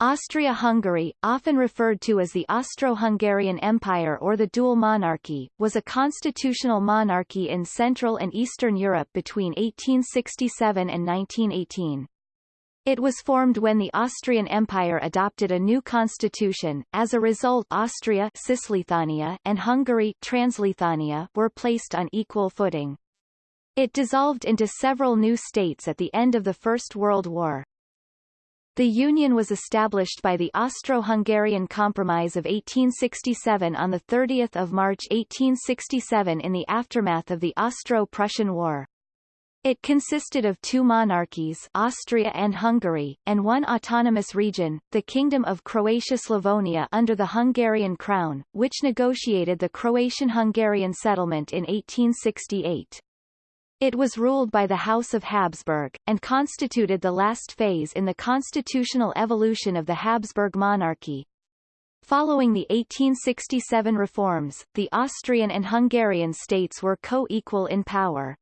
Austria-Hungary, often referred to as the Austro-Hungarian Empire or the Dual Monarchy, was a constitutional monarchy in Central and Eastern Europe between 1867 and 1918. It was formed when the Austrian Empire adopted a new constitution. As a result, Austria Cisleithania and Hungary Transleithania were placed on equal footing. It dissolved into several new states at the end of the First World War. The Union was established by the Austro-Hungarian Compromise of 1867 on 30 March 1867 in the aftermath of the Austro-Prussian War. It consisted of two monarchies Austria and Hungary, and one autonomous region, the Kingdom of Croatia-Slavonia under the Hungarian crown, which negotiated the Croatian-Hungarian settlement in 1868. It was ruled by the House of Habsburg, and constituted the last phase in the constitutional evolution of the Habsburg monarchy. Following the 1867 reforms, the Austrian and Hungarian states were co-equal in power.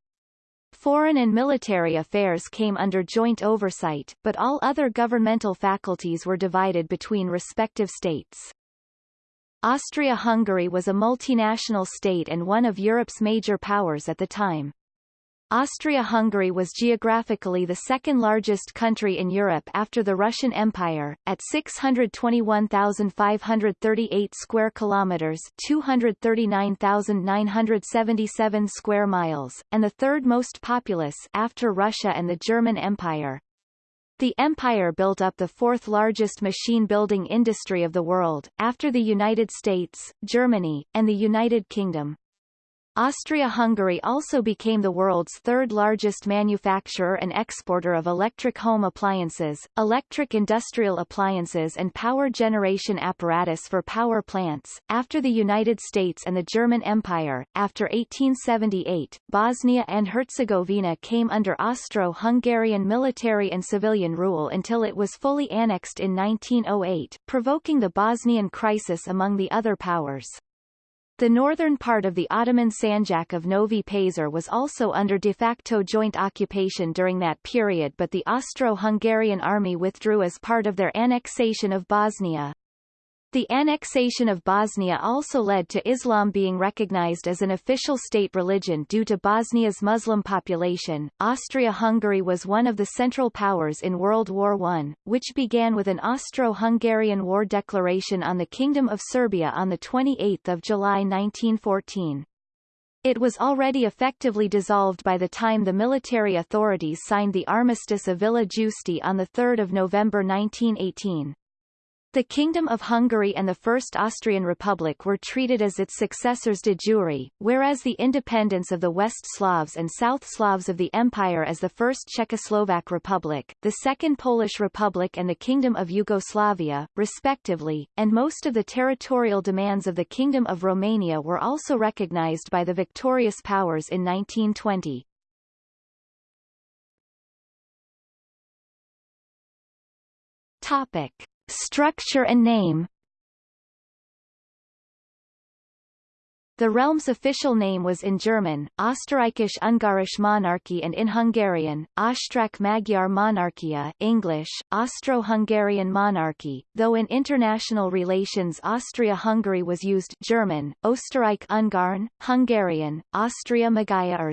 Foreign and military affairs came under joint oversight, but all other governmental faculties were divided between respective states. Austria-Hungary was a multinational state and one of Europe's major powers at the time. Austria-Hungary was geographically the second largest country in Europe after the Russian Empire, at 621,538 square kilometers, 239,977 square miles, and the third most populous after Russia and the German Empire. The empire built up the fourth largest machine building industry of the world, after the United States, Germany, and the United Kingdom. Austria-Hungary also became the world's third largest manufacturer and exporter of electric home appliances, electric industrial appliances and power generation apparatus for power plants. After the United States and the German Empire, after 1878, Bosnia and Herzegovina came under Austro-Hungarian military and civilian rule until it was fully annexed in 1908, provoking the Bosnian crisis among the other powers. The northern part of the Ottoman Sanjak of Novi Pazar was also under de facto joint occupation during that period but the Austro-Hungarian army withdrew as part of their annexation of Bosnia. The annexation of Bosnia also led to Islam being recognized as an official state religion due to Bosnia's Muslim population. Austria-Hungary was one of the central powers in World War I, which began with an Austro-Hungarian war declaration on the Kingdom of Serbia on 28 July 1914. It was already effectively dissolved by the time the military authorities signed the Armistice of Villa Giusti on 3 November 1918. The Kingdom of Hungary and the First Austrian Republic were treated as its successors de jure, whereas the independence of the West Slavs and South Slavs of the Empire as the First Czechoslovak Republic, the Second Polish Republic and the Kingdom of Yugoslavia, respectively, and most of the territorial demands of the Kingdom of Romania were also recognized by the victorious powers in 1920. Topic. Structure and name. The realm's official name was in German, Österreichisch-Ungarisch Monarchy and in Hungarian, Osztrák-Magyar Monarchia English, Austro-Hungarian Monarchy, though in international relations Austria-Hungary was used German, Österreich-Ungarn, Hungarian, Austria-Magyar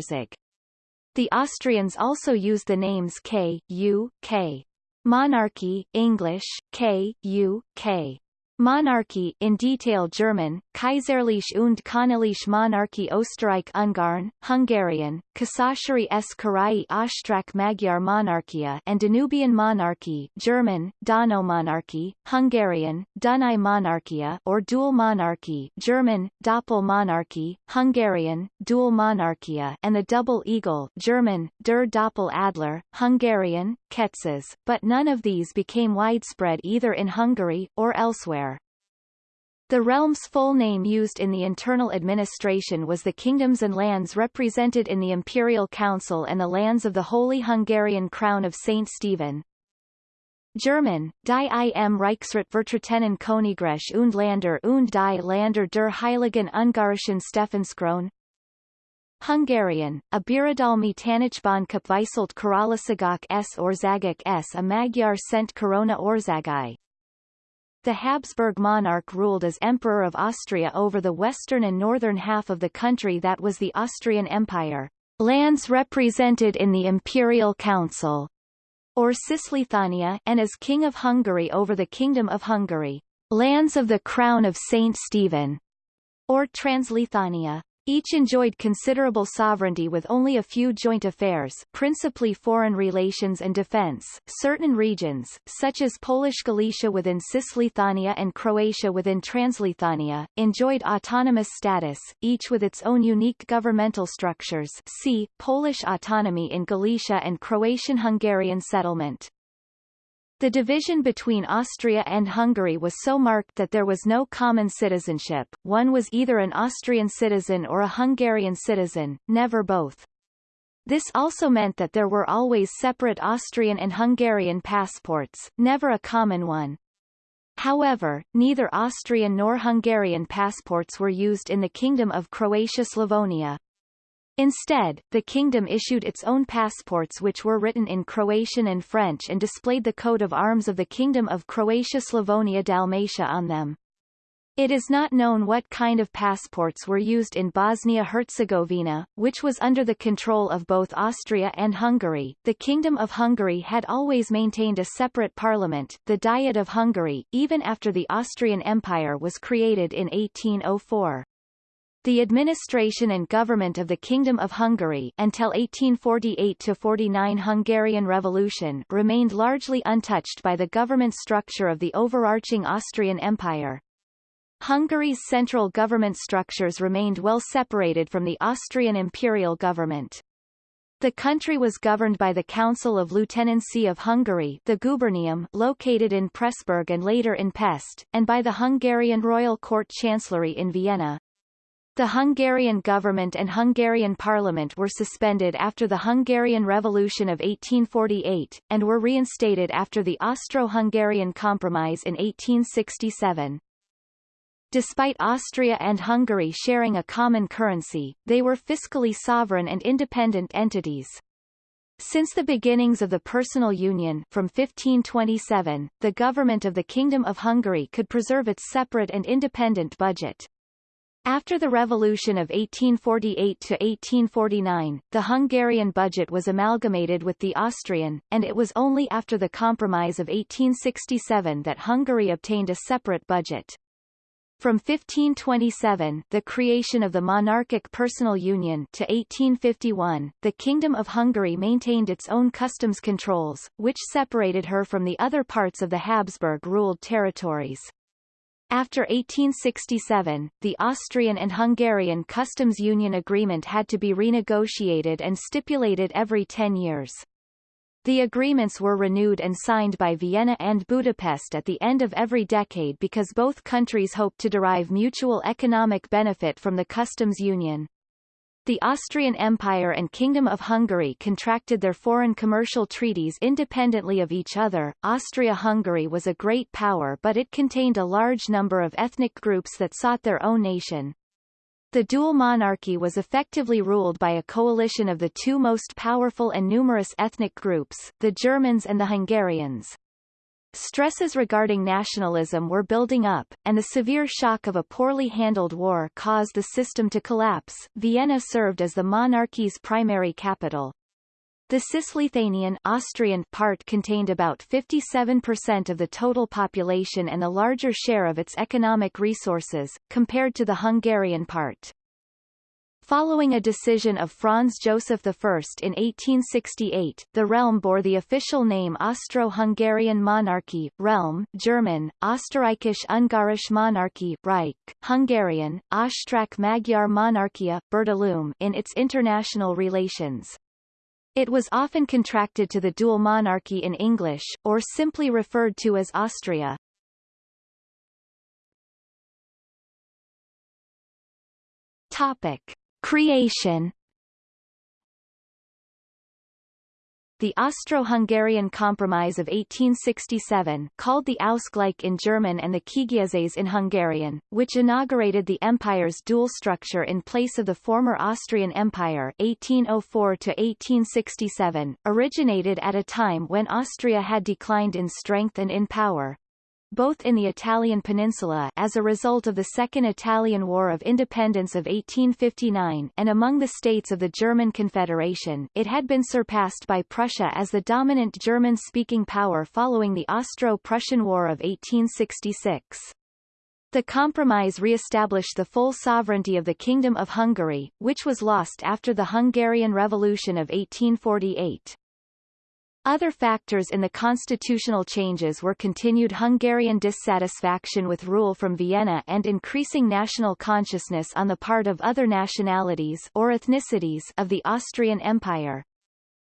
The Austrians also used the names K, U, K, Monarchy, English, K, U, K. Monarchy in detail German, Kaiserliche und Königliche Monarchie Österreich-Ungarn, Hungarian, Kaiserliche Karayi Osztrák Magyar Monarchia and Danubian Monarchy German, Donaumonarchie, Hungarian, Dunai Monarchia or Dual Monarchy German, Doppelmonarchie, Hungarian, Dual Monarchia and the Double Eagle German, Der Doppel Adler, Hungarian, Ketzes, but none of these became widespread either in Hungary or elsewhere. The realm's full name used in the internal administration was the kingdoms and lands represented in the Imperial Council and the lands of the Holy Hungarian Crown of St. Stephen. German, Die im Reichsrat vertretenen Königreich und Länder und die Länder der Heiligen Ungarischen Stephanskrone Hungarian, a Birodalmi Tanácsban Képviselt Királyságok s Országok s a Magyar Szent Korona Országai the Habsburg monarch ruled as Emperor of Austria over the western and northern half of the country that was the Austrian Empire, lands represented in the Imperial Council, or Cisleithania, and as King of Hungary over the Kingdom of Hungary, lands of the Crown of Saint Stephen, or Transleithania. Each enjoyed considerable sovereignty with only a few joint affairs principally foreign relations and defense. Certain regions, such as Polish Galicia within Cisleithania and Croatia within Transleithania, enjoyed autonomous status, each with its own unique governmental structures see, Polish autonomy in Galicia and Croatian-Hungarian settlement. The division between Austria and Hungary was so marked that there was no common citizenship, one was either an Austrian citizen or a Hungarian citizen, never both. This also meant that there were always separate Austrian and Hungarian passports, never a common one. However, neither Austrian nor Hungarian passports were used in the Kingdom of Croatia-Slavonia. Instead, the kingdom issued its own passports which were written in Croatian and French and displayed the coat of arms of the Kingdom of Croatia-Slavonia-Dalmatia on them. It is not known what kind of passports were used in Bosnia-Herzegovina, which was under the control of both Austria and Hungary. The Kingdom of Hungary had always maintained a separate parliament, the Diet of Hungary, even after the Austrian Empire was created in 1804. The administration and government of the Kingdom of Hungary until 1848–49 Hungarian Revolution remained largely untouched by the government structure of the overarching Austrian Empire. Hungary's central government structures remained well separated from the Austrian imperial government. The country was governed by the Council of Lieutenancy of Hungary the Gubernium located in Pressburg and later in Pest, and by the Hungarian Royal Court Chancellery in Vienna. The Hungarian government and Hungarian parliament were suspended after the Hungarian Revolution of 1848, and were reinstated after the Austro-Hungarian Compromise in 1867. Despite Austria and Hungary sharing a common currency, they were fiscally sovereign and independent entities. Since the beginnings of the personal union from 1527, the government of the Kingdom of Hungary could preserve its separate and independent budget. After the revolution of 1848 to 1849, the Hungarian budget was amalgamated with the Austrian, and it was only after the Compromise of 1867 that Hungary obtained a separate budget. From 1527 the creation of the monarchic personal union to 1851, the Kingdom of Hungary maintained its own customs controls, which separated her from the other parts of the Habsburg-ruled territories. After 1867, the Austrian and Hungarian customs union agreement had to be renegotiated and stipulated every 10 years. The agreements were renewed and signed by Vienna and Budapest at the end of every decade because both countries hoped to derive mutual economic benefit from the customs union. The Austrian Empire and Kingdom of Hungary contracted their foreign commercial treaties independently of each other. Austria-Hungary was a great power but it contained a large number of ethnic groups that sought their own nation. The dual monarchy was effectively ruled by a coalition of the two most powerful and numerous ethnic groups, the Germans and the Hungarians. Stresses regarding nationalism were building up, and the severe shock of a poorly handled war caused the system to collapse. Vienna served as the monarchy's primary capital. The Cisleithanian Austrian part contained about 57% of the total population and a larger share of its economic resources, compared to the Hungarian part. Following a decision of Franz Joseph I in 1868, the realm bore the official name Austro-Hungarian Monarchy, Realm, German, Österreichisch-Ungarische Monarchie, Reich, Hungarian, Osztrák-Magyar Monarchia, Birodalom in its international relations. It was often contracted to the dual monarchy in English, or simply referred to as Austria. Topic. Creation The Austro-Hungarian Compromise of 1867 called the Ausgleich in German and the Kiegyezés in Hungarian, which inaugurated the empire's dual structure in place of the former Austrian Empire 1804-1867, originated at a time when Austria had declined in strength and in power. Both in the Italian peninsula as a result of the Second Italian War of Independence of 1859 and among the states of the German Confederation, it had been surpassed by Prussia as the dominant German-speaking power following the Austro-Prussian War of 1866. The compromise re-established the full sovereignty of the Kingdom of Hungary, which was lost after the Hungarian Revolution of 1848. Other factors in the constitutional changes were continued Hungarian dissatisfaction with rule from Vienna and increasing national consciousness on the part of other nationalities or ethnicities of the Austrian Empire.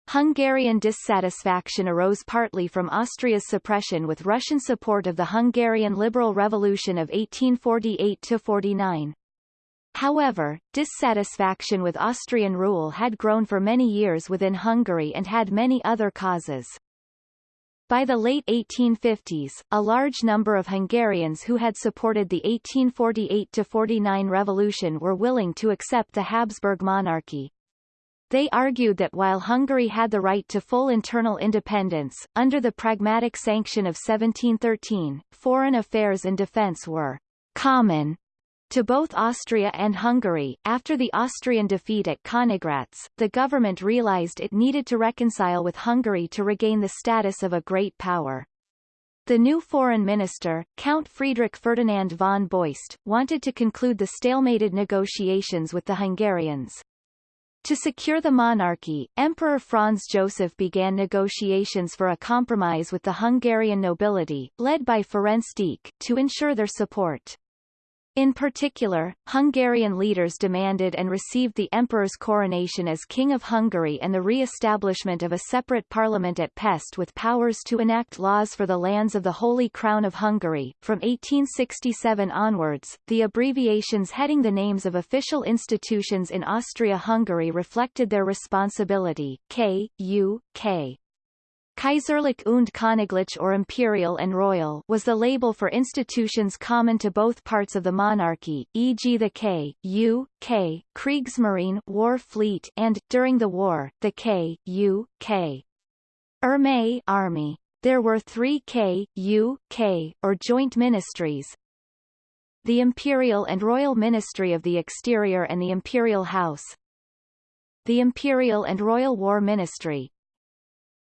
Hungarian dissatisfaction arose partly from Austria's suppression with Russian support of the Hungarian Liberal Revolution of 1848-49. However, dissatisfaction with Austrian rule had grown for many years within Hungary and had many other causes. By the late 1850s, a large number of Hungarians who had supported the 1848-49 revolution were willing to accept the Habsburg monarchy. They argued that while Hungary had the right to full internal independence, under the Pragmatic Sanction of 1713, foreign affairs and defence were common to both Austria and Hungary. After the Austrian defeat at Königgrätz, the government realized it needed to reconcile with Hungary to regain the status of a great power. The new foreign minister, Count Friedrich Ferdinand von Beust, wanted to conclude the stalemated negotiations with the Hungarians. To secure the monarchy, Emperor Franz Joseph began negotiations for a compromise with the Hungarian nobility, led by Ferenc Deák, to ensure their support. In particular, Hungarian leaders demanded and received the emperor's coronation as King of Hungary and the re-establishment of a separate parliament at Pest with powers to enact laws for the lands of the Holy Crown of Hungary. From 1867 onwards, the abbreviations heading the names of official institutions in Austria-Hungary reflected their responsibility, K, U, K. Kaiserlich und Königlich or imperial and royal was the label for institutions common to both parts of the monarchy, e.g. the K, U, K, Kriegsmarine war fleet and, during the war, the K, U, K. Armee army. There were three K, U, K, or joint ministries, the Imperial and Royal Ministry of the Exterior and the Imperial House, the Imperial and Royal War Ministry,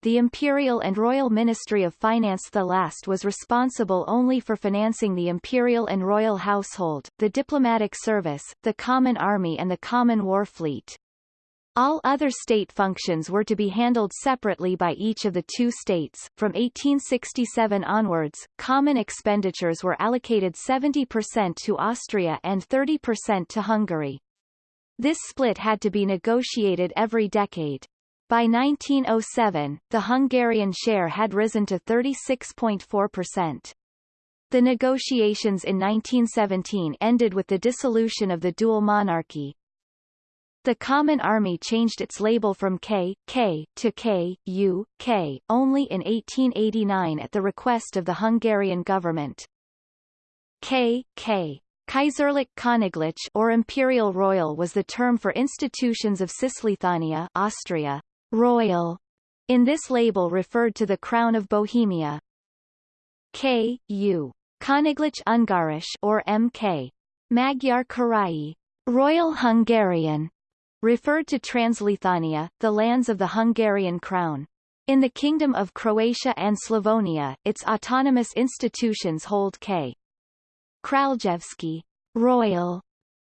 the Imperial and Royal Ministry of Finance the last was responsible only for financing the imperial and royal household, the diplomatic service, the common army and the common war fleet. All other state functions were to be handled separately by each of the two states. From 1867 onwards, common expenditures were allocated 70% to Austria and 30% to Hungary. This split had to be negotiated every decade. By 1907, the Hungarian share had risen to 36.4%. The negotiations in 1917 ended with the dissolution of the dual monarchy. The Common Army changed its label from K, K, to K, U, K, only in 1889 at the request of the Hungarian government. K, K. Kaiserlich Königlich or Imperial Royal was the term for institutions of Cisleithania Austria, Royal in this label referred to the Crown of Bohemia. K. U. Königlich Ungarisch or MK. Magyar Királyi, Royal Hungarian, referred to Transleithania, the lands of the Hungarian crown. In the Kingdom of Croatia and Slavonia, its autonomous institutions hold K. Kraljevski, Royal,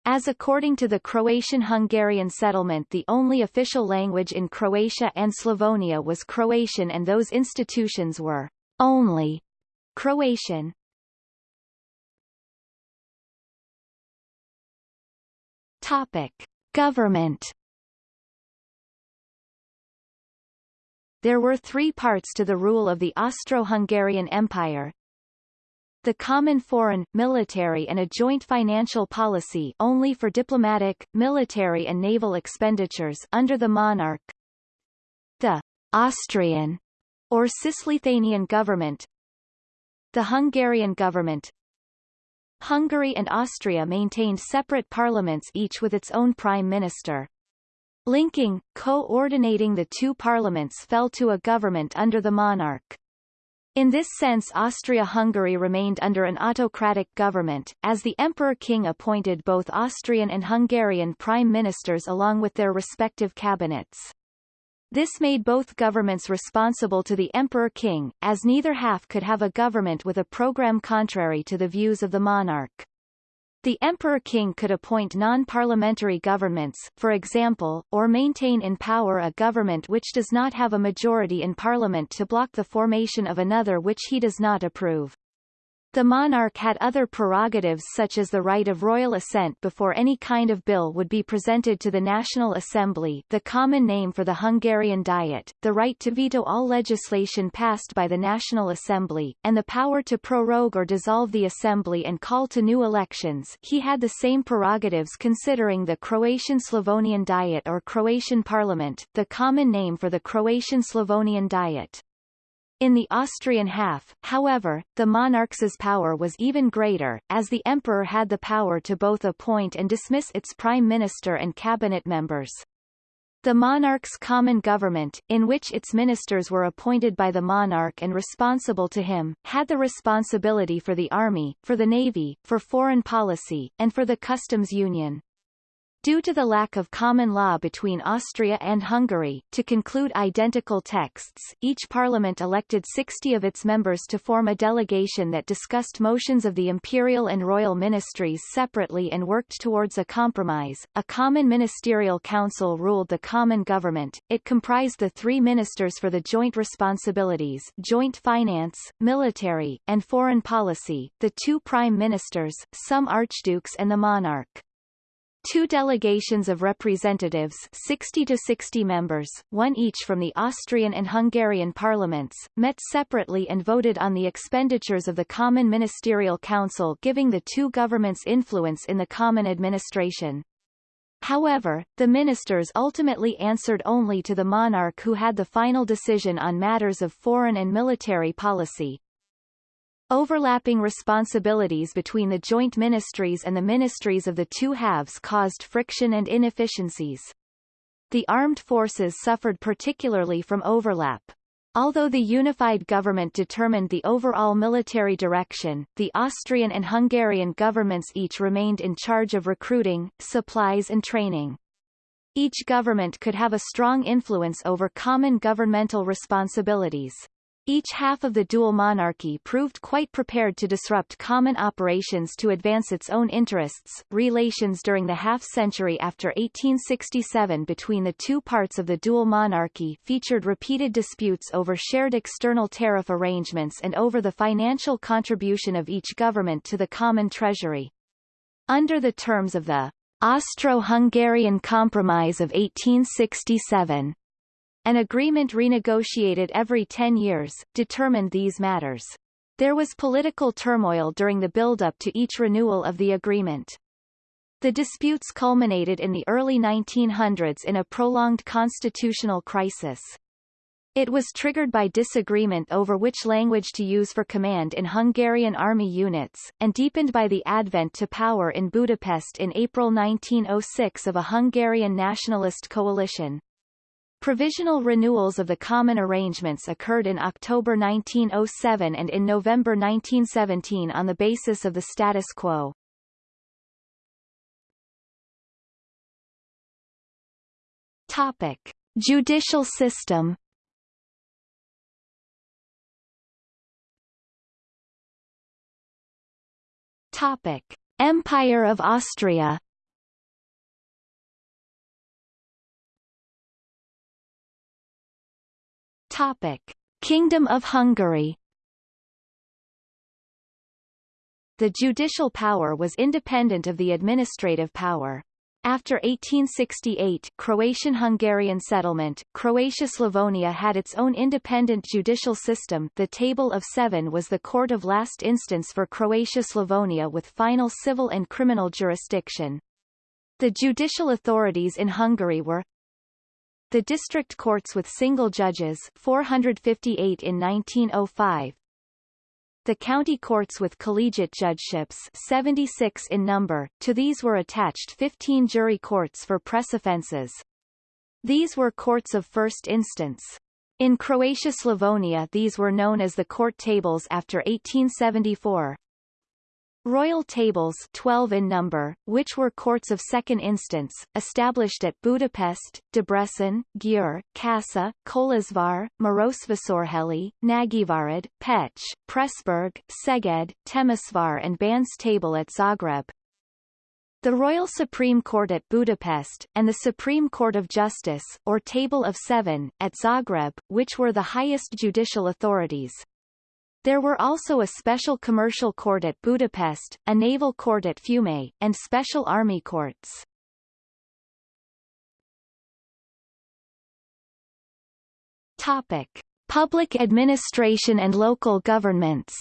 as according to the Croatian-Hungarian settlement the only official language in Croatia and Slavonia was Croatian and those institutions were only Croatian. Topic. Government There were three parts to the rule of the Austro-Hungarian Empire, the common foreign, military and a joint financial policy only for diplomatic, military and naval expenditures under the monarch. The Austrian or Cisleithanian government The Hungarian government Hungary and Austria maintained separate parliaments each with its own prime minister. Linking, coordinating the two parliaments fell to a government under the monarch. In this sense Austria-Hungary remained under an autocratic government, as the Emperor-King appointed both Austrian and Hungarian prime ministers along with their respective cabinets. This made both governments responsible to the Emperor-King, as neither half could have a government with a program contrary to the views of the monarch. The Emperor-King could appoint non-parliamentary governments, for example, or maintain in power a government which does not have a majority in parliament to block the formation of another which he does not approve. The monarch had other prerogatives such as the right of royal assent before any kind of bill would be presented to the National Assembly the common name for the Hungarian Diet, the right to veto all legislation passed by the National Assembly, and the power to prorogue or dissolve the Assembly and call to new elections he had the same prerogatives considering the Croatian-Slavonian Diet or Croatian Parliament, the common name for the Croatian-Slavonian Diet. In the Austrian half, however, the monarch's power was even greater, as the emperor had the power to both appoint and dismiss its prime minister and cabinet members. The monarch's common government, in which its ministers were appointed by the monarch and responsible to him, had the responsibility for the army, for the navy, for foreign policy, and for the customs union. Due to the lack of common law between Austria and Hungary, to conclude identical texts, each parliament elected 60 of its members to form a delegation that discussed motions of the imperial and royal ministries separately and worked towards a compromise. A common ministerial council ruled the common government. It comprised the three ministers for the joint responsibilities joint finance, military, and foreign policy, the two prime ministers, some archdukes and the monarch. Two delegations of representatives 60 to 60 members, one each from the Austrian and Hungarian parliaments, met separately and voted on the expenditures of the Common Ministerial Council giving the two governments influence in the common administration. However, the ministers ultimately answered only to the monarch who had the final decision on matters of foreign and military policy. Overlapping responsibilities between the joint ministries and the ministries of the two halves caused friction and inefficiencies. The armed forces suffered particularly from overlap. Although the unified government determined the overall military direction, the Austrian and Hungarian governments each remained in charge of recruiting, supplies and training. Each government could have a strong influence over common governmental responsibilities. Each half of the dual monarchy proved quite prepared to disrupt common operations to advance its own interests. Relations during the half-century after 1867 between the two parts of the dual monarchy featured repeated disputes over shared external tariff arrangements and over the financial contribution of each government to the common treasury. Under the terms of the Austro-Hungarian Compromise of 1867, an agreement renegotiated every 10 years, determined these matters. There was political turmoil during the build-up to each renewal of the agreement. The disputes culminated in the early 1900s in a prolonged constitutional crisis. It was triggered by disagreement over which language to use for command in Hungarian army units, and deepened by the advent to power in Budapest in April 1906 of a Hungarian nationalist coalition. Provisional renewals of the common arrangements occurred in October 1907 and in November 1917 on the basis of the status quo. Topic. Judicial system Topic. Empire of Austria Topic: Kingdom of Hungary The judicial power was independent of the administrative power. After 1868 Croatian-Hungarian settlement, Croatia-Slavonia had its own independent judicial system the Table of Seven was the court of last instance for Croatia-Slavonia with final civil and criminal jurisdiction. The judicial authorities in Hungary were the district courts with single judges 458 in 1905. The county courts with collegiate judgeships 76 in number, to these were attached 15 jury courts for press offences. These were courts of first instance. In Croatia-Slavonia these were known as the court tables after 1874. Royal tables 12 in number, which were courts of second instance, established at Budapest, Debrecen, Győr, Kassa, Kolozsvár, Marosvásárhely, Nagyvárad, Pécs, Pressburg, Szeged, Temesvar and Ban's table at Zagreb. The Royal Supreme Court at Budapest, and the Supreme Court of Justice, or Table of Seven, at Zagreb, which were the highest judicial authorities. There were also a special commercial court at Budapest, a naval court at Fiume, and special army courts. Topic. Public administration and local governments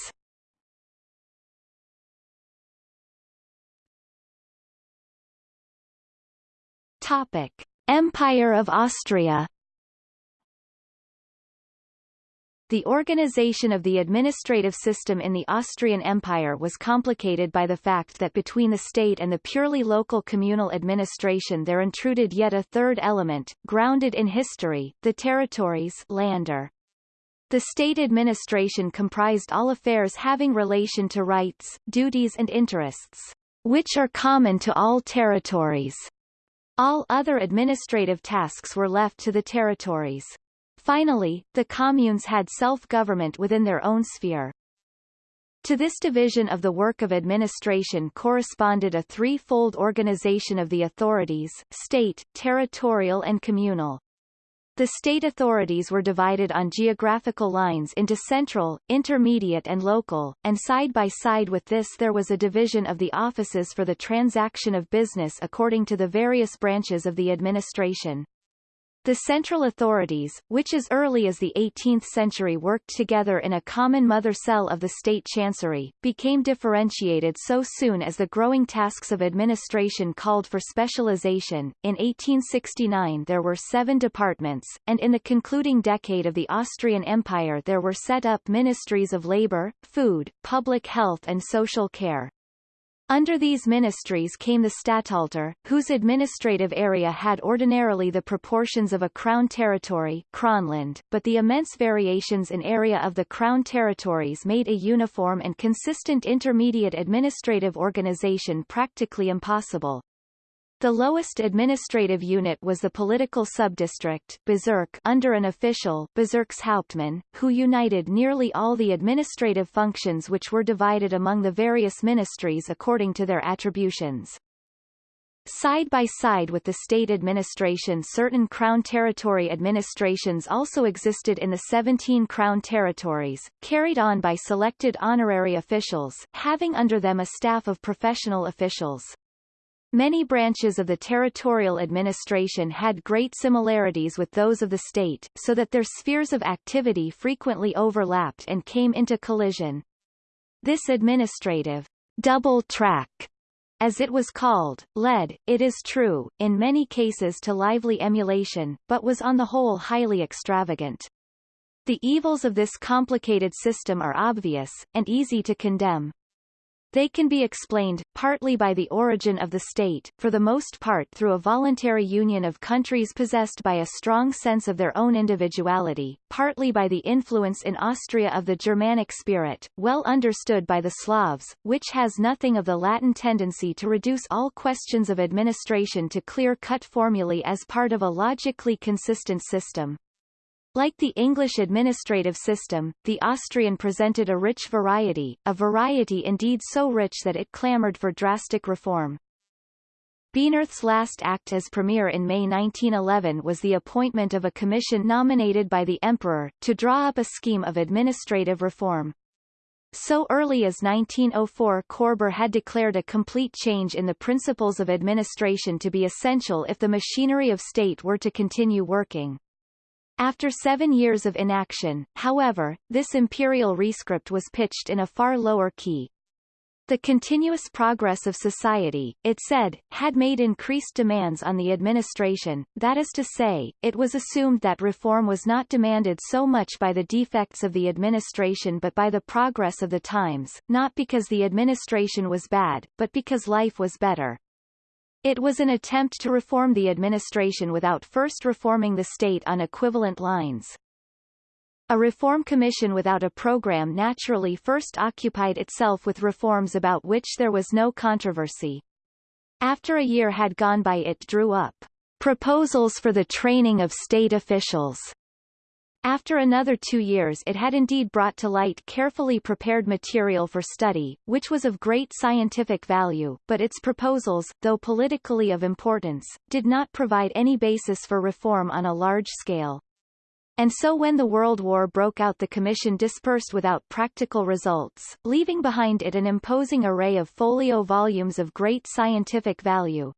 Topic: Empire of Austria. The organization of the administrative system in the Austrian Empire was complicated by the fact that between the state and the purely local communal administration there intruded yet a third element, grounded in history, the territories Länder. The state administration comprised all affairs having relation to rights, duties and interests, which are common to all territories. All other administrative tasks were left to the territories. Finally, the communes had self-government within their own sphere. To this division of the work of administration corresponded a three-fold organization of the authorities, state, territorial and communal. The state authorities were divided on geographical lines into central, intermediate and local, and side by side with this there was a division of the offices for the transaction of business according to the various branches of the administration. The central authorities, which as early as the 18th century worked together in a common mother cell of the state chancery, became differentiated so soon as the growing tasks of administration called for specialization. In 1869 there were seven departments, and in the concluding decade of the Austrian Empire there were set up ministries of labor, food, public health and social care. Under these ministries came the Statthalter, whose administrative area had ordinarily the proportions of a crown territory Kronland, but the immense variations in area of the crown territories made a uniform and consistent intermediate administrative organization practically impossible. The lowest administrative unit was the political subdistrict Bezirk under an official Bezirkshauptmann, who united nearly all the administrative functions which were divided among the various ministries according to their attributions. Side by side with the state administration certain Crown territory administrations also existed in the 17 Crown territories, carried on by selected honorary officials, having under them a staff of professional officials. Many branches of the territorial administration had great similarities with those of the state, so that their spheres of activity frequently overlapped and came into collision. This administrative double track as it was called, led, it is true, in many cases to lively emulation, but was on the whole highly extravagant. The evils of this complicated system are obvious, and easy to condemn, they can be explained, partly by the origin of the state, for the most part through a voluntary union of countries possessed by a strong sense of their own individuality, partly by the influence in Austria of the Germanic spirit, well understood by the Slavs, which has nothing of the Latin tendency to reduce all questions of administration to clear-cut formulae as part of a logically consistent system. Like the English administrative system, the Austrian presented a rich variety, a variety indeed so rich that it clamored for drastic reform. Bienerth's last act as premier in May 1911 was the appointment of a commission nominated by the emperor, to draw up a scheme of administrative reform. So early as 1904 Koerber had declared a complete change in the principles of administration to be essential if the machinery of state were to continue working. After seven years of inaction, however, this imperial rescript was pitched in a far lower key. The continuous progress of society, it said, had made increased demands on the administration, that is to say, it was assumed that reform was not demanded so much by the defects of the administration but by the progress of the times, not because the administration was bad, but because life was better. It was an attempt to reform the administration without first reforming the state on equivalent lines. A reform commission without a program naturally first occupied itself with reforms about which there was no controversy. After a year had gone by it drew up proposals for the training of state officials. After another two years it had indeed brought to light carefully prepared material for study, which was of great scientific value, but its proposals, though politically of importance, did not provide any basis for reform on a large scale. And so when the World War broke out the Commission dispersed without practical results, leaving behind it an imposing array of folio volumes of great scientific value.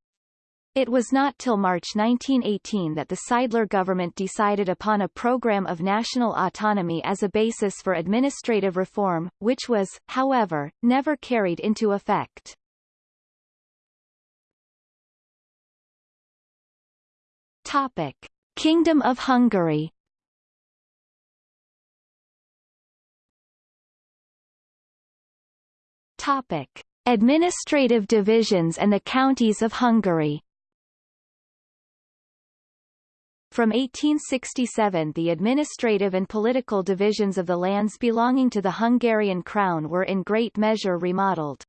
It was not till March 1918 that the Seidler government decided upon a program of national autonomy as a basis for administrative reform, which was, however, never carried into effect. Topic. Kingdom of Hungary Topic: Administrative divisions and the counties of Hungary. From 1867 the administrative and political divisions of the lands belonging to the Hungarian crown were in great measure remodeled.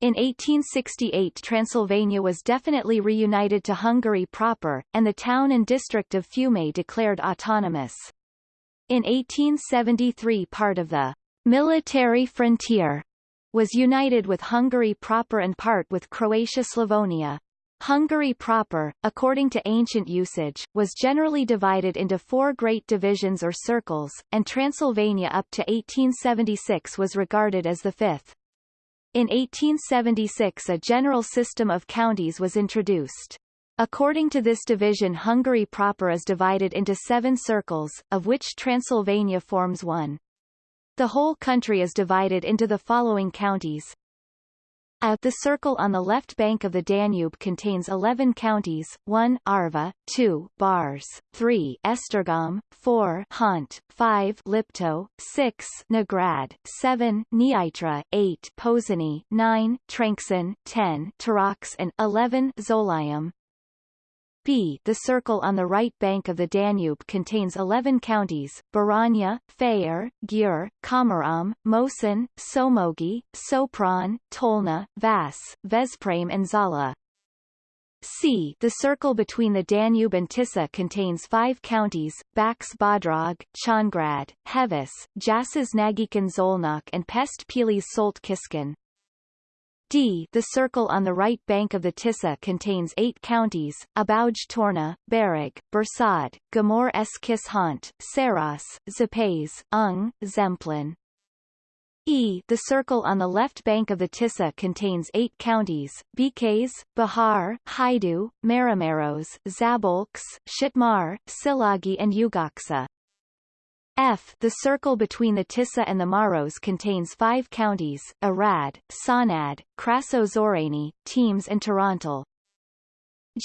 In 1868 Transylvania was definitely reunited to Hungary proper, and the town and district of Fiume declared autonomous. In 1873 part of the military frontier was united with Hungary proper and part with Croatia-Slavonia. Hungary proper, according to ancient usage, was generally divided into four great divisions or circles, and Transylvania up to 1876 was regarded as the fifth. In 1876 a general system of counties was introduced. According to this division Hungary proper is divided into seven circles, of which Transylvania forms one. The whole country is divided into the following counties. A. The circle on the left bank of the Danube contains 11 counties, 1 Arva, 2 Bars, 3 Esztergom, 4 Hont, 5 Lipto, 6 Nógrád, 7 Nyitra, 8 Pozsony, 9 Trencsén, 10 Tarax and 11 Zólyom, B. The circle on the right bank of the Danube contains 11 counties, Baranya, Fejér, Győr, Komárom, Moson, Somogy, Sopron, Tolna, Vas, Veszprém and Zala. C. The circle between the Danube and Tisza contains five counties, Bács Bodrog, Csongrád, Heves, Jászás Nagykun Szolnok and Pest Pilis Solt Kiskun. D. The circle on the right bank of the Tisza contains eight counties, Abauj Torna, Bereg, Borsod, Gamor Eskis Hant, Saros, Szepes, Ung, Zemplén. E. The circle on the left bank of the Tisza contains eight counties, Békés, Bihar, Hajdú, Máramaros, Szabolcs, Szatmár, Szilágy and Ugocsa. F. The circle between the Tisza and the Maros contains five counties, Arad, Csanád, Krassó-Szörény, Temes and Torontal.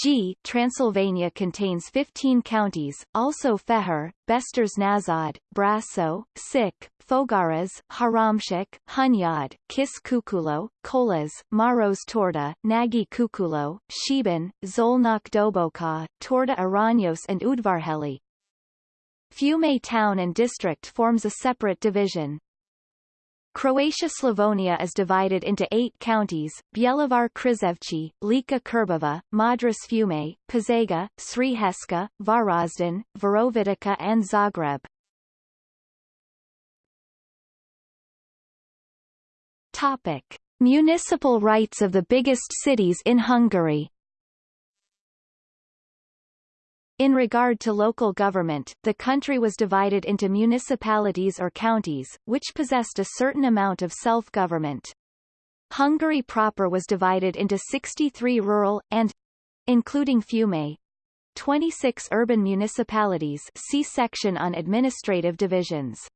G. Transylvania contains 15 counties, also Feher, Beszterce Naszód, Brasso, Csík, Fogaras, Háromszék, Hunyad, Kis Küküllő, Kolozs, Maros Torda, Nagy Küküllő, Szeben, Szolnok Doboka, Torda Aranyos and Udvarhely. Fiume town and district forms a separate division. Croatia-Slavonia is divided into eight counties, Bjelovar Krizevci, Lika Krbava, Modruš Fiume, Požega, Sriheška, Varaždin, Virovitica and Zagreb. Topic. Municipal rights of the biggest cities in Hungary In regard to local government, the country was divided into municipalities or counties, which possessed a certain amount of self-government. Hungary proper was divided into 63 rural, and including Fiume, 26 urban municipalities see section on administrative divisions.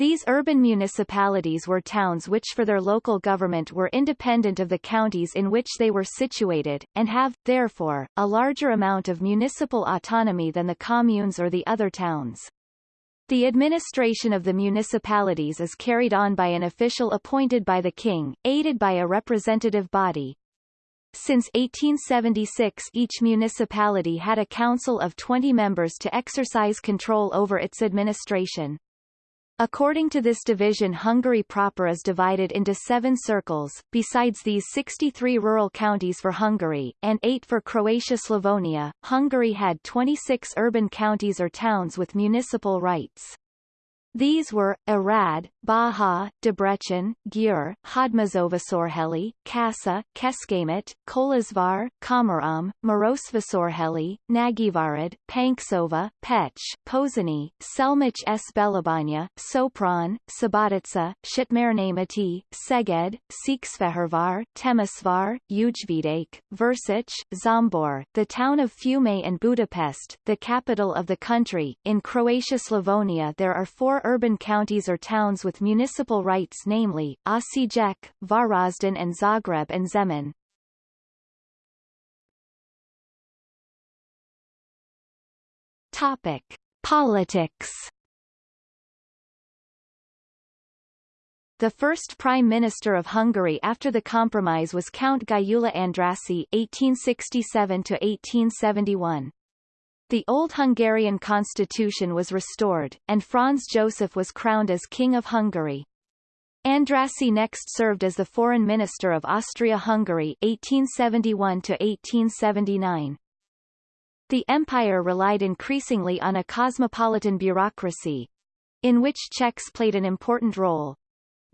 These urban municipalities were towns which for their local government were independent of the counties in which they were situated, and have, therefore, a larger amount of municipal autonomy than the communes or the other towns. The administration of the municipalities is carried on by an official appointed by the king, aided by a representative body. Since 1876 each municipality had a council of 20 members to exercise control over its administration. According to this division Hungary proper is divided into seven circles, besides these 63 rural counties for Hungary, and eight for Croatia-Slavonia, Hungary had 26 urban counties or towns with municipal rights. These were, Arad, Baja, Debrecen, Győr, Hódmezővásárhely, Kassa, Kecskemét, Kolozsvár, Komárom, Marosvásárhely, Nagyvárad, Pancsova, Pécs, Pozsony, Selmec s Bélabánya, Sopron, Subotica, Szatmárnémeti, Szeged, Székesfehérvár, Temesvár, Újvidék, Versech, Zsombor, the town of Fiume and Budapest, the capital of the country. In Croatia-Slavonia there are four urban counties or towns with municipal rights namely, Osijek, Varaždin and Zagreb and Zemun. Topic. Politics The first Prime Minister of Hungary after the compromise was Count Gyula Andrássy (1867–1871). The old Hungarian constitution was restored, and Franz Joseph was crowned as King of Hungary. Andrássy next served as the foreign minister of Austria-Hungary 1871-1879. The empire relied increasingly on a cosmopolitan bureaucracy, in which Czechs played an important role,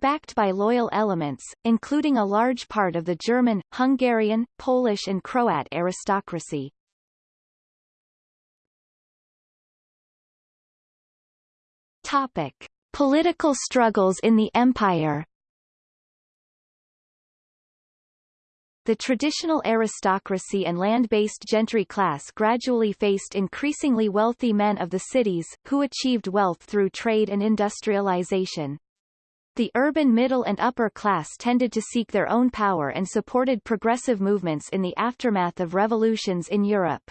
backed by loyal elements, including a large part of the German, Hungarian, Polish and Croat aristocracy. Topic. Political struggles in the empire The traditional aristocracy and land-based gentry class gradually faced increasingly wealthy men of the cities, who achieved wealth through trade and industrialization. The urban middle and upper class tended to seek their own power and supported progressive movements in the aftermath of revolutions in Europe.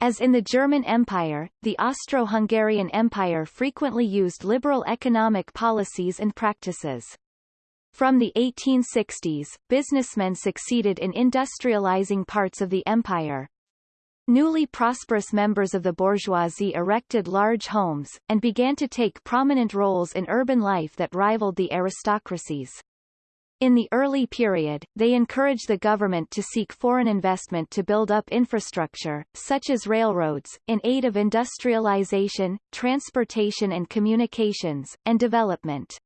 As in the German Empire, the Austro-Hungarian Empire frequently used liberal economic policies and practices. From the 1860s, businessmen succeeded in industrializing parts of the empire. Newly prosperous members of the bourgeoisie erected large homes, and began to take prominent roles in urban life that rivaled the aristocracies. In the early period, they encouraged the government to seek foreign investment to build up infrastructure, such as railroads, in aid of industrialization, transportation and communications, and development.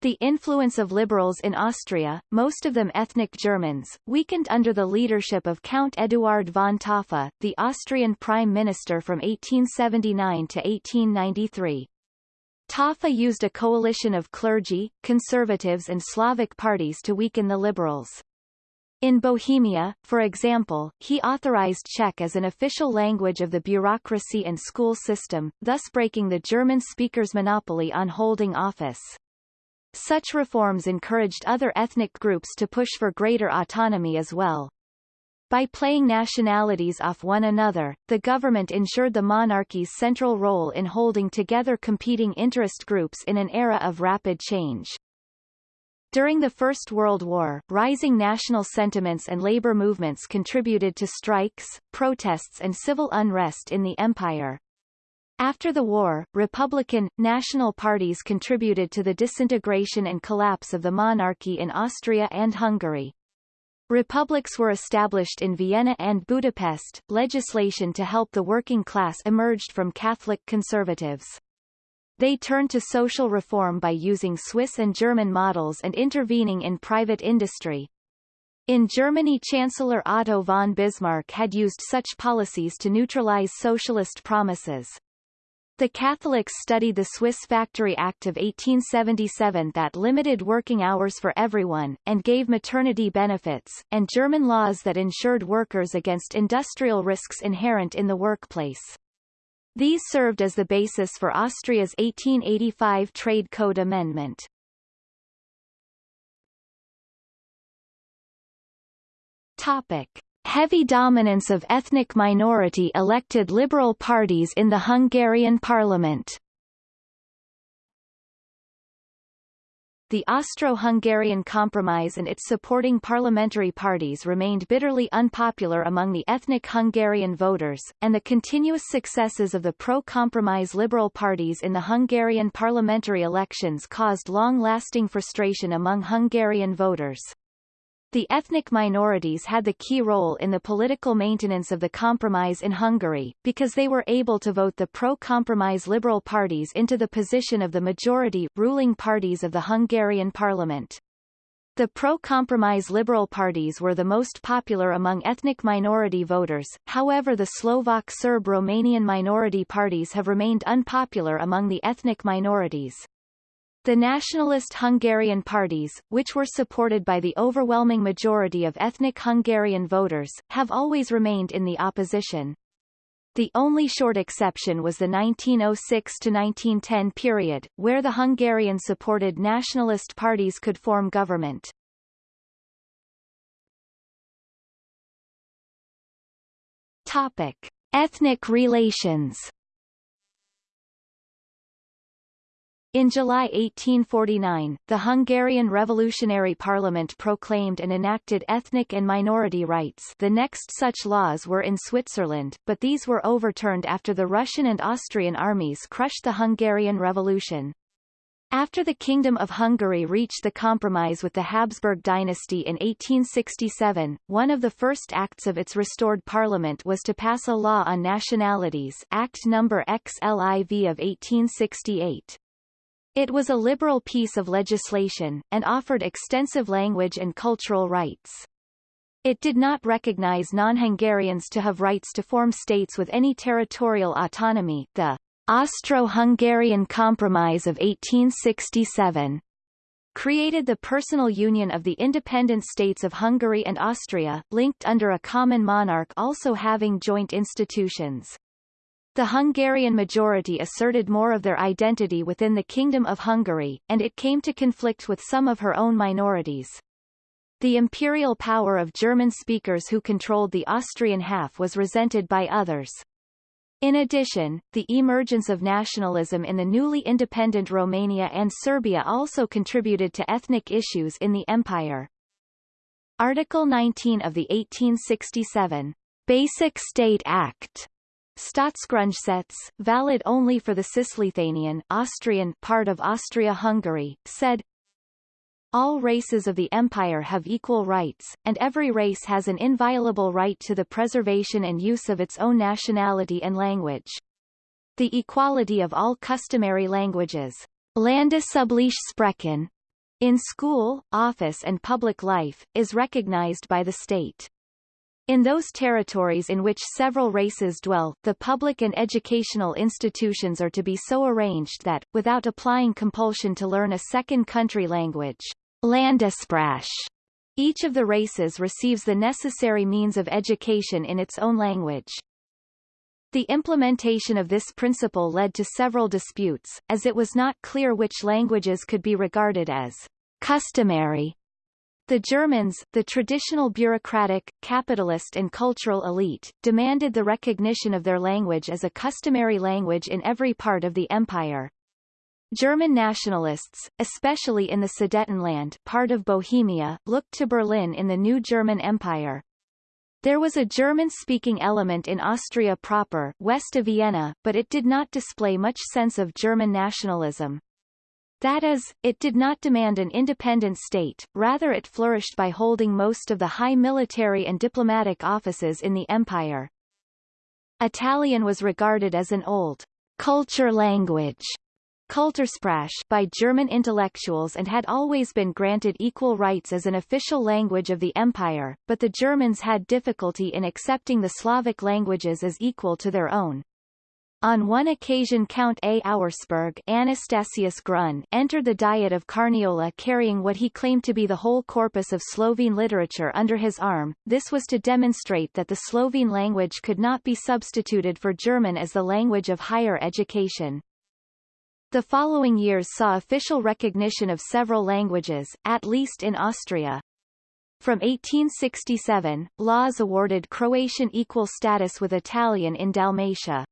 The influence of liberals in Austria, most of them ethnic Germans, weakened under the leadership of Count Eduard von Taaffe, the Austrian prime minister from 1879 to 1893. Taaffe used a coalition of clergy, conservatives and Slavic parties to weaken the liberals. In Bohemia, for example, he authorized Czech as an official language of the bureaucracy and school system, thus breaking the German speaker's monopoly on holding office. Such reforms encouraged other ethnic groups to push for greater autonomy as well. By playing nationalities off one another, the government ensured the monarchy's central role in holding together competing interest groups in an era of rapid change. During the First World War, rising national sentiments and labor movements contributed to strikes, protests and civil unrest in the empire. After the war, Republican, national parties contributed to the disintegration and collapse of the monarchy in Austria and Hungary. Republics were established in Vienna and Budapest. Legislation to help the working class emerged from Catholic conservatives. They turned to social reform by using Swiss and German models and intervening in private industry. In Germany Chancellor Otto von Bismarck had used such policies to neutralize socialist promises. The Catholics studied the Swiss Factory Act of 1877 that limited working hours for everyone, and gave maternity benefits, and German laws that insured workers against industrial risks inherent in the workplace. These served as the basis for Austria's 1885 Trade Code Amendment. Topic heavy dominance of ethnic minority elected liberal parties in the Hungarian parliament. the Austro-Hungarian Compromise and its supporting parliamentary parties remained bitterly unpopular among the ethnic Hungarian voters, and the continuous successes of the pro-compromise liberal parties in the Hungarian parliamentary elections caused long-lasting frustration among Hungarian voters. The ethnic minorities had the key role in the political maintenance of the compromise in Hungary, because they were able to vote the pro-compromise liberal parties into the position of the majority ruling parties of the Hungarian parliament. The pro-compromise liberal parties were the most popular among ethnic minority voters, however the Slovak Serb-Romanian minority parties have remained unpopular among the ethnic minorities. The nationalist Hungarian parties, which were supported by the overwhelming majority of ethnic Hungarian voters, have always remained in the opposition. The only short exception was the 1906–1910 period, where the Hungarian-supported nationalist parties could form government. Topic. Ethnic relations In July 1849, the Hungarian Revolutionary Parliament proclaimed and enacted ethnic and minority rights the next such laws were in Switzerland, but these were overturned after the Russian and Austrian armies crushed the Hungarian Revolution. After the Kingdom of Hungary reached the compromise with the Habsburg dynasty in 1867, one of the first acts of its restored parliament was to pass a law on nationalities Act No. XLIV of 1868. It was a liberal piece of legislation, and offered extensive language and cultural rights. It did not recognize non-Hungarians to have rights to form states with any territorial autonomy. The Austro-Hungarian Compromise of 1867 created the personal union of the independent states of Hungary and Austria, linked under a common monarch also having joint institutions. The Hungarian majority asserted more of their identity within the Kingdom of Hungary, and it came to conflict with some of her own minorities. The imperial power of German speakers who controlled the Austrian half was resented by others. In addition, the emergence of nationalism in the newly independent Romania and Serbia also contributed to ethnic issues in the empire. Article 19 of the 1867 Basic State Act Staatsgrundgesetz, valid only for the Cisleithanian Austrian part of Austria-Hungary, said, all races of the empire have equal rights, and every race has an inviolable right to the preservation and use of its own nationality and language. The equality of all customary languages, Landesübliche Sprachen, in school, office and public life, is recognized by the state. In those territories in which several races dwell, the public and educational institutions are to be so arranged that, without applying compulsion to learn a second country language, Landessprache, each of the races receives the necessary means of education in its own language. The implementation of this principle led to several disputes, as it was not clear which languages could be regarded as customary the Germans, the traditional bureaucratic, capitalist and cultural elite, demanded the recognition of their language as a customary language in every part of the empire. German nationalists, especially in the Sudetenland part of Bohemia, looked to Berlin in the new German Empire. There was a German-speaking element in Austria proper west of Vienna, but it did not display much sense of German nationalism. That is, it did not demand an independent state, rather it flourished by holding most of the high military and diplomatic offices in the empire. Italian was regarded as an old culture language Kultursprache by German intellectuals and had always been granted equal rights as an official language of the empire, but the Germans had difficulty in accepting the Slavic languages as equal to their own. On one occasion Count A. Auersperg Anastasius Grün entered the Diet of Carniola carrying what he claimed to be the whole corpus of Slovene literature under his arm. This was to demonstrate that the Slovene language could not be substituted for German as the language of higher education. The following years saw official recognition of several languages, at least in Austria. From 1867, laws awarded Croatian equal status with Italian in Dalmatia.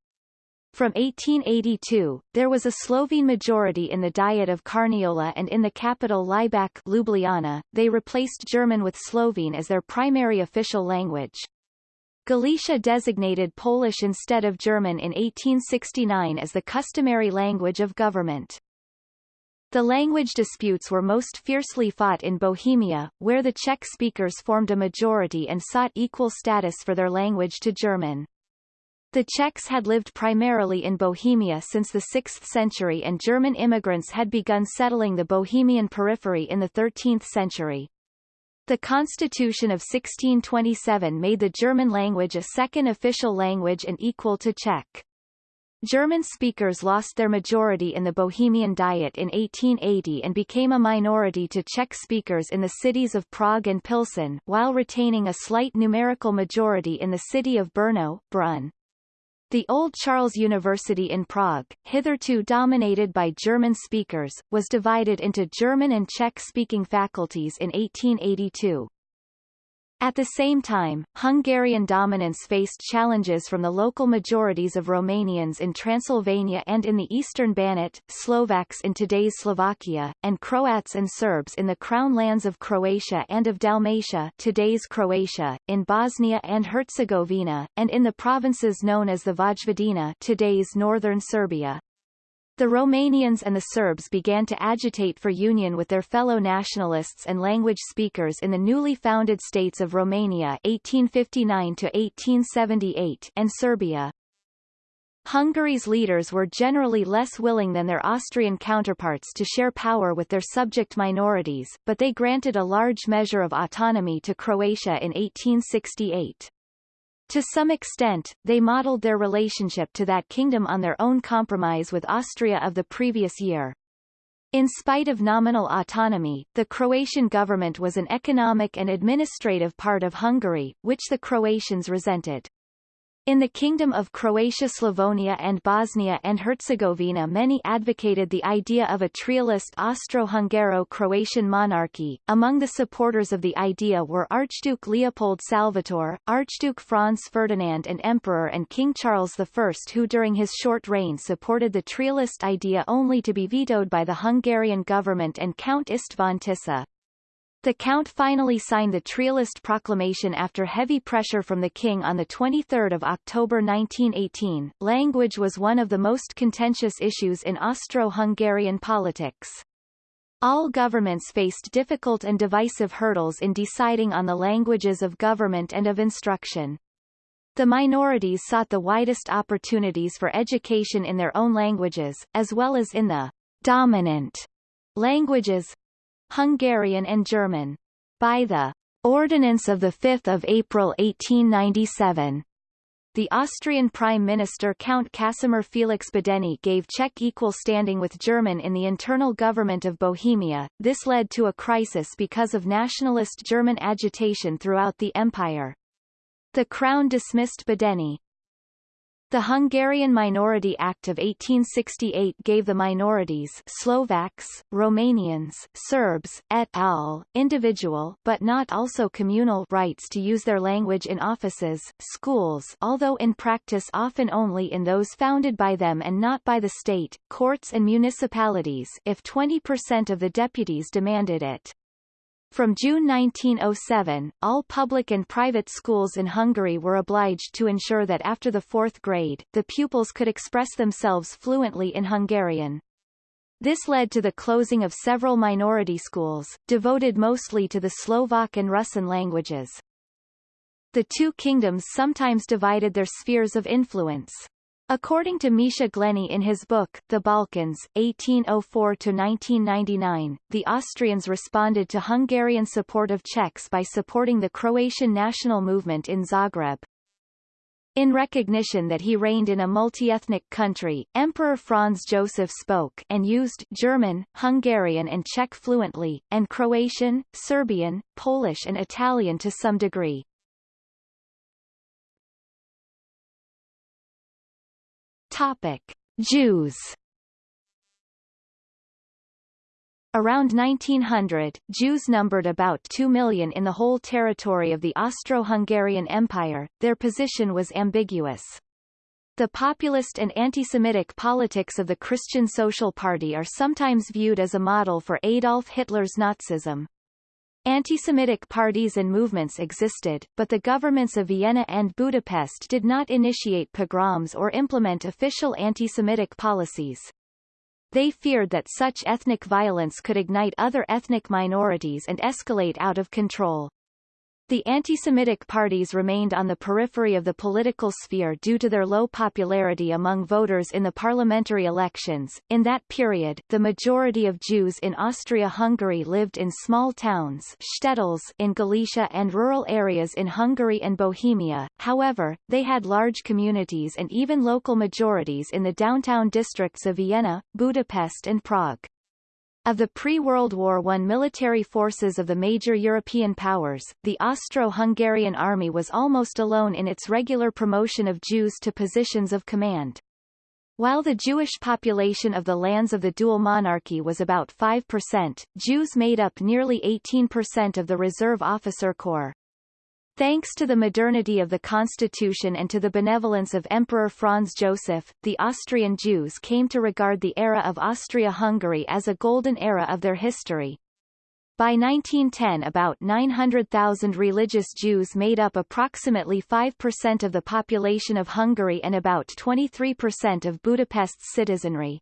From 1882, there was a Slovene majority in the Diet of Carniola and in the capital Laibach Ljubljana, they replaced German with Slovene as their primary official language. Galicia designated Polish instead of German in 1869 as the customary language of government. The language disputes were most fiercely fought in Bohemia, where the Czech speakers formed a majority and sought equal status for their language to German. The Czechs had lived primarily in Bohemia since the 6th century and German immigrants had begun settling the Bohemian periphery in the 13th century. The Constitution of 1627 made the German language a second official language and equal to Czech. German speakers lost their majority in the Bohemian Diet in 1880 and became a minority to Czech speakers in the cities of Prague and Pilsen, while retaining a slight numerical majority in the city of Brno, Brünn. The Old Charles University in Prague, hitherto dominated by German speakers, was divided into German and Czech-speaking faculties in 1882. At the same time, Hungarian dominance faced challenges from the local majorities of Romanians in Transylvania and in the eastern Banat, Slovaks in today's Slovakia, and Croats and Serbs in the crown lands of Croatia and of Dalmatia today's Croatia, in Bosnia and Herzegovina, and in the provinces known as the Vojvodina today's northern Serbia. The Romanians and the Serbs began to agitate for union with their fellow nationalists and language speakers in the newly founded states of Romania 1859 1878 and Serbia. Hungary's leaders were generally less willing than their Austrian counterparts to share power with their subject minorities, but they granted a large measure of autonomy to Croatia in 1868. To some extent, they modeled their relationship to that kingdom on their own compromise with Austria of the previous year. In spite of nominal autonomy, the Croatian government was an economic and administrative part of Hungary, which the Croatians resented. In the Kingdom of Croatia Slavonia and Bosnia and Herzegovina many advocated the idea of a trialist Austro-Hungaro-Croatian monarchy. Among the supporters of the idea were Archduke Leopold Salvator, Archduke Franz Ferdinand and Emperor and King Charles I who during his short reign supported the trialist idea only to be vetoed by the Hungarian government and Count István Tisza. The Count finally signed the Trialist proclamation after heavy pressure from the king on 23 October 1918. Language was one of the most contentious issues in Austro-Hungarian politics. All governments faced difficult and divisive hurdles in deciding on the languages of government and of instruction. The minorities sought the widest opportunities for education in their own languages, as well as in the dominant languages, Hungarian and German. By the Ordinance of 5 April 1897, the Austrian Prime Minister Count Casimir Felix Badeni gave Czech equal standing with German in the internal government of Bohemia. This led to a crisis because of nationalist German agitation throughout the empire. The Crown dismissed Badeni, the Hungarian Minority Act of 1868 gave the minorities Slovaks, Romanians, Serbs, et al., individual but not also communal rights to use their language in offices, schools although in practice often only in those founded by them and not by the state, courts and municipalities if 20% of the deputies demanded it. From June 1907, all public and private schools in Hungary were obliged to ensure that after the fourth grade, the pupils could express themselves fluently in Hungarian. This led to the closing of several minority schools, devoted mostly to the Slovak and Russian languages. The two kingdoms sometimes divided their spheres of influence. According to Misha Glenny in his book, The Balkans, 1804-1999, the Austrians responded to Hungarian support of Czechs by supporting the Croatian national movement in Zagreb. In recognition that he reigned in a multi-ethnic country, Emperor Franz Joseph spoke and used German, Hungarian and Czech fluently, and Croatian, Serbian, Polish and Italian to some degree. Topic: Jews. Around 1900, Jews numbered about 2 million in the whole territory of the Austro-Hungarian Empire. Their position was ambiguous. The populist and anti-Semitic politics of the Christian Social Party are sometimes viewed as a model for Adolf Hitler's Nazism. Anti-Semitic parties and movements existed, but the governments of Vienna and Budapest did not initiate pogroms or implement official anti-Semitic policies. They feared that such ethnic violence could ignite other ethnic minorities and escalate out of control. The anti-Semitic parties remained on the periphery of the political sphere due to their low popularity among voters in the parliamentary elections. In that period, the majority of Jews in Austria-Hungary lived in small towns shtetls in Galicia and rural areas in Hungary and Bohemia. However, they had large communities and even local majorities in the downtown districts of Vienna, Budapest and Prague. Of the pre-World War I military forces of the major European powers, the Austro-Hungarian army was almost alone in its regular promotion of Jews to positions of command. While the Jewish population of the lands of the dual monarchy was about 5%, Jews made up nearly 18% of the reserve officer corps. Thanks to the modernity of the constitution and to the benevolence of Emperor Franz Joseph, the Austrian Jews came to regard the era of Austria-Hungary as a golden era of their history. By 1910 about 900,000 religious Jews made up approximately 5% of the population of Hungary and about 23% of Budapest's citizenry.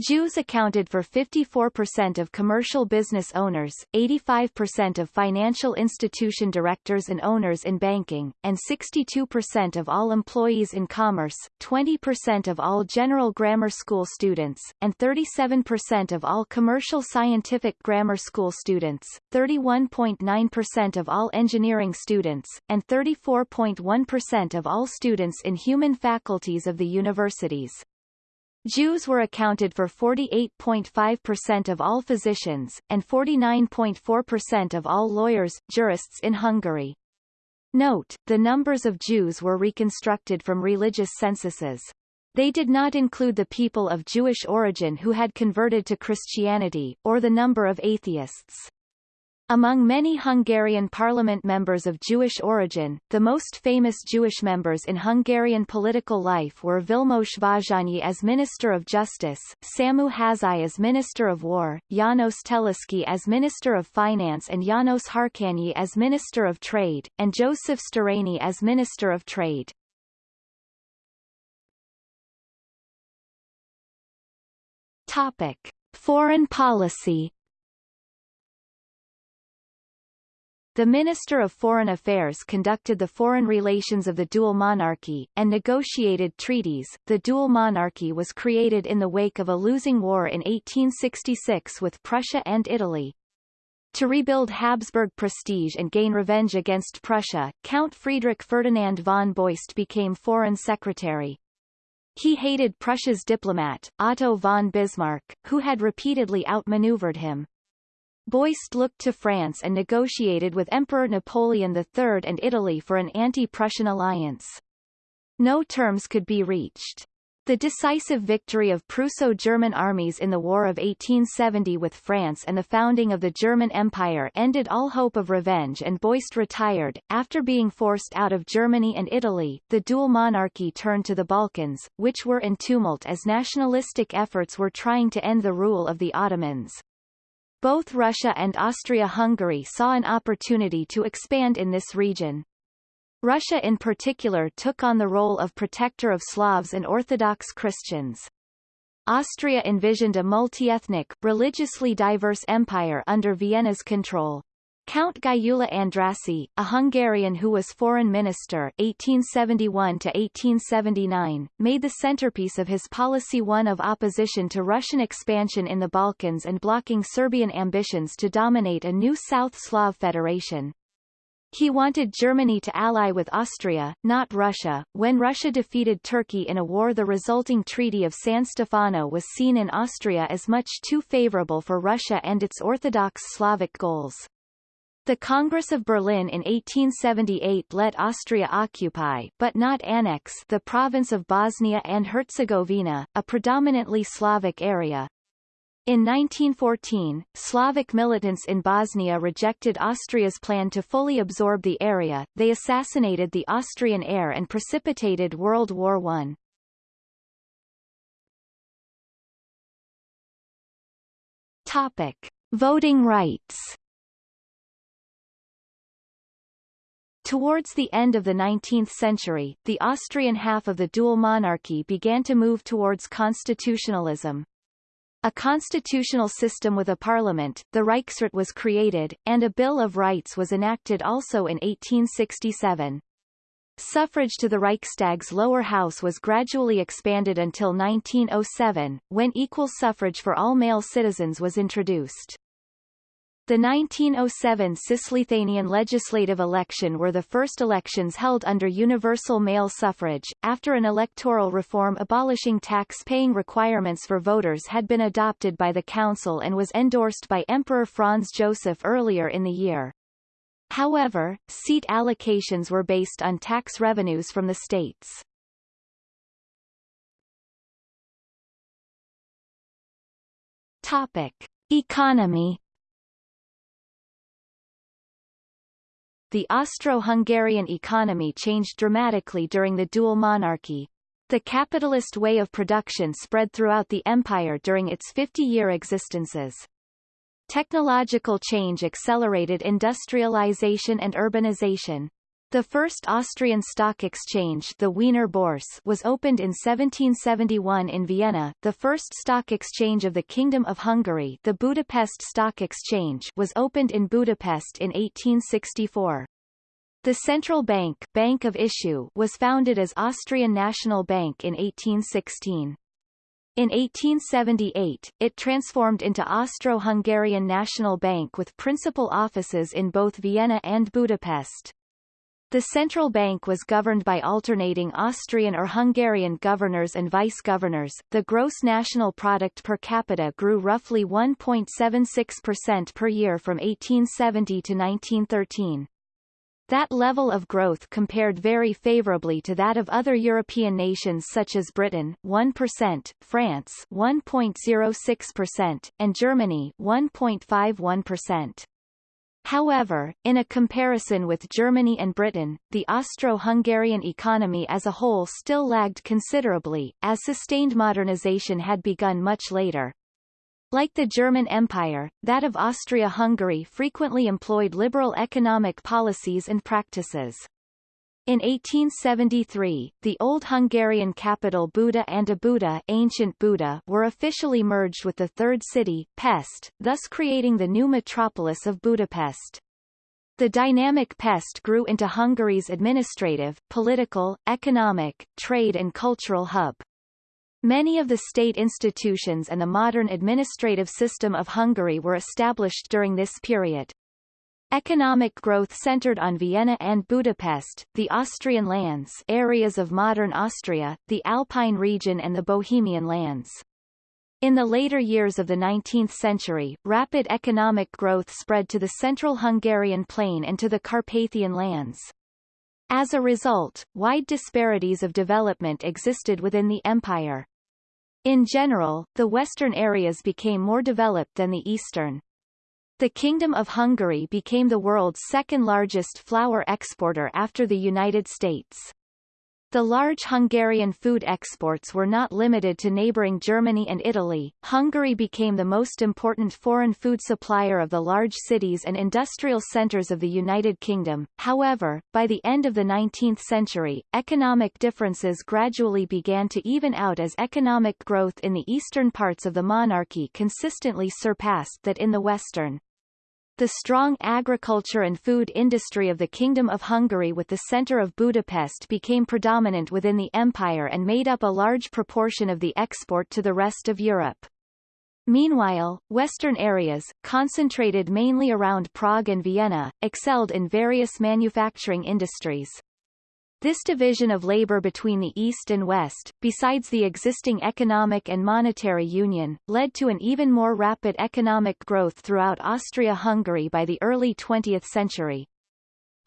Jews accounted for 54% of commercial business owners, 85% of financial institution directors and owners in banking, and 62% of all employees in commerce, 20% of all general grammar school students, and 37% of all commercial scientific grammar school students, 31.9% of all engineering students, and 34.1% of all students in human faculties of the universities. Jews were accounted for 48.5% of all physicians, and 49.4% of all lawyers, jurists in Hungary. Note, the numbers of Jews were reconstructed from religious censuses. They did not include the people of Jewish origin who had converted to Christianity, or the number of atheists. Among many Hungarian parliament members of Jewish origin, the most famous Jewish members in Hungarian political life were Vilmos Vázsonyi as Minister of Justice, Samu Hazai as Minister of War, János Teleszky as Minister of Finance and János Harkányi as Minister of Trade, and Joseph Szterényi as Minister of Trade. Topic. Foreign policy The Minister of Foreign Affairs conducted the foreign relations of the dual monarchy, and negotiated treaties. The dual monarchy was created in the wake of a losing war in 1866 with Prussia and Italy. To rebuild Habsburg prestige and gain revenge against Prussia, Count Friedrich Ferdinand von Beust became Foreign Secretary. He hated Prussia's diplomat, Otto von Bismarck, who had repeatedly outmaneuvered him. Beust looked to France and negotiated with Emperor Napoleon III and Italy for an anti-Prussian alliance. No terms could be reached. The decisive victory of Prusso-German armies in the War of 1870 with France and the founding of the German Empire ended all hope of revenge and Beust retired. After being forced out of Germany and Italy, the dual monarchy turned to the Balkans, which were in tumult as nationalistic efforts were trying to end the rule of the Ottomans. Both Russia and Austria-Hungary saw an opportunity to expand in this region. Russia in particular took on the role of protector of Slavs and Orthodox Christians. Austria envisioned a multi-ethnic, religiously diverse empire under Vienna's control. Count Gyula Andrássy, a Hungarian who was foreign minister 1871 to 1879, made the centerpiece of his policy one of opposition to Russian expansion in the Balkans and blocking Serbian ambitions to dominate a new South Slav federation. He wanted Germany to ally with Austria, not Russia. When Russia defeated Turkey in a war the resulting Treaty of San Stefano was seen in Austria as much too favorable for Russia and its Orthodox Slavic goals. The Congress of Berlin in 1878 let Austria occupy but not annex the province of Bosnia and Herzegovina, a predominantly Slavic area. In 1914, Slavic militants in Bosnia rejected Austria's plan to fully absorb the area, they assassinated the Austrian heir and precipitated World War I. Topic. Voting rights Towards the end of the 19th century, the Austrian half of the dual monarchy began to move towards constitutionalism. A constitutional system with a parliament, the Reichsrat was created, and a Bill of Rights was enacted also in 1867. Suffrage to the Reichstag's lower house was gradually expanded until 1907, when equal suffrage for all male citizens was introduced. The 1907 Cisleithanian legislative election were the first elections held under universal male suffrage, after an electoral reform abolishing tax-paying requirements for voters had been adopted by the Council and was endorsed by Emperor Franz Joseph earlier in the year. However, seat allocations were based on tax revenues from the states. Topic. Economy the Austro-Hungarian economy changed dramatically during the dual monarchy. The capitalist way of production spread throughout the empire during its 50-year existences. Technological change accelerated industrialization and urbanization. The first Austrian stock exchange the Wiener Börse was opened in 1771 in Vienna, the first stock exchange of the Kingdom of Hungary the Budapest Stock Exchange was opened in Budapest in 1864. The central bank Bank of Issue was founded as Austrian National Bank in 1816. In 1878, it transformed into Austro-Hungarian National Bank with principal offices in both Vienna and Budapest. The central bank was governed by alternating Austrian or Hungarian governors and vice-governors. The gross national product per capita grew roughly 1.76% per year from 1870 to 1913. That level of growth compared very favorably to that of other European nations such as Britain 1%, France 1.06%, and Germany 1.51%. However, in a comparison with Germany and Britain, the Austro-Hungarian economy as a whole still lagged considerably, as sustained modernization had begun much later. Like the German Empire, that of Austria-Hungary frequently employed liberal economic policies and practices. In 1873, the old Hungarian capital Buda and Óbuda ancient Buda were officially merged with the third city, Pest, thus creating the new metropolis of Budapest. The dynamic Pest grew into Hungary's administrative, political, economic, trade and cultural hub. Many of the state institutions and the modern administrative system of Hungary were established during this period. Economic growth centered on Vienna and Budapest, the Austrian lands areas of modern Austria, the Alpine region and the Bohemian lands. In the later years of the 19th century, rapid economic growth spread to the central Hungarian plain and to the Carpathian lands. As a result, wide disparities of development existed within the empire. In general, the western areas became more developed than the eastern. The Kingdom of Hungary became the world's second largest flour exporter after the United States. The large Hungarian food exports were not limited to neighboring Germany and Italy. Hungary became the most important foreign food supplier of the large cities and industrial centers of the United Kingdom. However, by the end of the 19th century, economic differences gradually began to even out as economic growth in the eastern parts of the monarchy consistently surpassed that in the western. The strong agriculture and food industry of the Kingdom of Hungary with the centre of Budapest became predominant within the empire and made up a large proportion of the export to the rest of Europe. Meanwhile, western areas, concentrated mainly around Prague and Vienna, excelled in various manufacturing industries. This division of labor between the East and West, besides the existing economic and monetary union, led to an even more rapid economic growth throughout Austria-Hungary by the early 20th century.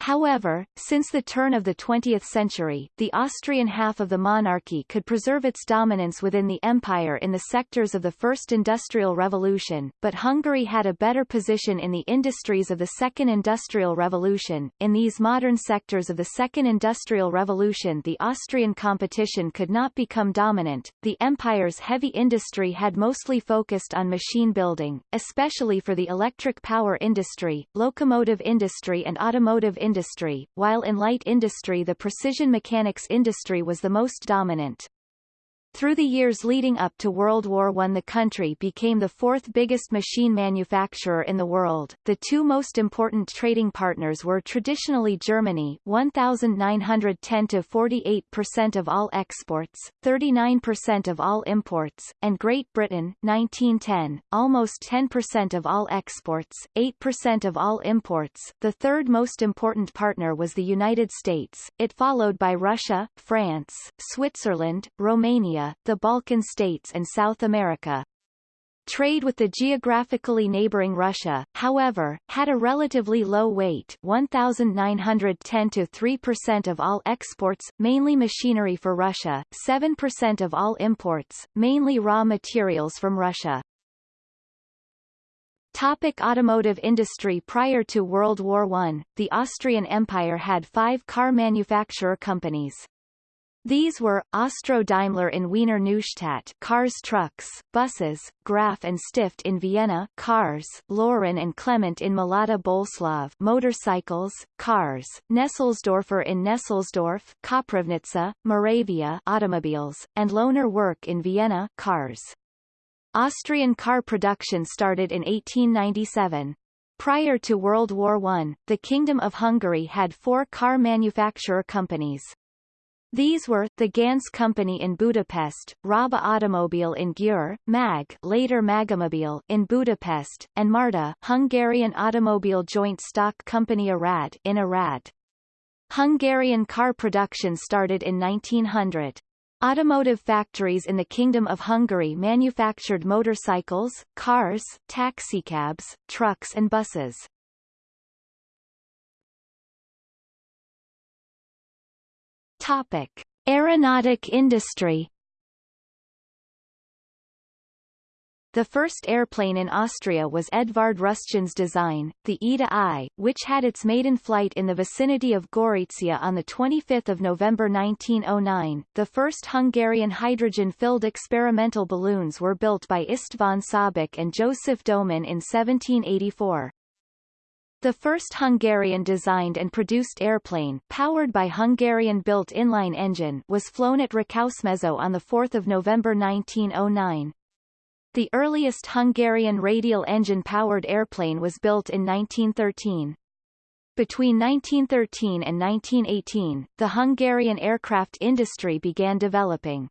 However, since the turn of the 20th century, the Austrian half of the monarchy could preserve its dominance within the empire in the sectors of the First Industrial Revolution, but Hungary had a better position in the industries of the Second Industrial Revolution. In these modern sectors of the Second Industrial Revolution the Austrian competition could not become dominant. The empire's heavy industry had mostly focused on machine building, especially for the electric power industry, locomotive industry and automotive industry industry, while in light industry the precision mechanics industry was the most dominant. Through the years leading up to World War I the country became the fourth biggest machine manufacturer in the world. The two most important trading partners were traditionally Germany 1910 to 48% of all exports, 39% of all imports, and Great Britain 1910, almost 10% of all exports, 8% of all imports. The third most important partner was the United States, it followed by Russia, France, Switzerland, Romania, the Balkan states and South America. Trade with the geographically neighboring Russia, however, had a relatively low weight 1,910 to 3% of all exports, mainly machinery for Russia, 7% of all imports, mainly raw materials from Russia. Topic automotive industry Prior to World War I, the Austrian Empire had five car manufacturer companies. These were, Austro-Daimler in Wiener Neustadt cars trucks, buses, Graf and Stift in Vienna cars, Laurin and Klement in Mlada Boleslav motorcycles, cars, Nesselsdorfer in Nesselsdorf Koprivnica, Moravia automobiles, and Lohner Work in Vienna cars. Austrian car production started in 1897. Prior to World War I, the Kingdom of Hungary had four car manufacturer companies. These were, the Ganz Company in Budapest, Raba Automobile in Győr, MAG later Magomobil in Budapest, and Marta Hungarian Automobile Joint Stock Company Arad in Arad. Hungarian car production started in 1900. Automotive factories in the Kingdom of Hungary manufactured motorcycles, cars, taxicabs, trucks and buses. Topic: Aeronautic industry. The first airplane in Austria was Edvard Rusjan's design, the Eda I, which had its maiden flight in the vicinity of Gorizia on 25 November 1909. The first Hungarian hydrogen-filled experimental balloons were built by István Szabik and Joseph Domin in 1784. The first Hungarian-designed and produced airplane powered by Hungarian-built inline engine was flown at Rákosmező on 4 November 1909. The earliest Hungarian radial engine-powered airplane was built in 1913. Between 1913 and 1918, the Hungarian aircraft industry began developing.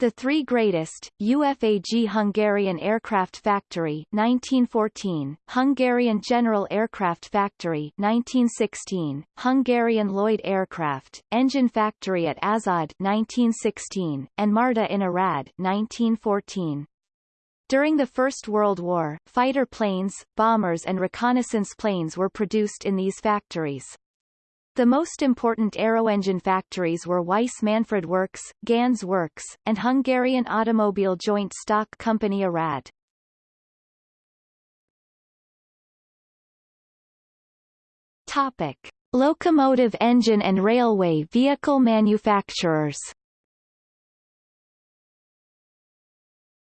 The three greatest, UFAG Hungarian Aircraft Factory 1914, Hungarian General Aircraft Factory 1916, Hungarian Lloyd Aircraft, Engine Factory at Aszód 1916, and Marta in Arad 1914. During the First World War, fighter planes, bombers and reconnaissance planes were produced in these factories. The most important aeroengine factories were Weiss Manfred Works, Ganz Works, and Hungarian Automobile Joint Stock Company Arad. Topic. Locomotive engine and railway vehicle manufacturers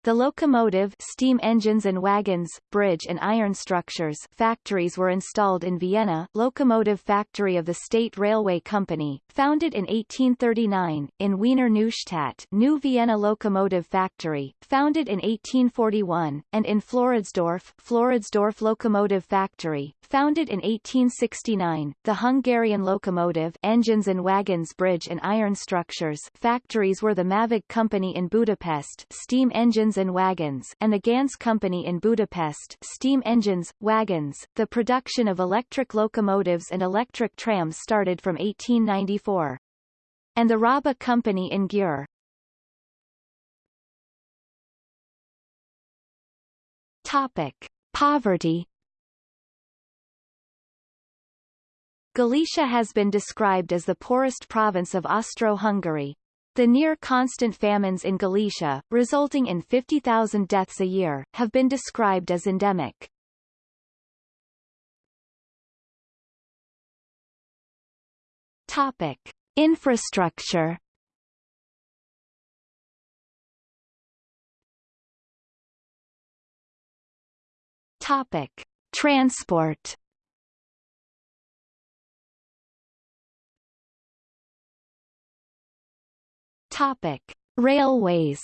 The locomotive steam engines and wagons, bridge and iron structures factories were installed in Vienna Locomotive Factory of the State Railway Company, founded in 1839, in Wiener Neustadt New Vienna Locomotive Factory, founded in 1841, and in Floridsdorf Floridsdorf Locomotive Factory, founded in 1869, the Hungarian locomotive engines and wagons bridge and iron structures factories were the MÁVAG Company in Budapest steam engines engines and wagons and the Ganz Company in Budapest steam engines, wagons. The production of electric locomotives and electric trams started from 1894. And the Raba Company in Győr. Topic. Poverty Galicia has been described as the poorest province of Austro-Hungary. The near-constant famines in Galicia, resulting in 50,000 deaths a year, have been described as endemic. Topic. Infrastructure Topic. Transport Topic: Railways.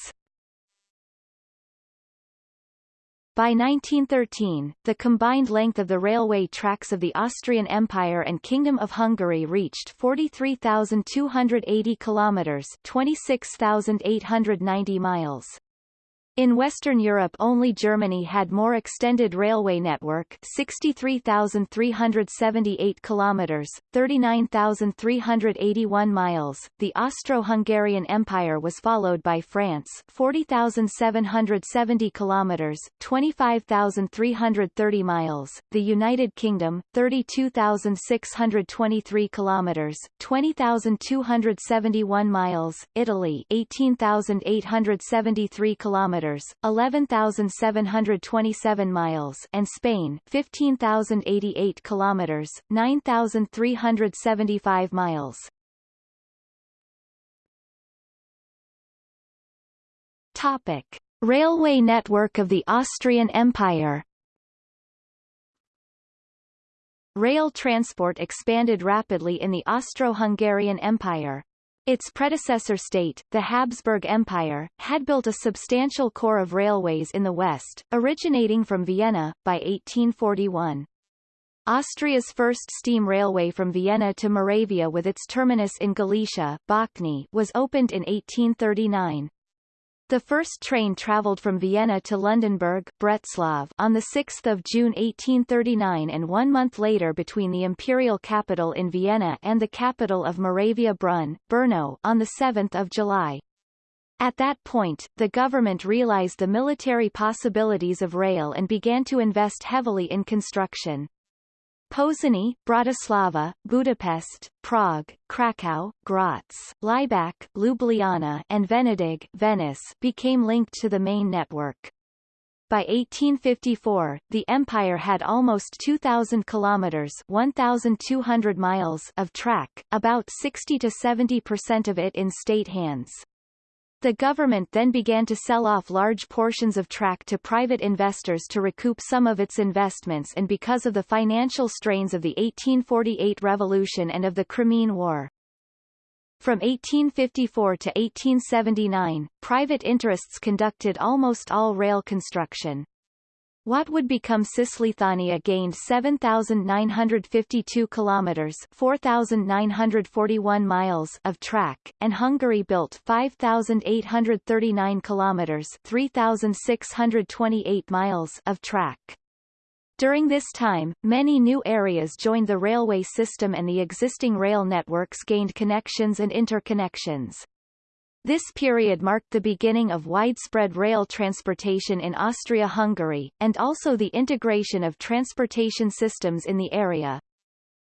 By 1913, the combined length of the railway tracks of the Austrian Empire and Kingdom of Hungary reached 43,280 kilometers, 26,890 miles. In Western Europe only Germany had more extended railway network 63,378 kilometers, 39,381 miles. The Austro-Hungarian Empire was followed by France 40,770 kilometers, 25,330 miles, the United Kingdom 32,623 kilometers, 20,271 miles, Italy 18,873 kilometers kilometers, 11,727 miles, and Spain, 15,088 kilometers, 9,375 miles. Topic: Railway network of the Austrian Empire. Rail transport expanded rapidly in the Austro-Hungarian Empire. Its predecessor state, the Habsburg Empire, had built a substantial core of railways in the west, originating from Vienna, by 1841. Austria's first steam railway from Vienna to Moravia with its terminus in Galicia Bochnia, was opened in 1839. The first train travelled from Vienna to Lundenburg Břeclav on 6 June 1839 and one month later between the imperial capital in Vienna and the capital of Moravia Brünn, Brno, on 7 July. At that point, the government realized the military possibilities of rail and began to invest heavily in construction. Pozsony, Bratislava, Budapest, Prague, Krakow, Graz, Laibach, Ljubljana and Venedig Venice became linked to the main network. By 1854, the empire had almost 2,000 kilometers 1,200 miles of track, about 60 to 70 percent of it in state hands. The government then began to sell off large portions of track to private investors to recoup some of its investments and because of the financial strains of the 1848 revolution and of the Crimean War. From 1854 to 1879, private interests conducted almost all rail construction. What would become Cisleithania gained 7,952 kilometers (4,941 miles) of track, and Hungary built 5,839 kilometers (3,628 miles) of track. During this time, many new areas joined the railway system and the existing rail networks gained connections and interconnections. This period marked the beginning of widespread rail transportation in Austria-Hungary, and also the integration of transportation systems in the area.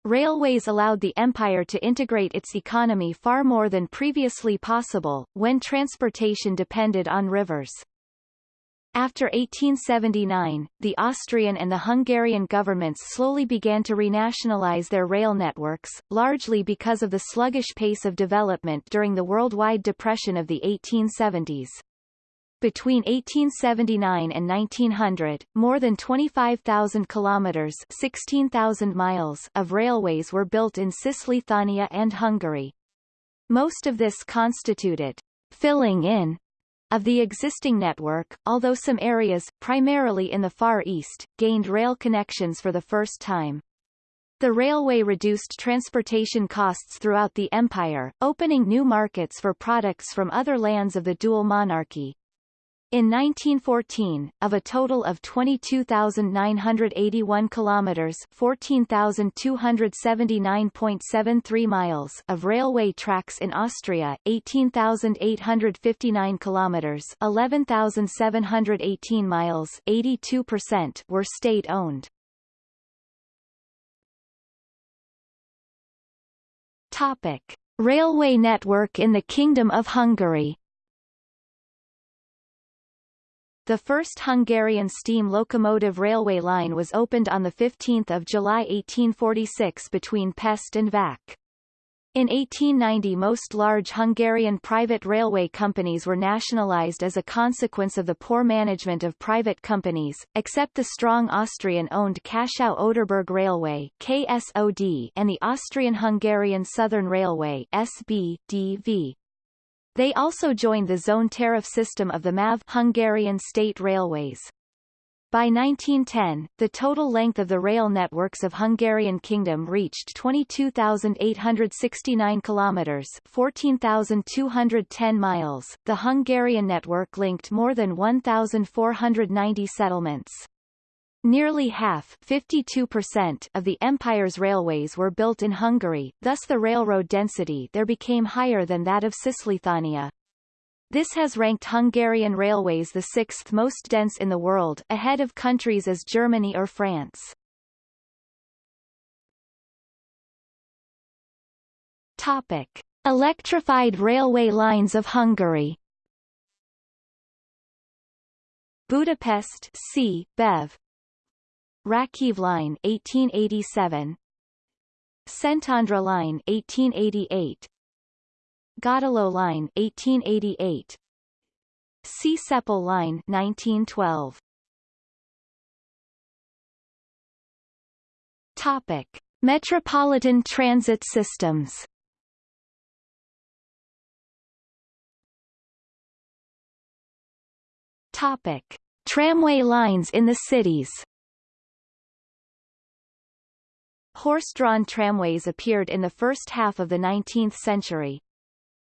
Railways allowed the empire to integrate its economy far more than previously possible, when transportation depended on rivers. After 1879, the Austrian and the Hungarian governments slowly began to renationalize their rail networks, largely because of the sluggish pace of development during the worldwide depression of the 1870s. Between 1879 and 1900, more than 25,000 kilometers 16,000 miles of railways were built in Cisleithania and Hungary. Most of this constituted filling in of the existing network, although some areas, primarily in the Far East, gained rail connections for the first time. The railway reduced transportation costs throughout the empire, opening new markets for products from other lands of the dual monarchy. In 1914, of a total of 22,981 kilometers (14,279.73 miles) of railway tracks in Austria, 18,859 kilometers (11,718 miles) 82% were state-owned. Topic. Railway network in the Kingdom of Hungary The first Hungarian steam locomotive railway line was opened on 15 July 1846 between Pest and Vác. In 1890 most large Hungarian private railway companies were nationalized as a consequence of the poor management of private companies, except the strong Austrian-owned Kaschau-Oderberg Railway KSOD and the Austrian-Hungarian Southern Railway SB, They also joined the zone tariff system of the MÁV Hungarian State Railways. By 1910, the total length of the rail networks of Hungarian Kingdom reached 22,869 kilometers, 14,210 miles. The Hungarian network linked more than 1,490 settlements. Nearly half 52% of the empire's railways were built in Hungary, thus the railroad density there became higher than that of Cisleithania. This has ranked Hungarian railways the sixth most dense in the world, ahead of countries as Germany or France. Topic. Electrified railway lines of Hungary Budapest C. Bev Ráckeve Line 1887 Szentendre Line 1888 Gödöllő Line 1888 Csepel Line 1912 Topic. Metropolitan transit systems. Topic. Tramway lines in the cities Horse-drawn tramways appeared in the first half of the 19th century,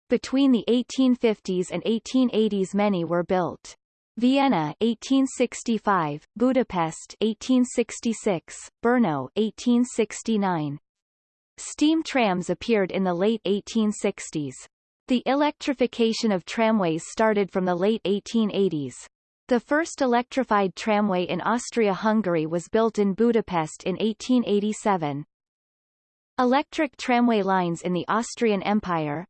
between the 1850s and 1880s many were built. Vienna 1865, Budapest 1866, Brno 1869. Steam trams appeared in the late 1860s. The electrification of tramways started from the late 1880s. The first electrified tramway in Austria-Hungary was built in Budapest in 1887. Electric tramway lines in the Austrian Empire,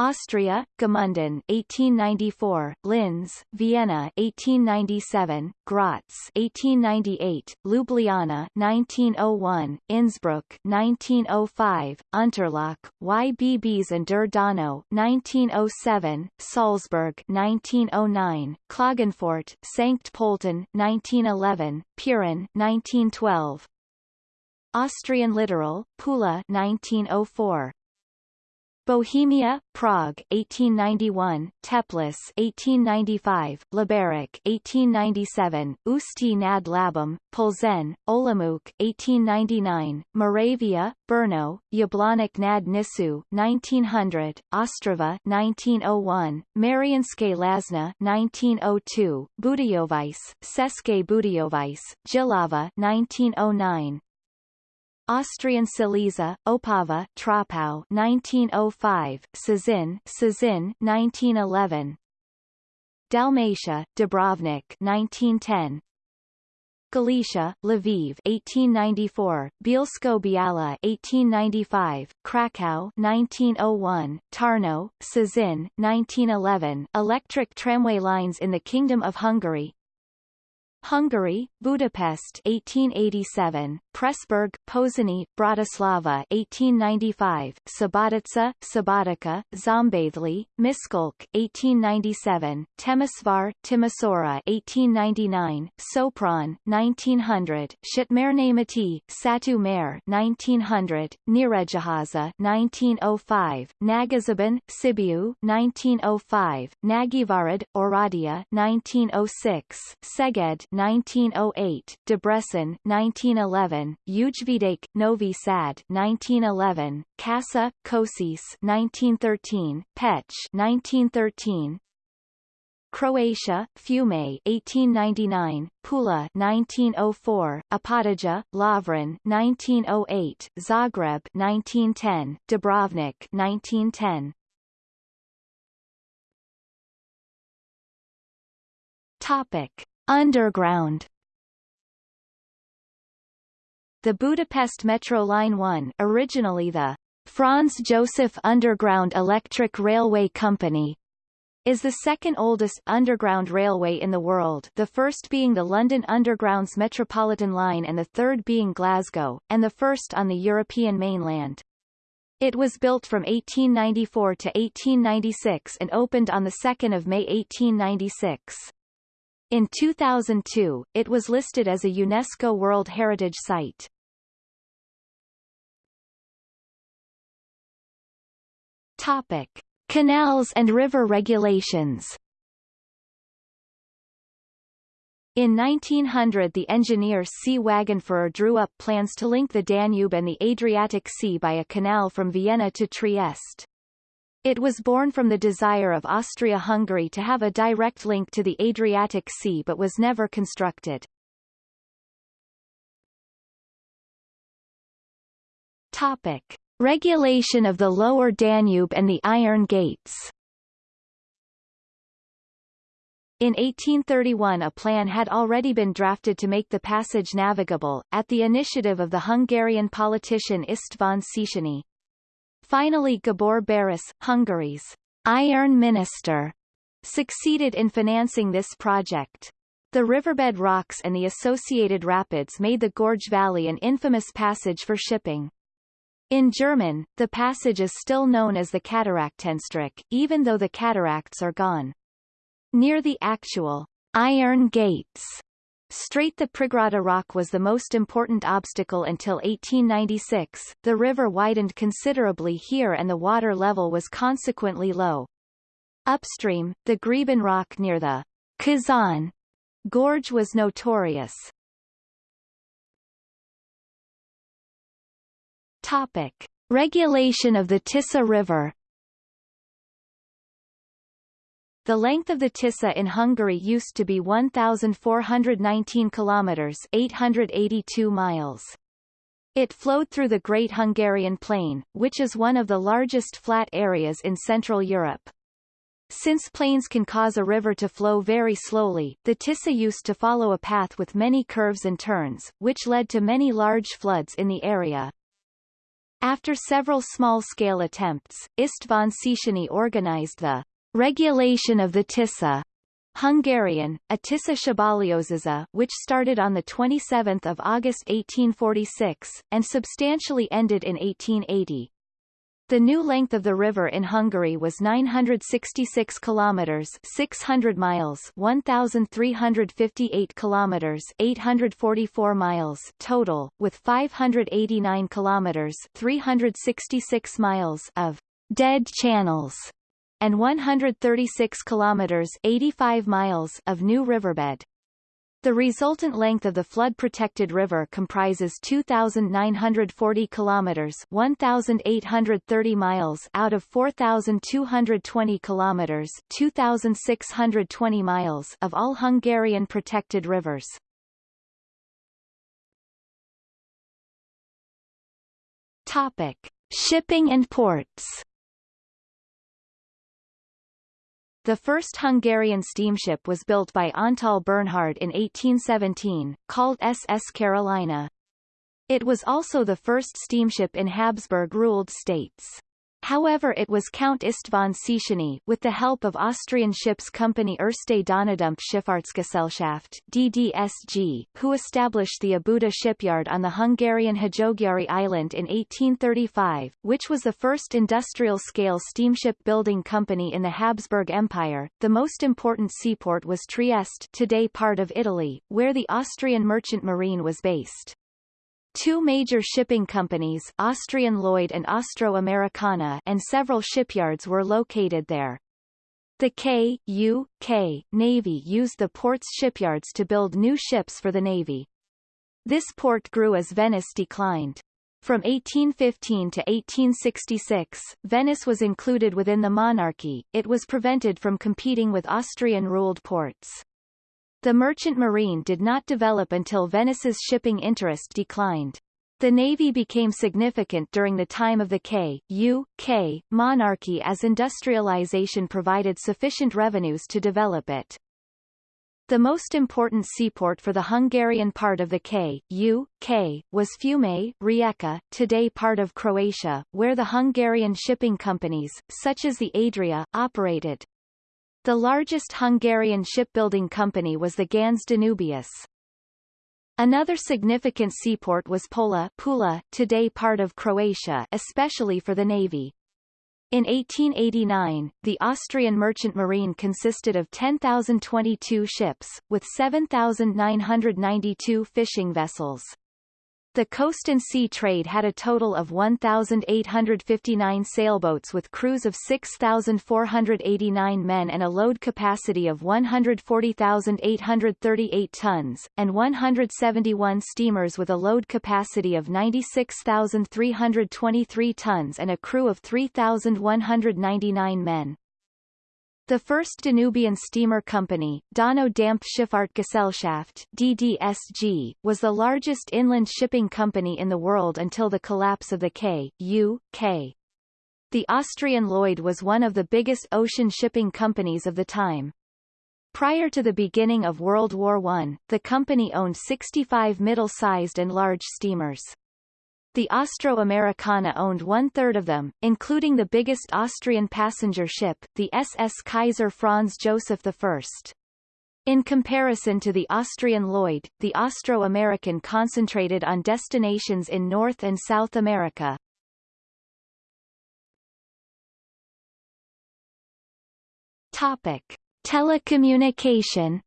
Austria, Gmunden 1894, Linz, Vienna 1897, Graz 1898, Ljubljana 1901, Innsbruck 1905, Unterach, Ybbs an der Donau 1907, Salzburg 1909, Klagenfurt, St. Pölten 1911, Piran 1912, Austrian Littoral, Pula 1904, Bohemia, Prague 1891, Teplice 1895, Liberec 1897, Ústí nad Labem, Plzeň, Olomouc 1899, Moravia, Brno, Jablonec nad Nisou 1900, Ostrava 1901, Mariánské Lázně 1902, Budějovice, České Budějovice, Jihlava 1909, Austrian Silesia, Opava, Troppau 1905, Cieszyn, Cieszyn 1911. Dalmatia, Dubrovnik 1910. Galicia, Lviv 1894, Bielsko-Biala 1895, Krakow 1901, Tarnow, Cieszyn 1911. Electric tramway lines in the Kingdom of Hungary Hungary, Budapest 1887, Pressburg, Pozsony, Bratislava 1895, Subotica, Subotica, Szombathely, Miskolc 1897, Temesvar, Timisoara 1899, Sopron 1900, Szatmárnémeti, Satu Mare 1900, Nyíregyháza 1905, Nagyszeben, Sibiu 1905, Nagyvárad, Oradea 1906, Szeged 1908, Debrecen 1911, Ujvidék, Novi Sad 1911, Kassa, Kosice 1913, Pécs 1913, Croatia, Fiume 1899, Pula 1904, Opatija, Lovran 1908, Zagreb 1910, Dubrovnik 1910. Topic: Underground The Budapest Metro Line 1 originally the Franz Joseph Underground Electric Railway Company is the second oldest underground railway in the world the first being the London Underground's Metropolitan Line and the third being Glasgow, and the first on the European mainland. It was built from 1894 to 1896 and opened on 2 May 1896. In 2002, it was listed as a UNESCO World Heritage Site. Topic. Canals and river regulations In 1900 the engineer C. Wagenführer drew up plans to link the Danube and the Adriatic Sea by a canal from Vienna to Trieste. It was born from the desire of Austria-Hungary to have a direct link to the Adriatic Sea but was never constructed. Topic. Regulation of the Lower Danube and the Iron Gates In 1831 a plan had already been drafted to make the passage navigable, at the initiative of the Hungarian politician István Széchenyi. Finally Gábor Baross, Hungary's iron minister, succeeded in financing this project. The riverbed rocks and the associated rapids made the Gorge Valley an infamous passage for shipping. In German, the passage is still known as the Kataraktenstrecke, even though the cataracts are gone. Near the actual Iron Gates Strait the Prigrada Rock was the most important obstacle until 1896. The river widened considerably here and the water level was consequently low. Upstream, the Greben Rock near the Kazan gorge was notorious. Topic. Regulation of the Tisza River The length of the Tisza in Hungary used to be 1,419 kilometers 882 miles. It flowed through the Great Hungarian Plain, which is one of the largest flat areas in Central Europe. Since plains can cause a river to flow very slowly, the Tisza used to follow a path with many curves and turns, which led to many large floods in the area. After several small-scale attempts, István Széchenyi organized the regulation of the Tisza Hungarian, a Tisza Szabályozása, which started on 27 August 1846, and substantially ended in 1880. The new length of the river in Hungary was 966 kilometers, 600 miles, 1358 kilometers, 844 miles total, with 589 kilometers, 366 miles of dead channels and 136 kilometers, 85 miles of new riverbed. The resultant length of the flood-protected river comprises 2,940 kilometers (1,830 miles) out of 4,220 kilometers (2,620 miles) of all Hungarian protected rivers. Topic: Shipping and ports. The first Hungarian steamship was built by Antal Bernhard in 1817, called SS Carolina. It was also the first steamship in Habsburg-ruled states. However it was Count István Széchenyi, with the help of Austrian ships company Erste Schifffahrtsgesellschaft DDSG, who established the Óbuda shipyard on the Hungarian Hajógyári island in 1835, which was the first industrial-scale steamship building company in the Habsburg Empire. The most important seaport was Trieste today part of Italy, where the Austrian merchant marine was based. Two major shipping companies Austrian Lloyd and Austro-Americana and several shipyards were located there. The K, U, K Navy used the port's shipyards to build new ships for the Navy. This port grew as Venice declined. From 1815 to 1866, Venice was included within the monarchy, it was prevented from competing with Austrian-ruled ports. The merchant marine did not develop until Venice's shipping interest declined. The navy became significant during the time of the K, U, K monarchy as industrialization provided sufficient revenues to develop it. The most important seaport for the Hungarian part of the K, U, K, was Fiume, Rijeka, today part of Croatia, where the Hungarian shipping companies, such as the Adria, operated. The largest Hungarian shipbuilding company was the Ganz Danubius. Another significant seaport was Pola, Pula, today part of Croatia, especially for the navy. In 1889, the Austrian merchant marine consisted of 10,022 ships, with 7,992 fishing vessels. The coast and sea trade had a total of 1,859 sailboats with crews of 6,489 men and a load capacity of 140,838 tons, and 171 steamers with a load capacity of 96,323 tons and a crew of 3,199 men. The first Danubian steamer company, Donau Dampfschifffahrtgesellschaft DDSG, was the largest inland shipping company in the world until the collapse of the K, U, K. The Austrian Lloyd was one of the biggest ocean shipping companies of the time. Prior to the beginning of World War I, the company owned 65 middle-sized and large steamers. The Austro-Americana owned one-third of them, including the biggest Austrian passenger ship, the SS Kaiser Franz Joseph I. In comparison to the Austrian Lloyd, the Austro-American concentrated on destinations in North and South America. Topic. Telecommunication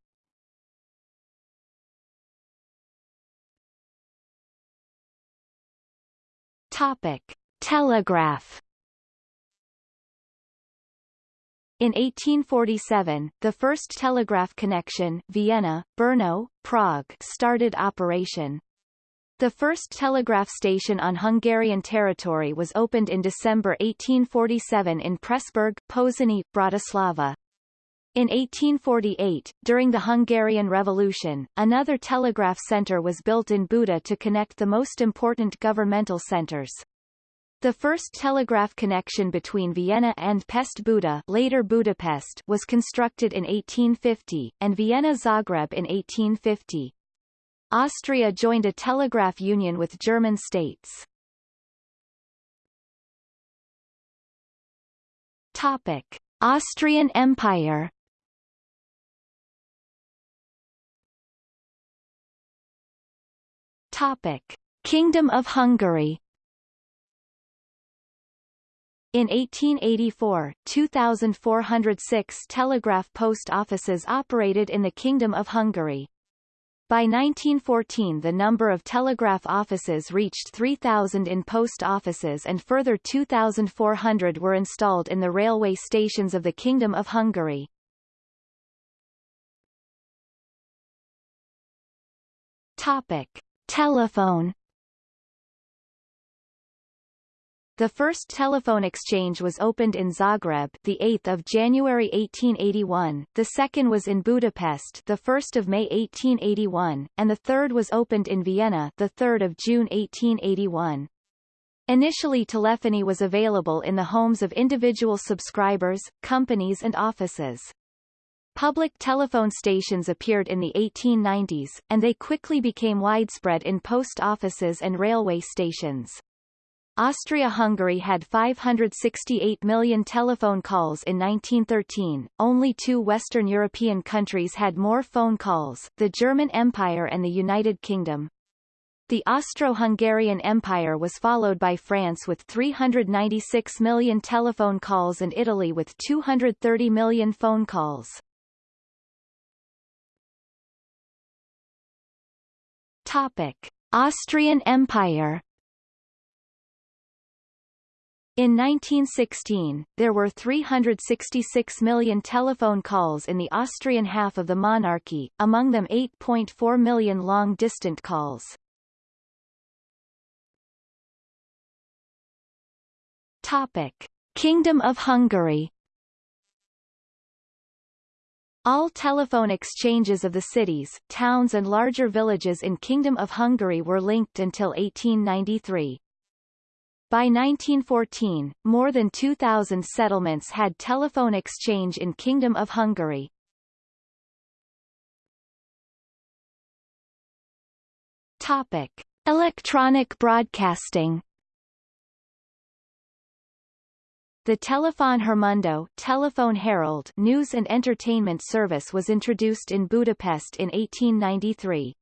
Topic: Telegraph. In 1847, the first telegraph connection Vienna, Brno, Prague started operation. The first telegraph station on Hungarian territory was opened in December 1847 in Pressburg, Pozsony, Bratislava. In 1848, during the Hungarian Revolution, another telegraph center was built in Buda to connect the most important governmental centers. The first telegraph connection between Vienna and Pest Buda later Budapest was constructed in 1850, and Vienna-Zagreb in 1850. Austria joined a telegraph union with German states. Topic. Austrian Empire Topic: Kingdom of Hungary in 1884, 2,406 telegraph post offices operated in the Kingdom of Hungary. By 1914 the number of telegraph offices reached 3,000 in post offices and further 2,400 were installed in the railway stations of the Kingdom of Hungary. Topic. Telephone The first telephone exchange was opened in Zagreb, the 8th of January 1881. The second was in Budapest, the 1st of May 1881, and the third was opened in Vienna, the 3rd of June 1881. Initially telephony was available in the homes of individual subscribers, companies and offices. Public telephone stations appeared in the 1890s, and they quickly became widespread in post offices and railway stations. Austria-Hungary had 568 million telephone calls in 1913, only two Western European countries had more phone calls, the German Empire and the United Kingdom. The Austro-Hungarian Empire was followed by France with 396 million telephone calls and Italy with 230 million phone calls. Topic: Austrian Empire. In 1916, there were 366 million telephone calls in the Austrian half of the monarchy, among them 8.4 million long-distant calls. Topic: Kingdom of Hungary all telephone exchanges of the cities, towns and larger villages in Kingdom of Hungary were linked until 1893. By 1914, more than 2,000 settlements had telephone exchange in Kingdom of Hungary. Topic. Electronic broadcasting The Telefon Hírmondó Telephone Herald news and entertainment service was introduced in Budapest in 1893.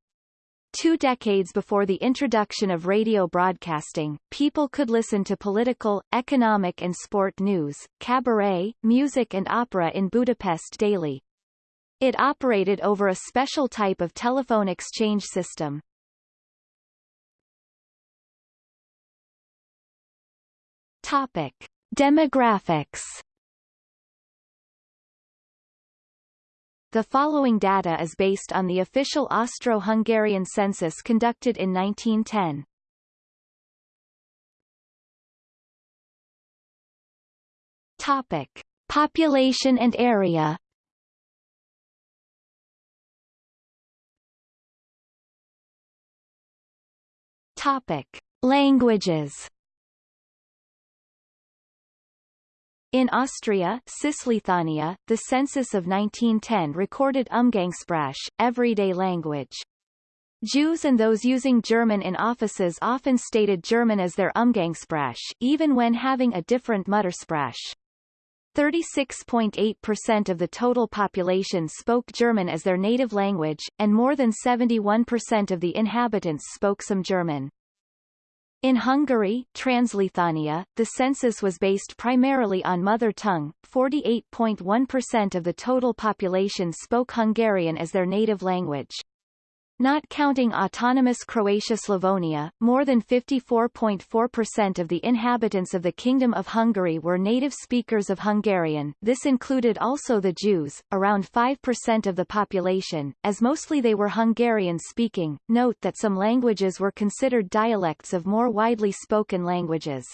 Two decades before the introduction of radio broadcasting, people could listen to political, economic and sport news, cabaret, music and opera in Budapest daily. It operated over a special type of telephone exchange system. Topic. Demographics The following data is based on the official Austro-Hungarian census conducted in 1910. Topic: Population and area. Topic: Languages. In Austria Cisleithania, the census of 1910 recorded Umgangssprache, everyday language. Jews and those using German in offices often stated German as their Umgangssprache, even when having a different Muttersprache. 36.8% of the total population spoke German as their native language, and more than 71% of the inhabitants spoke some German. In Hungary, Transleithania, the census was based primarily on mother tongue. 48.1% of the total population spoke Hungarian as their native language. Not counting autonomous Croatia-Slavonia, more than 54.4% of the inhabitants of the Kingdom of Hungary were native speakers of Hungarian this included also the Jews, around 5% of the population, as mostly they were Hungarian-speaking. Note that some languages were considered dialects of more widely spoken languages.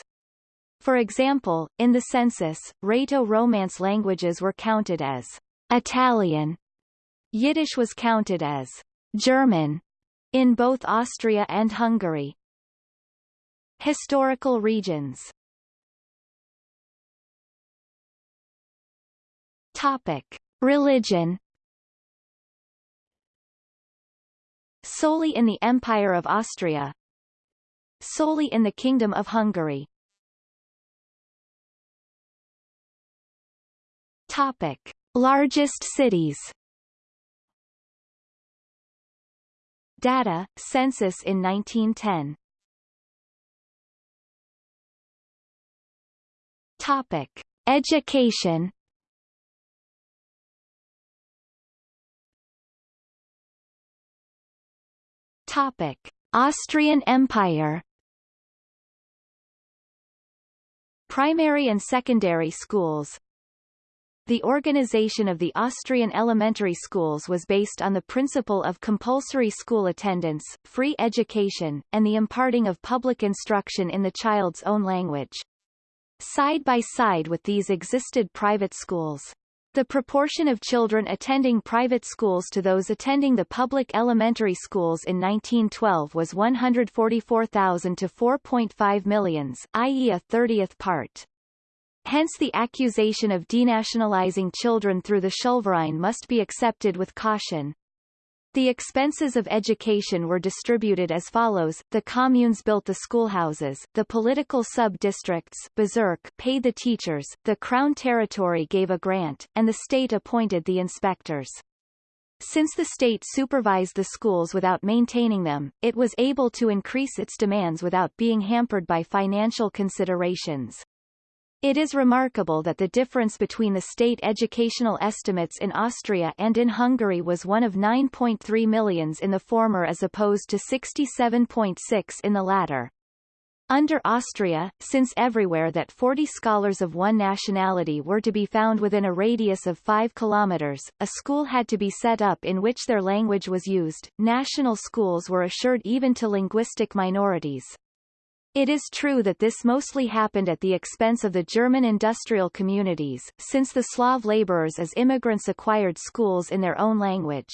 For example, in the census, Rhaeto-Romance languages were counted as Italian. Yiddish was counted as German in both Austria and Hungary. Historical regions Topic. Religion Solely in the Empire of Austria Solely in the Kingdom of Hungary Topic. Largest cities Data, census in 1910 Topic. Education Topic. Austrian Empire Primary and secondary schools the organization of the Austrian elementary schools was based on the principle of compulsory school attendance, free education, and the imparting of public instruction in the child's own language. Side by side with these existed private schools. The proportion of children attending private schools to those attending the public elementary schools in 1912 was 144,000 to 4.5 millions, i.e. a thirtieth part. Hence the accusation of denationalizing children through the Schulverein must be accepted with caution. The expenses of education were distributed as follows, the communes built the schoolhouses, the political sub-districts paid the teachers, the Crown territory gave a grant, and the state appointed the inspectors. Since the state supervised the schools without maintaining them, it was able to increase its demands without being hampered by financial considerations. It is remarkable that the difference between the state educational estimates in Austria and in Hungary was one of 9.3 millions in the former as opposed to 67.6 in the latter. Under Austria, since everywhere that 40 scholars of one nationality were to be found within a radius of 5 kilometers, a school had to be set up in which their language was used. National schools were assured even to linguistic minorities. It is true that this mostly happened at the expense of the German industrial communities, since the Slav laborers as immigrants acquired schools in their own language.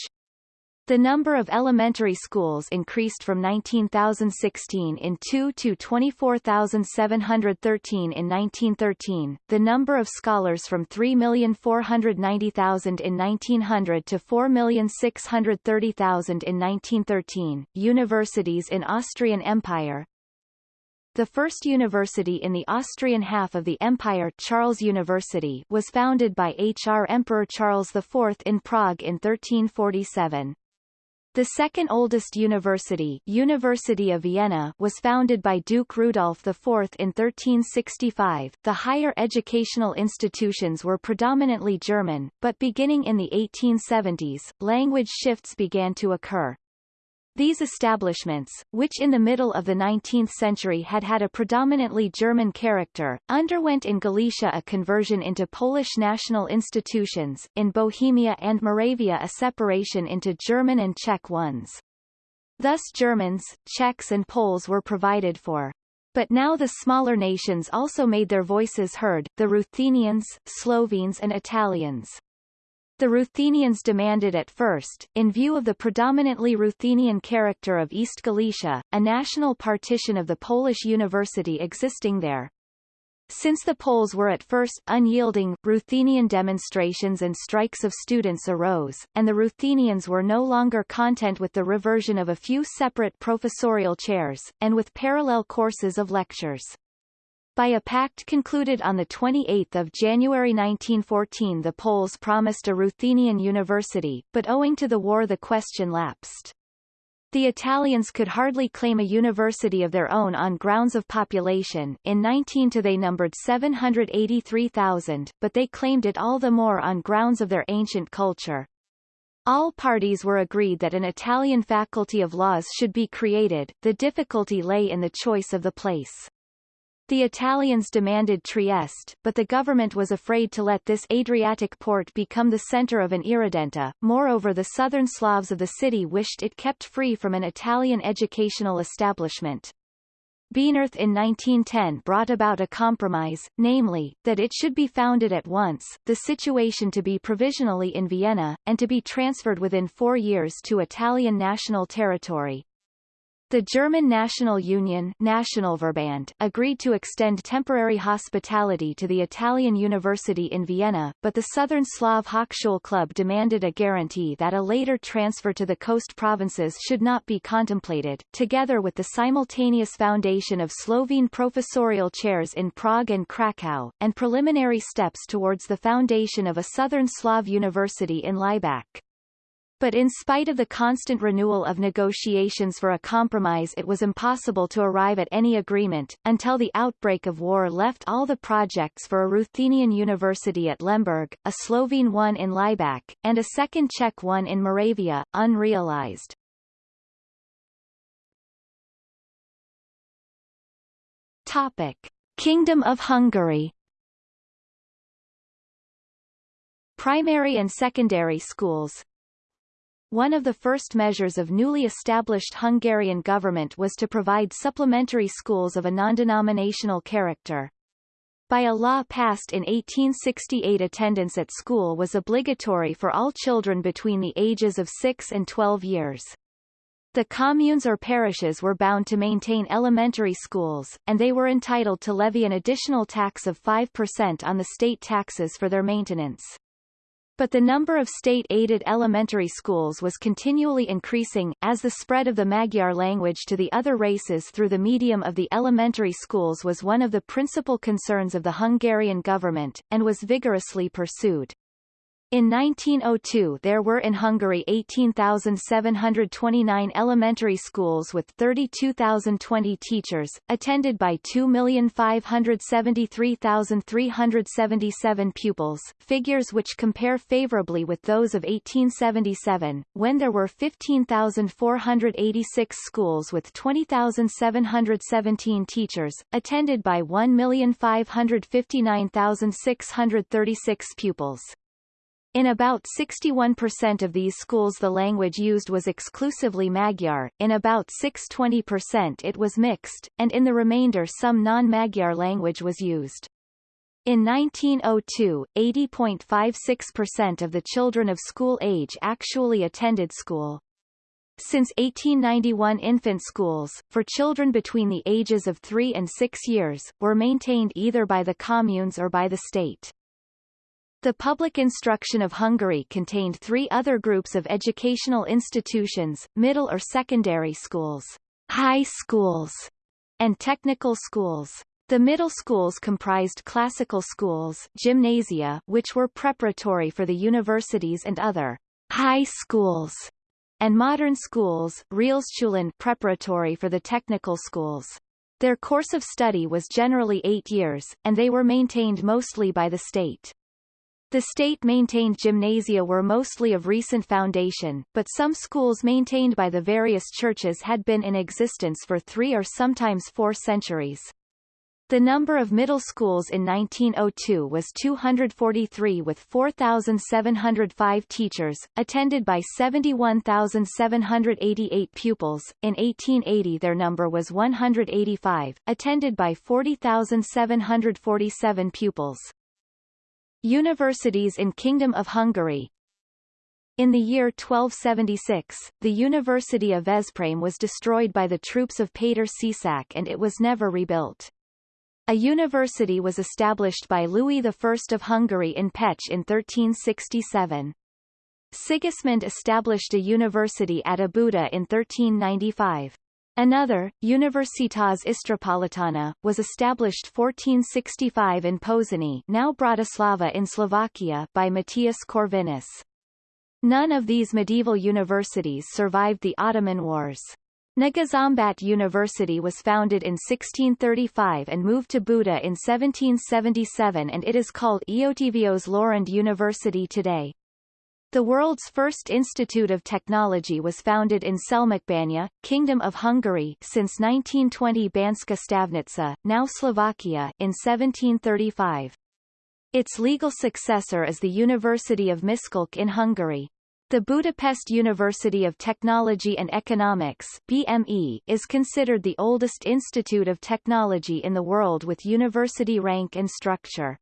The number of elementary schools increased from 19,016 in 2 to 24,713 in 1913, the number of scholars from 3,490,000 in 1900 to 4,630,000 in 1913, universities in Austrian Empire, the first university in the Austrian half of the empire Charles University was founded by H.R. Emperor Charles IV in Prague in 1347. The second oldest university, University of Vienna, was founded by Duke Rudolf IV in 1365. The higher educational institutions were predominantly German, but beginning in the 1870s, language shifts began to occur. These establishments, which in the middle of the 19th century had had a predominantly German character, underwent in Galicia a conversion into Polish national institutions, in Bohemia and Moravia a separation into German and Czech ones. Thus Germans, Czechs and Poles were provided for. But now the smaller nations also made their voices heard, the Ruthenians, Slovenes and Italians. The Ruthenians demanded at first, in view of the predominantly Ruthenian character of East Galicia, a national partition of the Polish university existing there. Since the Poles were at first unyielding, Ruthenian demonstrations and strikes of students arose, and the Ruthenians were no longer content with the reversion of a few separate professorial chairs, and with parallel courses of lectures. By a pact concluded on 28 January 1914 the Poles promised a Ruthenian university, but owing to the war the question lapsed. The Italians could hardly claim a university of their own on grounds of population, in 19 to they numbered 783,000, but they claimed it all the more on grounds of their ancient culture. All parties were agreed that an Italian faculty of laws should be created, the difficulty lay in the choice of the place. The Italians demanded Trieste, but the government was afraid to let this Adriatic port become the center of an irredenta. Moreover the southern Slavs of the city wished it kept free from an Italian educational establishment. Bienerth in 1910 brought about a compromise, namely, that it should be founded at once, the situation to be provisionally in Vienna, and to be transferred within four years to Italian national territory. The German National Union Nationalverband agreed to extend temporary hospitality to the Italian University in Vienna, but the Southern Slav Hochschule Club demanded a guarantee that a later transfer to the coast provinces should not be contemplated, together with the simultaneous foundation of Slovene professorial chairs in Prague and Krakow, and preliminary steps towards the foundation of a Southern Slav university in Laibach. But in spite of the constant renewal of negotiations for a compromise it was impossible to arrive at any agreement, until the outbreak of war left all the projects for a Ruthenian university at Lemberg, a Slovene one in Laibach, and a second Czech one in Moravia, unrealized. Topic. Kingdom of Hungary Primary and secondary schools, one of the first measures of newly established Hungarian government was to provide supplementary schools of a non-denominational character. By a law passed in 1868 attendance at school was obligatory for all children between the ages of 6 and 12 years. The communes or parishes were bound to maintain elementary schools, and they were entitled to levy an additional tax of 5% on the state taxes for their maintenance. But the number of state-aided elementary schools was continually increasing, as the spread of the Magyar language to the other races through the medium of the elementary schools was one of the principal concerns of the Hungarian government, and was vigorously pursued. In 1902 there were in Hungary 18,729 elementary schools with 32,020 teachers, attended by 2,573,377 pupils, figures which compare favorably with those of 1877, when there were 15,486 schools with 20,717 teachers, attended by 1,559,636 pupils. In about 61% of these schools the language used was exclusively Magyar, in about 6-20% it was mixed, and in the remainder some non-Magyar language was used. In 1902, 80.56% of the children of school age actually attended school. Since 1891 infant schools, for children between the ages of 3 and 6 years, were maintained either by the communes or by the state. The public instruction of Hungary contained three other groups of educational institutions, middle or secondary schools, high schools, and technical schools. The middle schools comprised classical schools gymnasia, which were preparatory for the universities and other high schools and modern schools Realschulen preparatory for the technical schools. Their course of study was generally eight years, and they were maintained mostly by the state. The state-maintained gymnasia were mostly of recent foundation, but some schools maintained by the various churches had been in existence for three or sometimes four centuries. The number of middle schools in 1902 was 243 with 4,705 teachers, attended by 71,788 pupils. In 1880 their number was 185, attended by 40,747 pupils. Universities in Kingdom of Hungary in the year 1276, the University of Veszprém was destroyed by the troops of Péter Csák and it was never rebuilt. A university was established by Louis I of Hungary in Pécs in 1367. Sigismund established a university at Óbuda in 1395. Another, Universitas Istropolitana, was established 1465 in Pozsony now Bratislava in Slovakia by Matthias Corvinus. None of these medieval universities survived the Ottoman Wars. Nagyszombat University was founded in 1635 and moved to Buda in 1777 and it is called Eötvös Loránd University today. The world's first institute of technology was founded in Selmecbánya, Kingdom of Hungary since 1920 Banská Štiavnica, now Slovakia, in 1735. Its legal successor is the University of Miskolc in Hungary. The Budapest University of Technology and Economics BME, is considered the oldest institute of technology in the world with university rank and structure.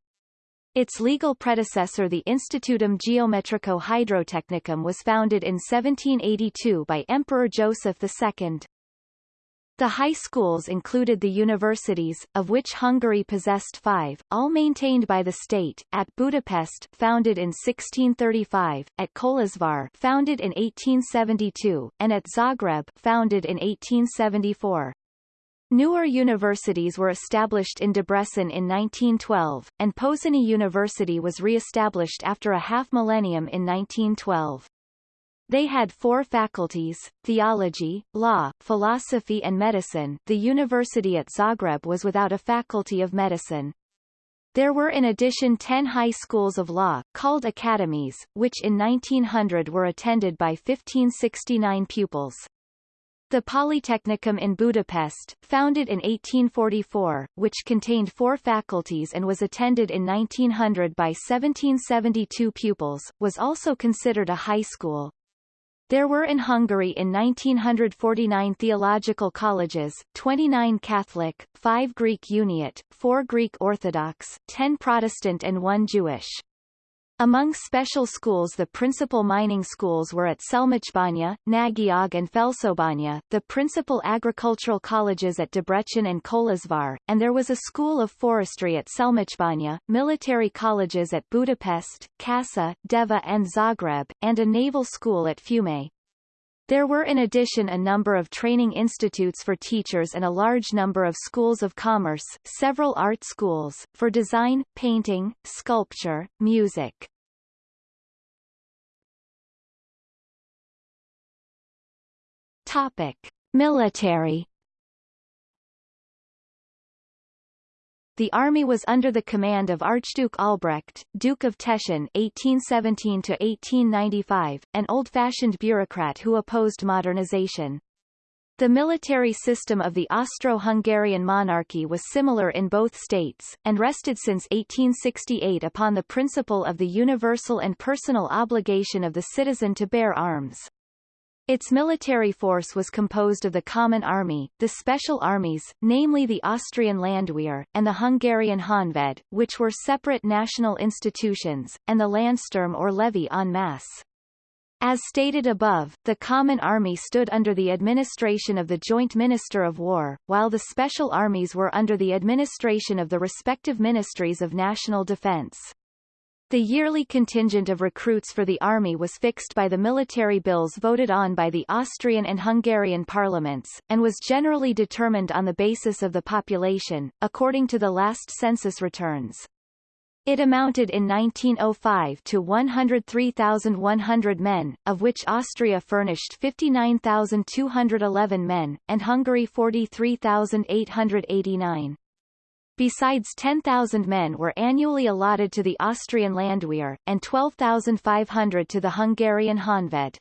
Its legal predecessor the Institutum Geometrico Hydrotechnicum was founded in 1782 by Emperor Joseph II. The high schools included the universities, of which Hungary possessed five, all maintained by the state, at Budapest founded in 1635, at Kolozsvár founded in 1872, and at Zagreb founded in 1874. Newer universities were established in Debrecen in 1912, and Pozsony University was re-established after a half-millennium in 1912. They had four faculties, theology, law, philosophy and medicine. The university at Zagreb was without a faculty of medicine. There were in addition ten high schools of law, called academies, which in 1900 were attended by 1569 pupils. The Polytechnicum in Budapest, founded in 1844, which contained four faculties and was attended in 1900 by 1772 pupils, was also considered a high school. There were in Hungary in 1949 theological colleges, 29 Catholic, 5 Greek Uniate, 4 Greek Orthodox, 10 Protestant and 1 Jewish. Among special schools the principal mining schools were at Selmecbánya, Nagyág and Felsobánya, the principal agricultural colleges at Debrecen and Kolozsvár, and there was a school of forestry at Selmecbánya, military colleges at Budapest, Kassa, Deva and Zagreb, and a naval school at Fiume. There were in addition a number of training institutes for teachers and a large number of schools of commerce, several art schools, for design, painting, sculpture, music. Topic. Military The army was under the command of Archduke Albrecht, Duke of Teschen (1817–1895), an old-fashioned bureaucrat who opposed modernization. The military system of the Austro-Hungarian monarchy was similar in both states, and rested since 1868 upon the principle of the universal and personal obligation of the citizen to bear arms. Its military force was composed of the Common Army, the Special Armies, namely the Austrian Landwehr, and the Hungarian Honved, which were separate national institutions, and the Landsturm or levy en masse. As stated above, the Common Army stood under the administration of the Joint Minister of War, while the Special Armies were under the administration of the respective Ministries of National Defense. The yearly contingent of recruits for the army was fixed by the military bills voted on by the Austrian and Hungarian parliaments, and was generally determined on the basis of the population, according to the last census returns. It amounted in 1905 to 103,100 men, of which Austria furnished 59,211 men, and Hungary 43,889. Besides 10,000 men were annually allotted to the Austrian Landwehr, and 12,500 to the Hungarian Honved.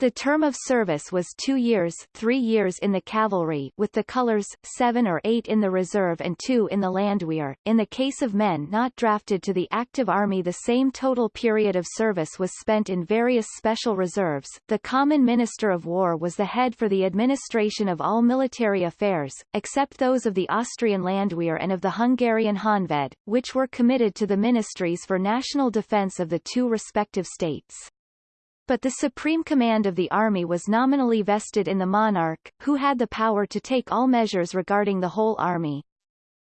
The term of service was two years three years in the cavalry with the colours, seven or eight in the reserve and two in the Landwehr. In the case of men not drafted to the active army the same total period of service was spent in various special reserves. The Common Minister of War was the head for the administration of all military affairs, except those of the Austrian Landwehr and of the Hungarian Honved, which were committed to the ministries for national defence of the two respective states. But the supreme command of the army was nominally vested in the monarch, who had the power to take all measures regarding the whole army.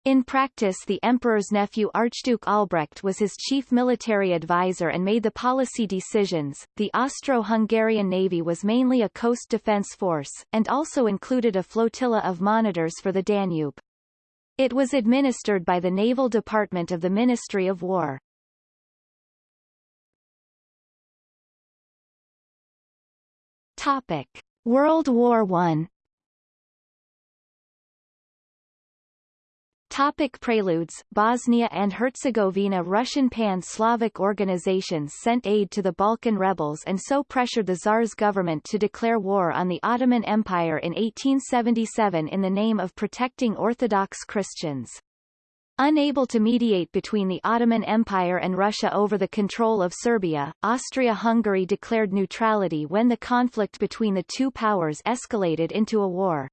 In practice the emperor's nephew Archduke Albrecht was his chief military advisor and made the policy decisions. The Austro-Hungarian navy was mainly a coast defense force, and also included a flotilla of monitors for the Danube. It was administered by the Naval Department of the Ministry of War. Topic: World War One. Topic preludes Bosnia and Herzegovina Russian pan-Slavic organizations sent aid to the Balkan rebels and so pressured the Tsar's government to declare war on the Ottoman Empire in 1877 in the name of protecting Orthodox Christians. Unable to mediate between the Ottoman Empire and Russia over the control of Serbia, Austria-Hungary declared neutrality when the conflict between the two powers escalated into a war.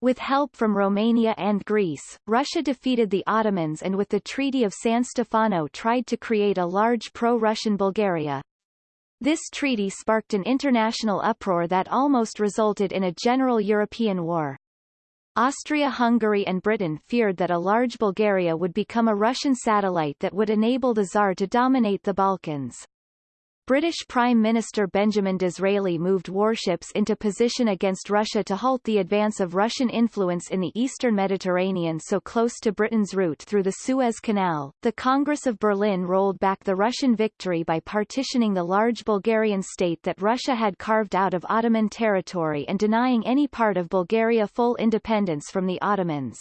With help from Romania and Greece, Russia defeated the Ottomans and with the Treaty of San Stefano tried to create a large pro-Russian Bulgaria. This treaty sparked an international uproar that almost resulted in a general European war. Austria-Hungary and Britain feared that a large Bulgaria would become a Russian satellite that would enable the Tsar to dominate the Balkans. British Prime Minister Benjamin Disraeli moved warships into position against Russia to halt the advance of Russian influence in the eastern Mediterranean so close to Britain's route through the Suez Canal. The Congress of Berlin rolled back the Russian victory by partitioning the large Bulgarian state that Russia had carved out of Ottoman territory and denying any part of Bulgaria full independence from the Ottomans.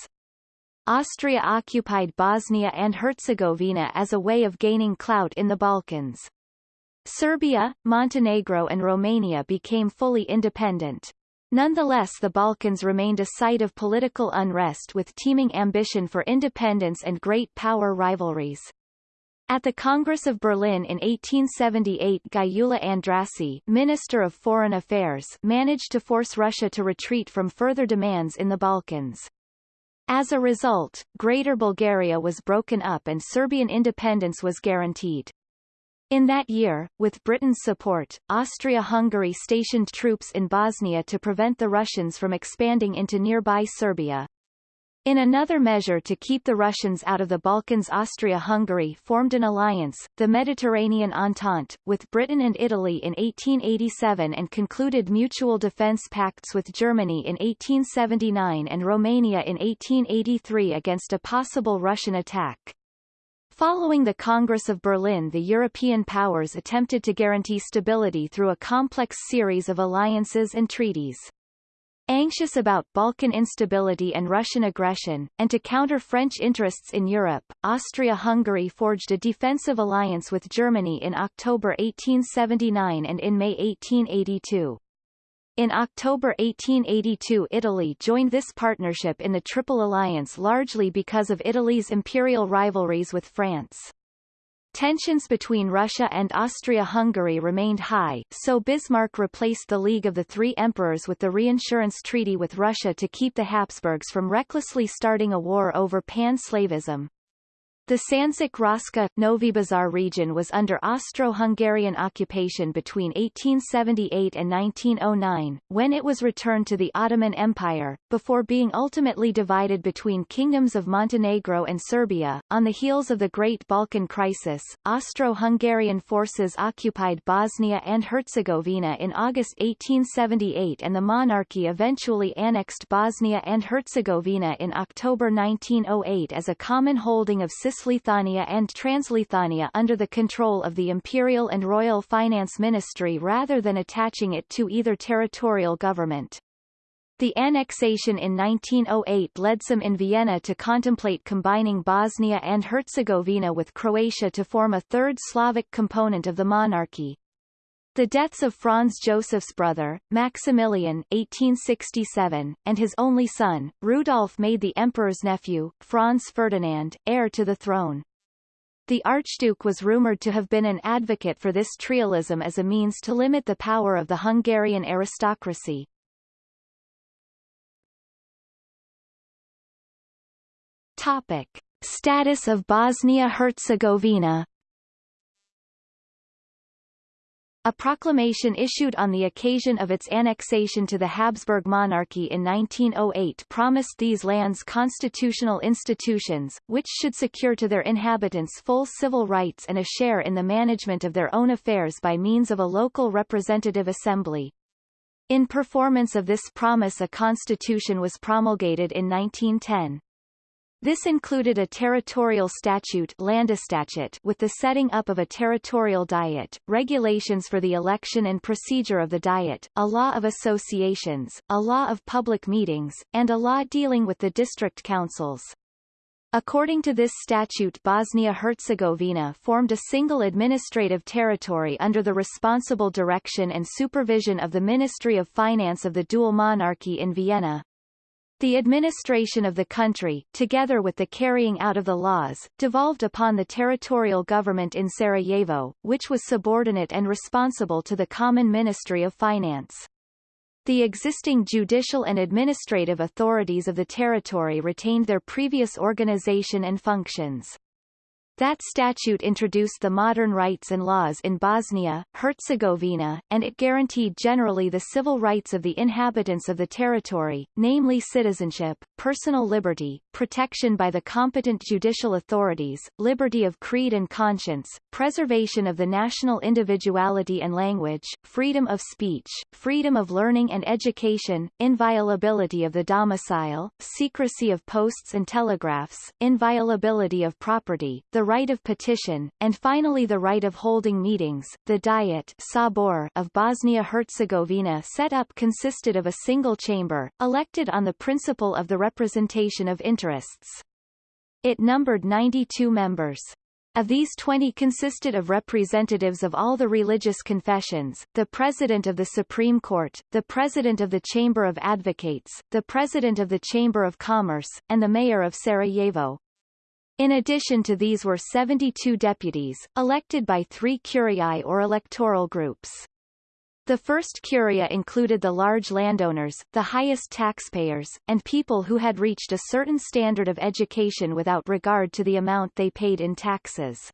Austria occupied Bosnia and Herzegovina as a way of gaining clout in the Balkans. Serbia, Montenegro and Romania became fully independent. Nonetheless the Balkans remained a site of political unrest with teeming ambition for independence and great power rivalries. At the Congress of Berlin in 1878 Gyula Andrássy Minister of Foreign Affairs managed to force Russia to retreat from further demands in the Balkans. As a result, Greater Bulgaria was broken up and Serbian independence was guaranteed. In that year, with Britain's support, Austria-Hungary stationed troops in Bosnia to prevent the Russians from expanding into nearby Serbia. In another measure to keep the Russians out of the Balkans Austria-Hungary formed an alliance, the Mediterranean Entente, with Britain and Italy in 1887 and concluded mutual defence pacts with Germany in 1879 and Romania in 1883 against a possible Russian attack. Following the Congress of Berlin the European powers attempted to guarantee stability through a complex series of alliances and treaties. Anxious about Balkan instability and Russian aggression, and to counter French interests in Europe, Austria-Hungary forged a defensive alliance with Germany in October 1879 and in May 1882. In October 1882 Italy joined this partnership in the Triple Alliance largely because of Italy's imperial rivalries with France. Tensions between Russia and Austria-Hungary remained high, so Bismarck replaced the League of the Three Emperors with the reinsurance treaty with Russia to keep the Habsburgs from recklessly starting a war over pan-Slavism. The Sandžak Raška, Novi Bazar region was under Austro-Hungarian occupation between 1878 and 1909, when it was returned to the Ottoman Empire, before being ultimately divided between kingdoms of Montenegro and Serbia. On the heels of the Great Balkan Crisis, Austro-Hungarian forces occupied Bosnia and Herzegovina in August 1878 and the monarchy eventually annexed Bosnia and Herzegovina in October 1908 as a common holding of Cisleithania and Transleithania under the control of the Imperial and Royal Finance Ministry rather than attaching it to either territorial government. The annexation in 1908 led some in Vienna to contemplate combining Bosnia and Herzegovina with Croatia to form a third Slavic component of the monarchy. The deaths of Franz Joseph's brother, Maximilian 1867, and his only son, Rudolf made the emperor's nephew, Franz Ferdinand, heir to the throne. The Archduke was rumoured to have been an advocate for this trialism as a means to limit the power of the Hungarian aristocracy. Topic. Status of Bosnia-Herzegovina A proclamation issued on the occasion of its annexation to the Habsburg monarchy in 1908 promised these lands constitutional institutions, which should secure to their inhabitants full civil rights and a share in the management of their own affairs by means of a local representative assembly. In performance of this promise a constitution was promulgated in 1910. This included a territorial statute with the setting up of a territorial diet, regulations for the election and procedure of the diet, a law of associations, a law of public meetings, and a law dealing with the district councils. According to this statute Bosnia-Herzegovina formed a single administrative territory under the responsible direction and supervision of the Ministry of Finance of the dual monarchy in Vienna, the administration of the country, together with the carrying out of the laws, devolved upon the territorial government in Sarajevo, which was subordinate and responsible to the Common Ministry of Finance. The existing judicial and administrative authorities of the territory retained their previous organization and functions. That statute introduced the modern rights and laws in Bosnia, Herzegovina, and it guaranteed generally the civil rights of the inhabitants of the territory, namely citizenship, personal liberty, protection by the competent judicial authorities, liberty of creed and conscience, preservation of the national individuality and language, freedom of speech, freedom of learning and education, inviolability of the domicile, secrecy of posts and telegraphs, inviolability of property, the the right of petition, and finally the right of holding meetings. The Diet Sabor of Bosnia-Herzegovina set up consisted of a single chamber, elected on the principle of the representation of interests. It numbered 92 members. Of these 20 consisted of representatives of all the religious confessions, the President of the Supreme Court, the President of the Chamber of Advocates, the President of the Chamber of Commerce, and the Mayor of Sarajevo. In addition to these were 72 deputies, elected by three curiae or electoral groups. The first curia included the large landowners, the highest taxpayers, and people who had reached a certain standard of education without regard to the amount they paid in taxes.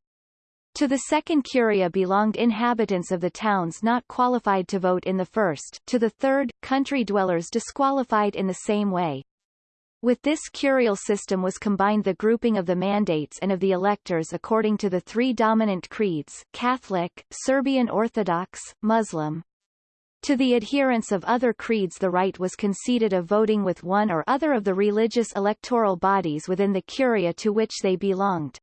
To the second curia belonged inhabitants of the towns not qualified to vote in the first, to the third, country dwellers disqualified in the same way, with this curial system was combined the grouping of the mandates and of the electors according to the three dominant creeds Catholic, Serbian Orthodox, Muslim. To the adherents of other creeds the right was conceded of voting with one or other of the religious electoral bodies within the curia to which they belonged.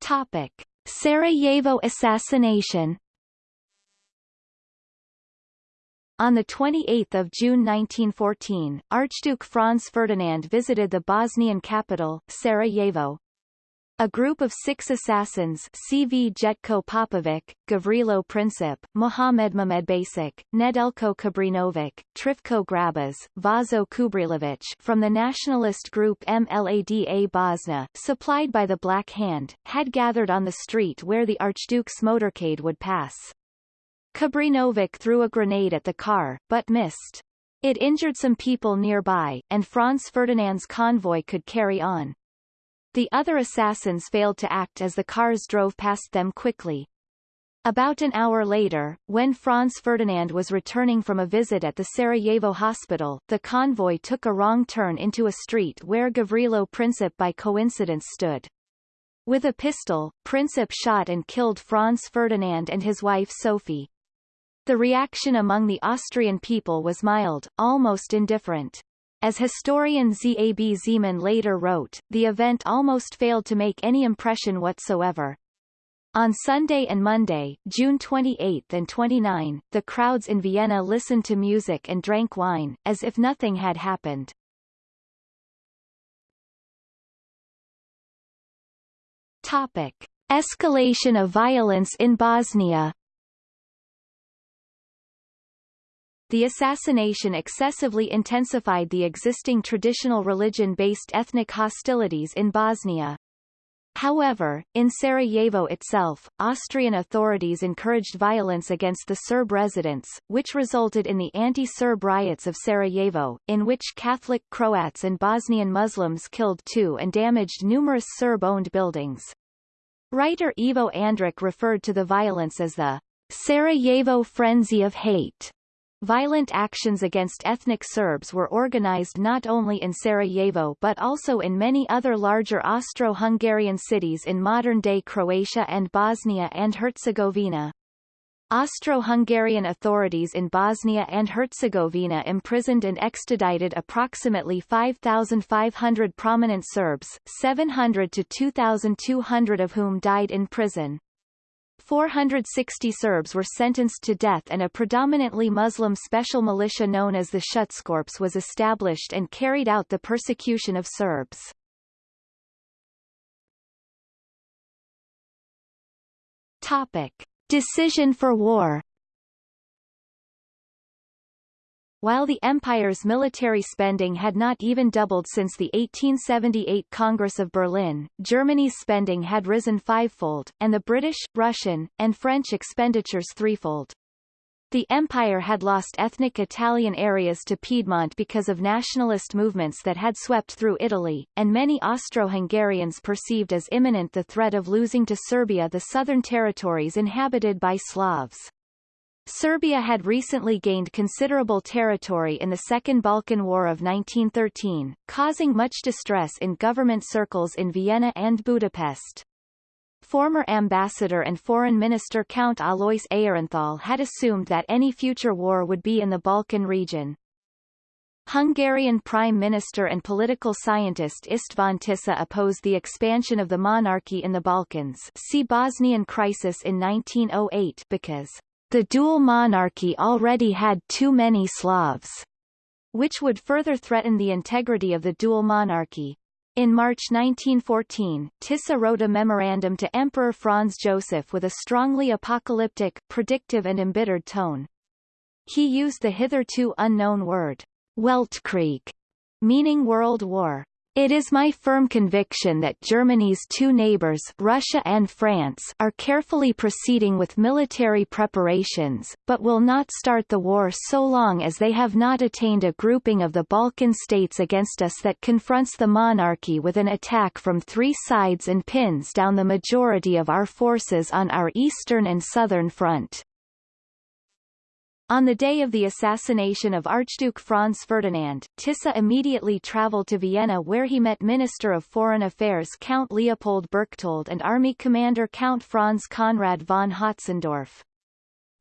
Topic. Sarajevo assassination On 28 June 1914, Archduke Franz Ferdinand visited the Bosnian capital, Sarajevo. A group of six assassins Cvjetko Popović, Gavrilo Princip, Mohamed Basic, Nedeljko Čabrinović, Trifko Grabež, Vaso Čubrilović from the nationalist group MLADA Bosna, supplied by the Black Hand, had gathered on the street where the Archduke's motorcade would pass. Čabrinović threw a grenade at the car, but missed. It injured some people nearby, and Franz Ferdinand's convoy could carry on. The other assassins failed to act as the cars drove past them quickly. About an hour later, when Franz Ferdinand was returning from a visit at the Sarajevo hospital, the convoy took a wrong turn into a street where Gavrilo Princip by coincidence stood. With a pistol, Princip shot and killed Franz Ferdinand and his wife Sophie. The reaction among the Austrian people was mild, almost indifferent. As historian Zab Zeman later wrote, the event almost failed to make any impression whatsoever. On Sunday and Monday, June 28 and 29, the crowds in Vienna listened to music and drank wine, as if nothing had happened. Topic. Escalation of violence in Bosnia The assassination excessively intensified the existing traditional religion-based ethnic hostilities in Bosnia. However, in Sarajevo itself, Austrian authorities encouraged violence against the Serb residents, which resulted in the anti-Serb riots of Sarajevo, in which Catholic Croats and Bosnian Muslims killed two and damaged numerous Serb-owned buildings. Writer Ivo Andrić referred to the violence as the Sarajevo frenzy of hate. Violent actions against ethnic Serbs were organized not only in Sarajevo but also in many other larger Austro-Hungarian cities in modern-day Croatia and Bosnia and Herzegovina. Austro-Hungarian authorities in Bosnia and Herzegovina imprisoned and extradited approximately 5,500 prominent Serbs, 700 to 2,200 of whom died in prison. 460 Serbs were sentenced to death and a predominantly Muslim special militia known as the Schutzkorps was established and carried out the persecution of Serbs. Topic. Decision for war While the empire's military spending had not even doubled since the 1878 Congress of Berlin, Germany's spending had risen fivefold, and the British, Russian, and French expenditures threefold. The empire had lost ethnic Italian areas to Piedmont because of nationalist movements that had swept through Italy, and many Austro-Hungarians perceived as imminent the threat of losing to Serbia the southern territories inhabited by Slavs. Serbia had recently gained considerable territory in the Second Balkan War of 1913, causing much distress in government circles in Vienna and Budapest. Former ambassador and foreign minister Count Alois Aehrenthal had assumed that any future war would be in the Balkan region. Hungarian Prime Minister and political scientist István Tisza opposed the expansion of the monarchy in the Balkans see Bosnian crisis in 1908 because the dual monarchy already had too many Slavs, which would further threaten the integrity of the dual monarchy. In March 1914, Tisza wrote a memorandum to Emperor Franz Joseph with a strongly apocalyptic, predictive and embittered tone. He used the hitherto unknown word, Weltkrieg, meaning World War. It is my firm conviction that Germany's two neighbors Russia and France are carefully proceeding with military preparations, but will not start the war so long as they have not attained a grouping of the Balkan states against us that confronts the monarchy with an attack from three sides and pins down the majority of our forces on our eastern and southern front. On the day of the assassination of Archduke Franz Ferdinand, Tisza immediately travelled to Vienna where he met Minister of Foreign Affairs Count Leopold Berchtold and Army Commander Count Franz Conrad von Hötzendorf.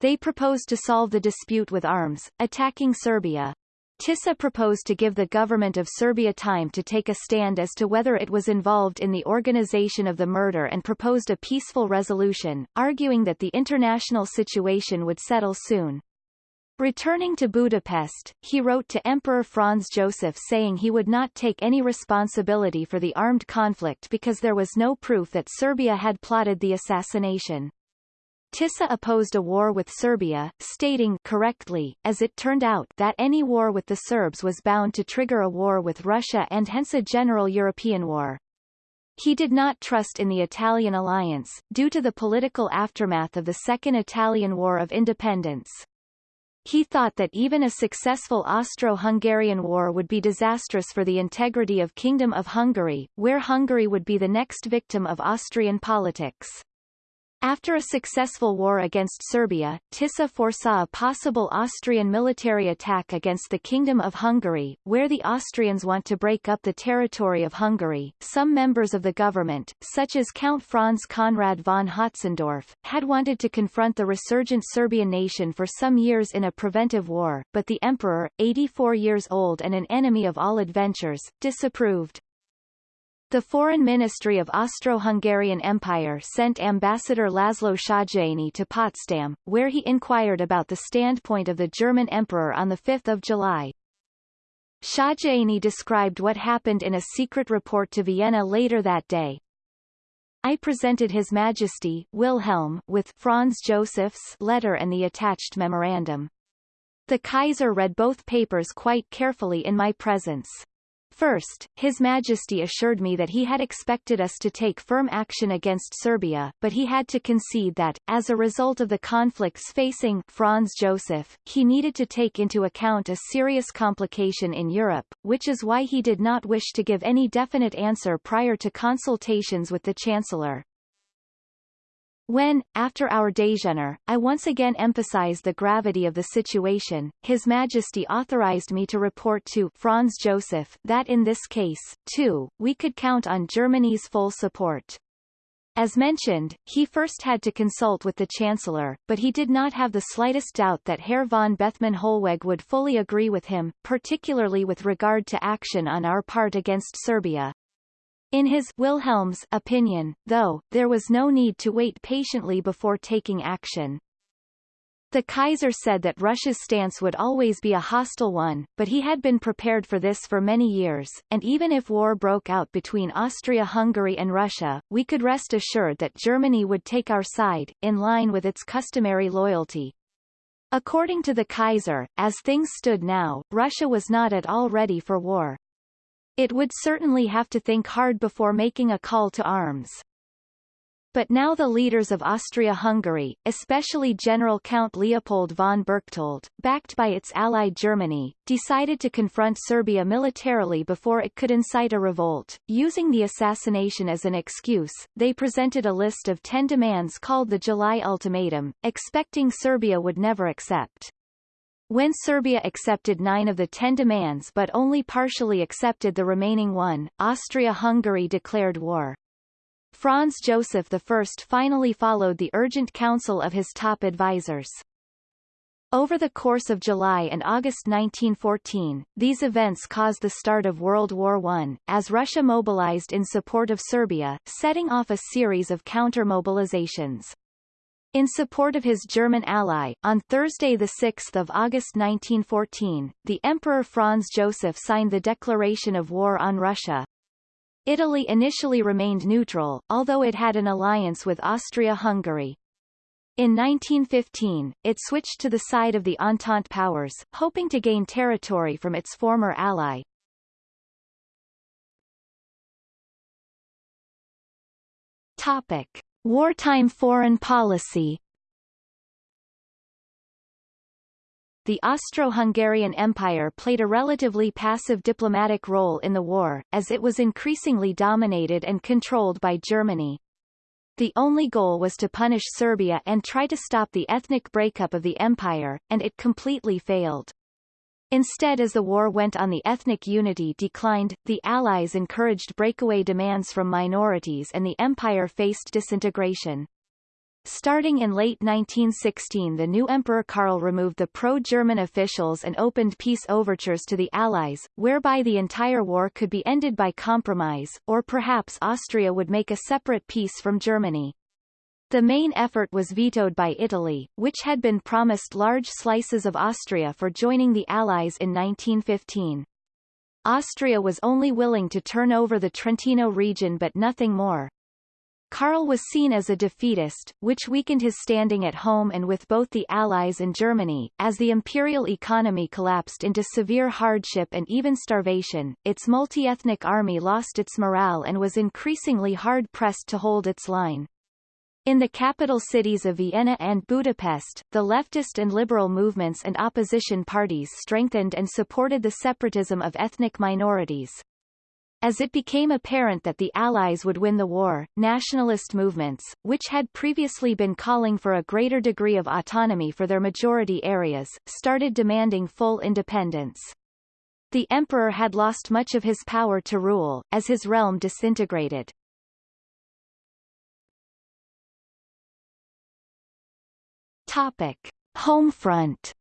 They proposed to solve the dispute with arms, attacking Serbia. Tisza proposed to give the government of Serbia time to take a stand as to whether it was involved in the organization of the murder and proposed a peaceful resolution, arguing that the international situation would settle soon. Returning to Budapest, he wrote to Emperor Franz Joseph saying he would not take any responsibility for the armed conflict because there was no proof that Serbia had plotted the assassination. Tisza opposed a war with Serbia, stating correctly, as it turned out, that any war with the Serbs was bound to trigger a war with Russia and hence a general European war. He did not trust in the Italian alliance, due to the political aftermath of the Second Italian War of Independence. He thought that even a successful Austro-Hungarian war would be disastrous for the integrity of Kingdom of Hungary, where Hungary would be the next victim of Austrian politics. After a successful war against Serbia, Tisza foresaw a possible Austrian military attack against the Kingdom of Hungary, where the Austrians want to break up the territory of Hungary. Some members of the government, such as Count Franz Conrad von Hötzendorf, had wanted to confront the resurgent Serbian nation for some years in a preventive war, but the emperor, 84 years old and an enemy of all adventures, disapproved. The Foreign Ministry of Austro-Hungarian Empire sent Ambassador Laszlo Széchenyi to Potsdam, where he inquired about the standpoint of the German Emperor on 5 July. Széchenyi described what happened in a secret report to Vienna later that day. I presented His Majesty Wilhelm with Franz Joseph's letter and the attached memorandum. The Kaiser read both papers quite carefully in my presence. First, His Majesty assured me that he had expected us to take firm action against Serbia, but he had to concede that, as a result of the conflicts facing Franz Joseph, he needed to take into account a serious complication in Europe, which is why he did not wish to give any definite answer prior to consultations with the Chancellor. When, after our déjeuner, I once again emphasized the gravity of the situation, His Majesty authorized me to report to Franz Joseph that in this case, too, we could count on Germany's full support. As mentioned, he first had to consult with the Chancellor, but he did not have the slightest doubt that Herr von Bethmann Hollweg would fully agree with him, particularly with regard to action on our part against Serbia. In his Wilhelm's opinion, though, there was no need to wait patiently before taking action. The Kaiser said that Russia's stance would always be a hostile one, but he had been prepared for this for many years, and even if war broke out between Austria-Hungary and Russia, we could rest assured that Germany would take our side, in line with its customary loyalty. According to the Kaiser, as things stood now, Russia was not at all ready for war. It would certainly have to think hard before making a call to arms. But now the leaders of Austria-Hungary, especially General Count Leopold von Berchtold, backed by its ally Germany, decided to confront Serbia militarily before it could incite a revolt. Using the assassination as an excuse, they presented a list of ten demands called the July Ultimatum, expecting Serbia would never accept. When Serbia accepted nine of the ten demands but only partially accepted the remaining one, Austria-Hungary declared war. Franz Joseph I finally followed the urgent counsel of his top advisers. Over the course of July and August 1914, these events caused the start of World War I, as Russia mobilized in support of Serbia, setting off a series of counter-mobilizations. In support of his German ally, on Thursday 6 August 1914, the Emperor Franz Joseph signed the declaration of war on Russia. Italy initially remained neutral, although it had an alliance with Austria-Hungary. In 1915, it switched to the side of the Entente powers, hoping to gain territory from its former ally. Topic. Wartime foreign policy The Austro-Hungarian Empire played a relatively passive diplomatic role in the war, as it was increasingly dominated and controlled by Germany. The only goal was to punish Serbia and try to stop the ethnic breakup of the empire, and it completely failed. Instead as the war went on the ethnic unity declined, the Allies encouraged breakaway demands from minorities and the empire faced disintegration. Starting in late 1916 the new Emperor Karl removed the pro-German officials and opened peace overtures to the Allies, whereby the entire war could be ended by compromise, or perhaps Austria would make a separate peace from Germany. The main effort was vetoed by Italy, which had been promised large slices of Austria for joining the Allies in 1915. Austria was only willing to turn over the Trentino region but nothing more. Karl was seen as a defeatist, which weakened his standing at home and with both the Allies and Germany. As the imperial economy collapsed into severe hardship and even starvation, its multi-ethnic army lost its morale and was increasingly hard-pressed to hold its line. In the capital cities of Vienna and Budapest, the leftist and liberal movements and opposition parties strengthened and supported the separatism of ethnic minorities. As it became apparent that the Allies would win the war, nationalist movements, which had previously been calling for a greater degree of autonomy for their majority areas, started demanding full independence. The emperor had lost much of his power to rule, as his realm disintegrated. Topic. Homefront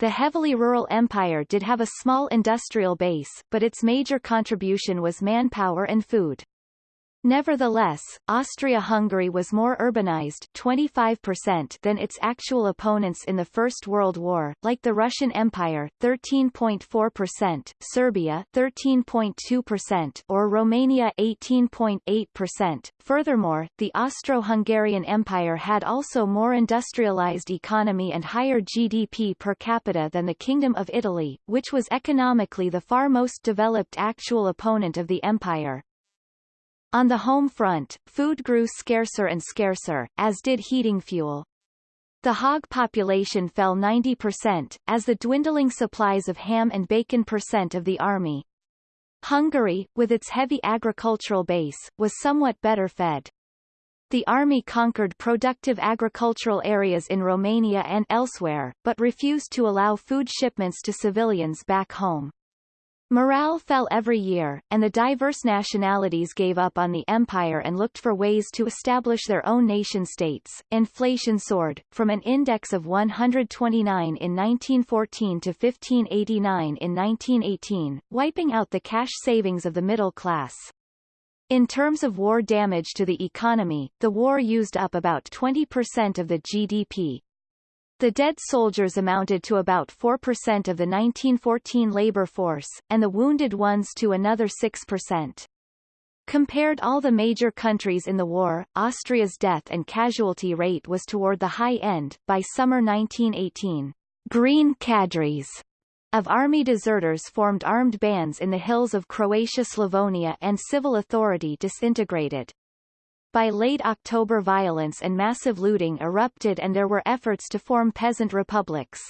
The heavily rural empire did have a small industrial base, but its major contribution was manpower and food. Nevertheless, Austria-Hungary was more urbanized 25% than its actual opponents in the First World War, like the Russian Empire 13.4%, Serbia 13.2% or Romania 18.8%. Furthermore, the Austro-Hungarian Empire had also more industrialized economy and higher GDP per capita than the Kingdom of Italy, which was economically the far most developed actual opponent of the empire. On the home front, food grew scarcer and scarcer, as did heating fuel. The hog population fell 90%, as the dwindling supplies of ham and bacon percent of the army. Hungary, with its heavy agricultural base, was somewhat better fed. The army conquered productive agricultural areas in Romania and elsewhere, but refused to allow food shipments to civilians back home. Morale fell every year, and the diverse nationalities gave up on the empire and looked for ways to establish their own nation-states. Inflation soared, from an index of 129 in 1914 to 1589 in 1918, wiping out the cash savings of the middle class. In terms of war damage to the economy, the war used up about 20% of the GDP, the dead soldiers amounted to about 4% of the 1914 labor force, and the wounded ones to another 6%. Compared all the major countries in the war, Austria's death and casualty rate was toward the high end. By summer 1918, green cadres of army deserters formed armed bands in the hills of Croatia-Slavonia and civil authority disintegrated. By late October violence and massive looting erupted and there were efforts to form peasant republics.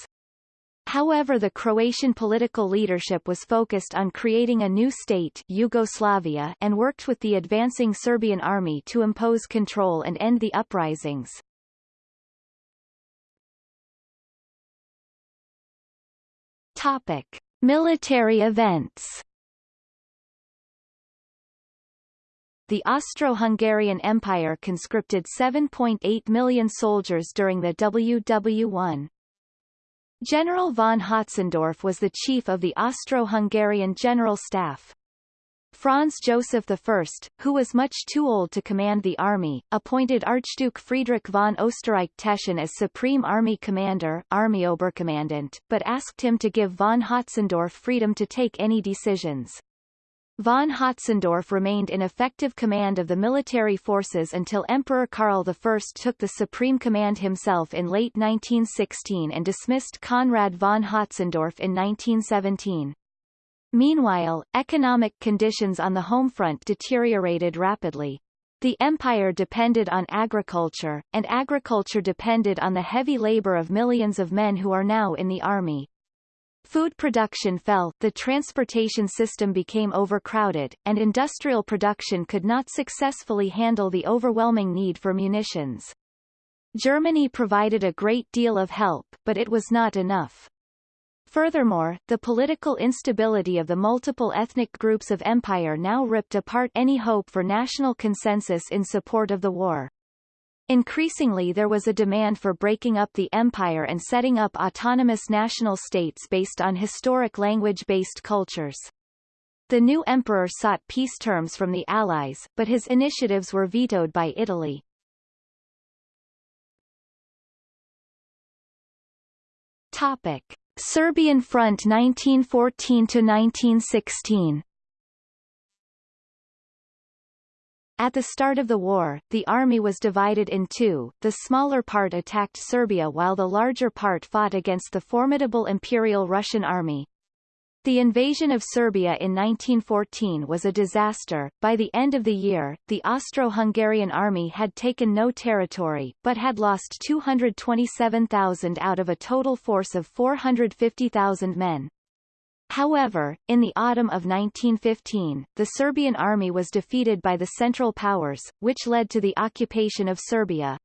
However the Croatian political leadership was focused on creating a new state Yugoslavia and worked with the advancing Serbian army to impose control and end the uprisings. Topic. Military events the Austro-Hungarian Empire conscripted 7.8 million soldiers during the WW1. General von Hötzendorf was the chief of the Austro-Hungarian General Staff. Franz Joseph I, who was much too old to command the army, appointed Archduke Friedrich von Österreich-Teschen as Supreme Army Commander Army Oberkommandant, but asked him to give von Hötzendorf freedom to take any decisions. Von Hötzendorf remained in effective command of the military forces until Emperor Karl I took the supreme command himself in late 1916 and dismissed Conrad von Hötzendorf in 1917. Meanwhile, economic conditions on the home front deteriorated rapidly. The empire depended on agriculture, and agriculture depended on the heavy labor of millions of men who are now in the army. Food production fell, the transportation system became overcrowded, and industrial production could not successfully handle the overwhelming need for munitions. Germany provided a great deal of help, but it was not enough. Furthermore, the political instability of the multiple ethnic groups of empire now ripped apart any hope for national consensus in support of the war. Increasingly there was a demand for breaking up the empire and setting up autonomous national states based on historic language-based cultures. The new emperor sought peace terms from the Allies, but his initiatives were vetoed by Italy. Topic. Serbian Front 1914–1916 At the start of the war, the army was divided in two, the smaller part attacked Serbia while the larger part fought against the formidable Imperial Russian army. The invasion of Serbia in 1914 was a disaster. By the end of the year, the Austro-Hungarian army had taken no territory, but had lost 227,000 out of a total force of 450,000 men. However, in the autumn of 1915, the Serbian army was defeated by the Central Powers, which led to the occupation of Serbia.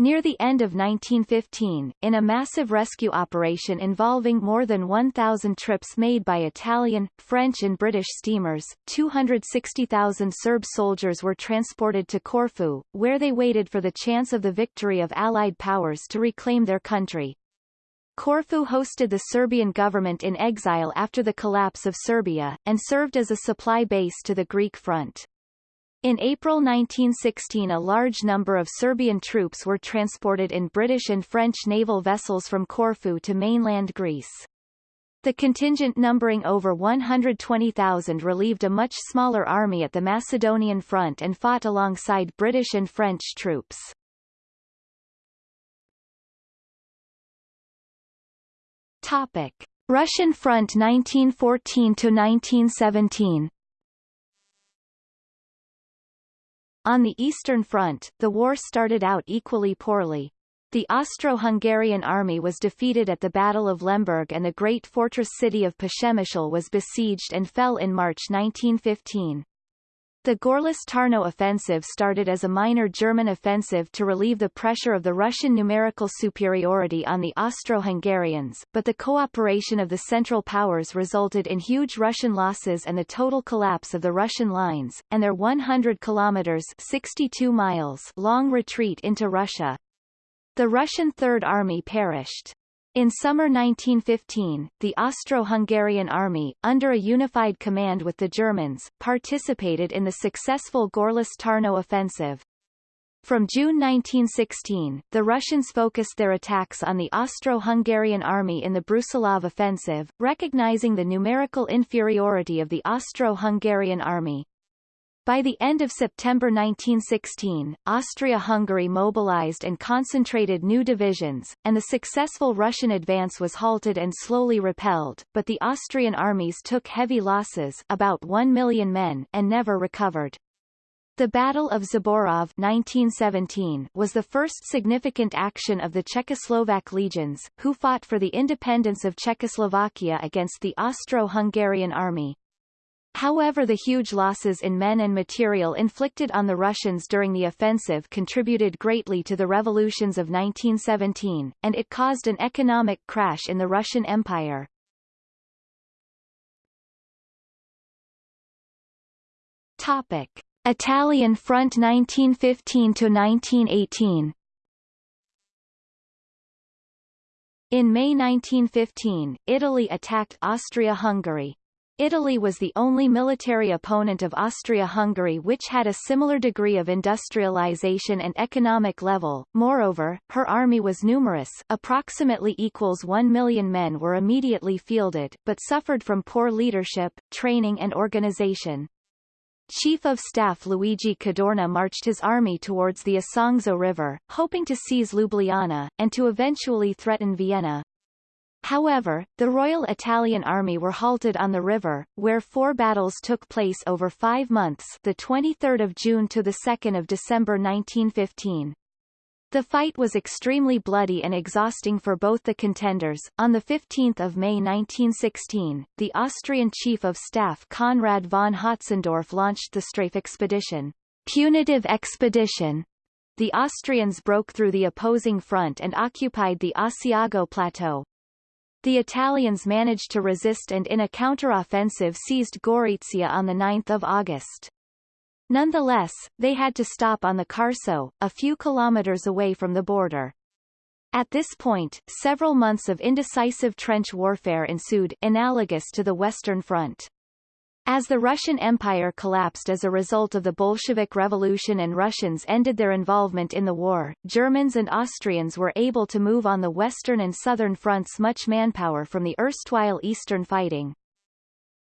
Near the end of 1915, in a massive rescue operation involving more than 1,000 trips made by Italian, French and British steamers, 260,000 Serb soldiers were transported to Corfu, where they waited for the chance of the victory of Allied powers to reclaim their country. Corfu hosted the Serbian government in exile after the collapse of Serbia, and served as a supply base to the Greek front. In April 1916 a large number of Serbian troops were transported in British and French naval vessels from Corfu to mainland Greece. The contingent numbering over 120,000 relieved a much smaller army at the Macedonian front and fought alongside British and French troops. Topic. Russian front 1914 to 1917. On the Eastern Front, the war started out equally poorly. The Austro-Hungarian army was defeated at the Battle of Lemberg and the great fortress city of Przemyśl was besieged and fell in March 1915. The Gorlice-Tarnow offensive started as a minor German offensive to relieve the pressure of the Russian numerical superiority on the Austro-Hungarians, but the cooperation of the Central Powers resulted in huge Russian losses and the total collapse of the Russian lines, and their 100 kilometers 62 miles long retreat into Russia. The Russian Third Army perished. In summer 1915, the Austro-Hungarian army, under a unified command with the Germans, participated in the successful Gorlice-Tarnow offensive. From June 1916, the Russians focused their attacks on the Austro-Hungarian army in the Brusilov offensive, recognizing the numerical inferiority of the Austro-Hungarian army. By the end of September 1916, Austria-Hungary mobilized and concentrated new divisions, and the successful Russian advance was halted and slowly repelled, but the Austrian armies took heavy losses about 1 million men and never recovered. The Battle of Zborov 1917 was the first significant action of the Czechoslovak legions, who fought for the independence of Czechoslovakia against the Austro-Hungarian army. However the huge losses in men and material inflicted on the Russians during the offensive contributed greatly to the revolutions of 1917, and it caused an economic crash in the Russian Empire. Topic. Italian Front 1915–1918 In May 1915, Italy attacked Austria-Hungary, Italy was the only military opponent of Austria-Hungary which had a similar degree of industrialization and economic level. Moreover, her army was numerous approximately equals 1 million men were immediately fielded, but suffered from poor leadership, training and organization. Chief of Staff Luigi Cadorna marched his army towards the Isonzo River, hoping to seize Ljubljana, and to eventually threaten Vienna. However, the Royal Italian Army were halted on the river, where four battles took place over five months the 23rd of June to the 2nd of December 1915. The fight was extremely bloody and exhausting for both the contenders. On 15 May 1916, the Austrian Chief of Staff Conrad von Hötzendorf launched the Strafe Expedition. Punitive Expedition. The Austrians broke through the opposing front and occupied the Asiago Plateau. The Italians managed to resist and in a counteroffensive seized Gorizia on 9 August. Nonetheless, they had to stop on the Carso, a few kilometers away from the border. At this point, several months of indecisive trench warfare ensued, analogous to the Western Front. As the Russian Empire collapsed as a result of the Bolshevik Revolution and Russians ended their involvement in the war, Germans and Austrians were able to move on the western and southern fronts much manpower from the erstwhile eastern fighting.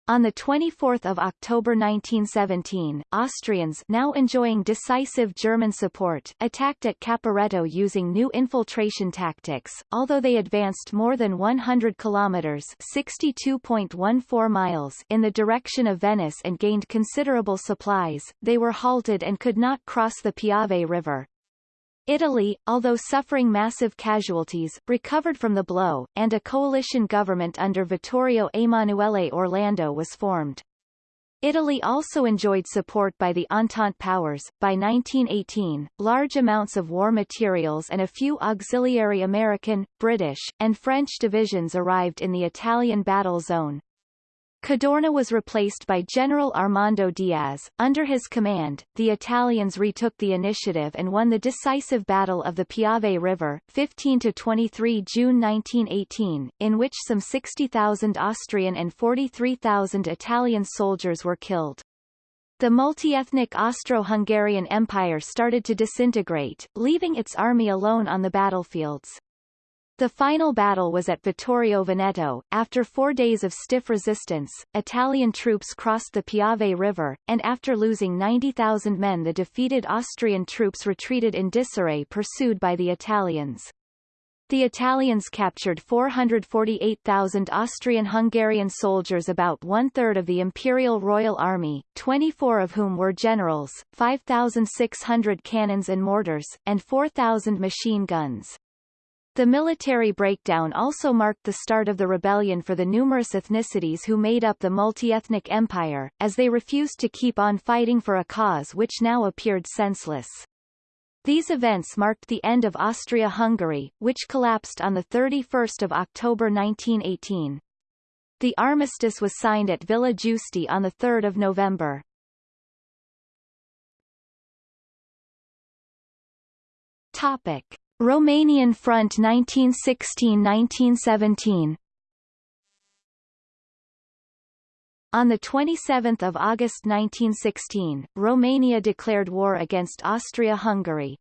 On 24 October 1917, Austrians now enjoying decisive German support attacked at Caporetto using new infiltration tactics. Although they advanced more than 100 kilometers (62.14 miles) in the direction of Venice and gained considerable supplies, they were halted and could not cross the Piave River. Italy, although suffering massive casualties, recovered from the blow, and a coalition government under Vittorio Emanuele Orlando was formed. Italy also enjoyed support by the Entente powers. By 1918, large amounts of war materials and a few auxiliary American, British, and French divisions arrived in the Italian battle zone, Cadorna was replaced by General Armando Diaz. Under his command, the Italians retook the initiative and won the decisive Battle of the Piave River, 15 to 23 June 1918, in which some 60,000 Austrian and 43,000 Italian soldiers were killed. The multi-ethnic Austro-Hungarian Empire started to disintegrate, leaving its army alone on the battlefields. The final battle was at Vittorio Veneto. After four days of stiff resistance, Italian troops crossed the Piave River, and after losing 90,000 men the defeated Austrian troops retreated in disarray pursued by the Italians. The Italians captured 448,000 Austrian-Hungarian soldiers about one-third of the Imperial Royal Army, 24 of whom were generals, 5,600 cannons and mortars, and 4,000 machine guns. The military breakdown also marked the start of the rebellion for the numerous ethnicities who made up the multi-ethnic empire, as they refused to keep on fighting for a cause which now appeared senseless. These events marked the end of Austria-Hungary, which collapsed on 31 October 1918. The armistice was signed at Villa Giusti on 3 November. Topic. Romanian Front 1916–1917 On 27 August 1916, Romania declared war against Austria-Hungary.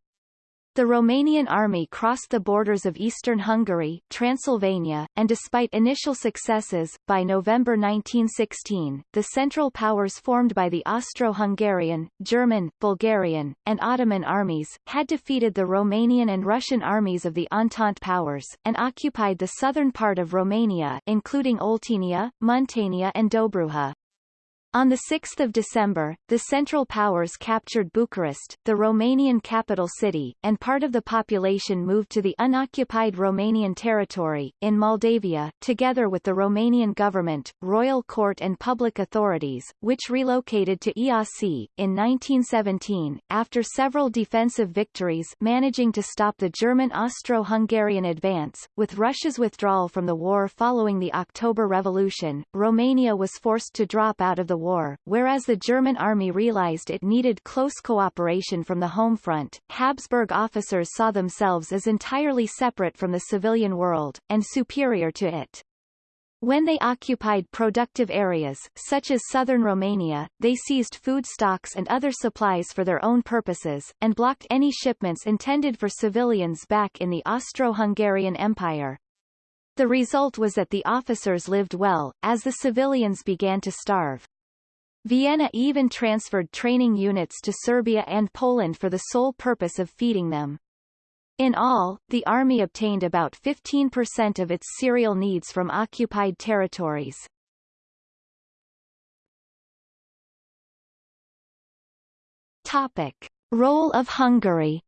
The Romanian army crossed the borders of eastern Hungary Transylvania, and despite initial successes, by November 1916, the Central Powers formed by the Austro-Hungarian, German, Bulgarian, and Ottoman armies, had defeated the Romanian and Russian armies of the Entente Powers, and occupied the southern part of Romania including Oltenia, Muntenia and Dobruja. On 6 December, the Central Powers captured Bucharest, the Romanian capital city, and part of the population moved to the unoccupied Romanian territory, in Moldavia, together with the Romanian government, royal court and public authorities, which relocated to Iasi, in 1917, after several defensive victories managing to stop the German Austro-Hungarian advance. With Russia's withdrawal from the war following the October Revolution, Romania was forced to drop out of the war, whereas the German army realized it needed close cooperation from the home front, Habsburg officers saw themselves as entirely separate from the civilian world, and superior to it. When they occupied productive areas, such as southern Romania, they seized food stocks and other supplies for their own purposes, and blocked any shipments intended for civilians back in the Austro-Hungarian Empire. The result was that the officers lived well, as the civilians began to starve. Vienna even transferred training units to Serbia and Poland for the sole purpose of feeding them. In all, the army obtained about 15% of its cereal needs from occupied territories. Topic. Role of Hungary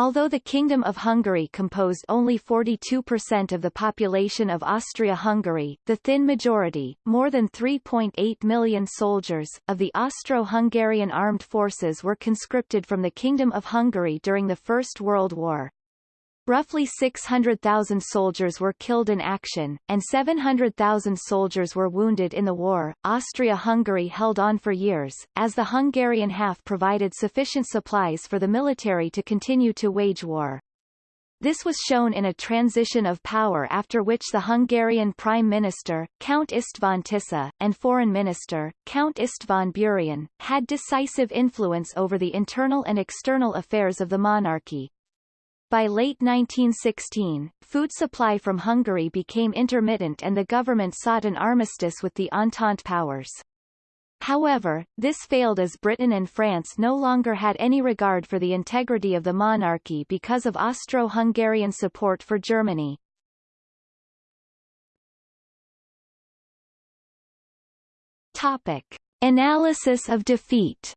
Although the Kingdom of Hungary composed only 42% of the population of Austria-Hungary, the thin majority, more than 3.8 million soldiers, of the Austro-Hungarian armed forces were conscripted from the Kingdom of Hungary during the First World War. Roughly 600,000 soldiers were killed in action, and 700,000 soldiers were wounded in the war. Austria-Hungary held on for years, as the Hungarian half provided sufficient supplies for the military to continue to wage war. This was shown in a transition of power after which the Hungarian Prime Minister, Count István Tisza, and Foreign Minister, Count István Burian, had decisive influence over the internal and external affairs of the monarchy. By late 1916, food supply from Hungary became intermittent and the government sought an armistice with the Entente powers. However, this failed as Britain and France no longer had any regard for the integrity of the monarchy because of Austro-Hungarian support for Germany. Topic. Analysis of defeat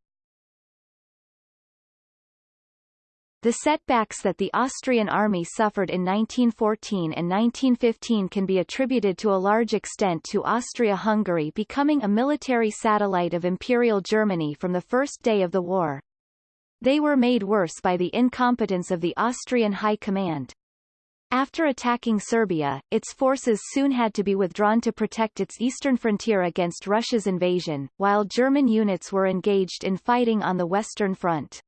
The setbacks that the Austrian army suffered in 1914 and 1915 can be attributed to a large extent to Austria-Hungary becoming a military satellite of Imperial Germany from the first day of the war. They were made worse by the incompetence of the Austrian High Command. After attacking Serbia, its forces soon had to be withdrawn to protect its eastern frontier against Russia's invasion, while German units were engaged in fighting on the Western Front.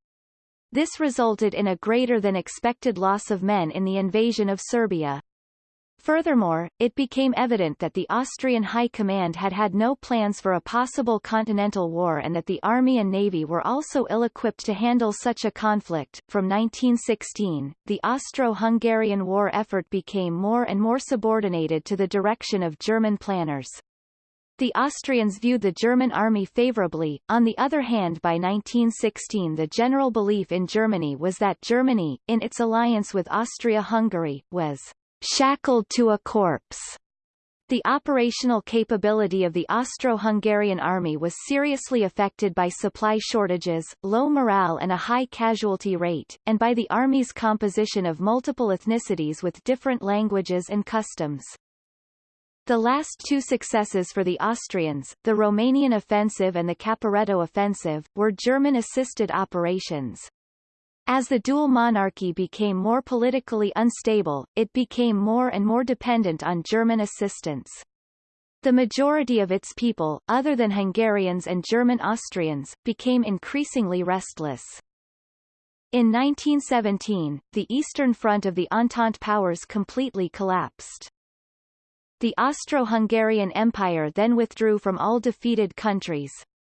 This resulted in a greater than expected loss of men in the invasion of Serbia. Furthermore, it became evident that the Austrian High Command had had no plans for a possible continental war and that the army and navy were also ill-equipped to handle such a conflict. From 1916, the Austro-Hungarian war effort became more and more subordinated to the direction of German planners. The Austrians viewed the German army favorably, on the other hand by 1916 the general belief in Germany was that Germany, in its alliance with Austria-Hungary, was shackled to a corpse. The operational capability of the Austro-Hungarian army was seriously affected by supply shortages, low morale and a high casualty rate, and by the army's composition of multiple ethnicities with different languages and customs. The last two successes for the Austrians, the Romanian offensive and the Caporetto offensive, were German-assisted operations. As the dual monarchy became more politically unstable, it became more and more dependent on German assistance. The majority of its people, other than Hungarians and German Austrians, became increasingly restless. In 1917, the Eastern Front of the Entente powers completely collapsed. The Austro-Hungarian Empire then withdrew from all defeated countries.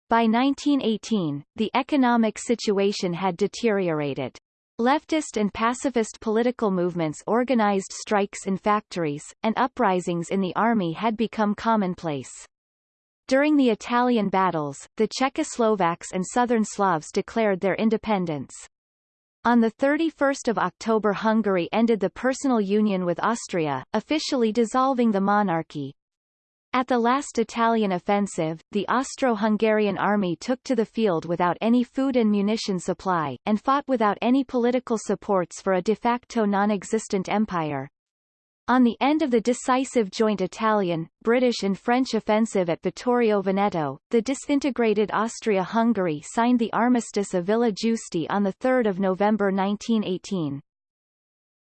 By 1918, the economic situation had deteriorated. Leftist and pacifist political movements organized strikes in factories, and uprisings in the army had become commonplace. During the Italian battles, the Czechoslovaks and Southern Slavs declared their independence. On 31 October Hungary ended the personal union with Austria, officially dissolving the monarchy. At the last Italian offensive, the Austro-Hungarian army took to the field without any food and munition supply, and fought without any political supports for a de facto non-existent empire. On the end of the decisive joint Italian, British and French offensive at Vittorio Veneto, the disintegrated Austria-Hungary signed the Armistice of Villa Giusti on 3 November 1918.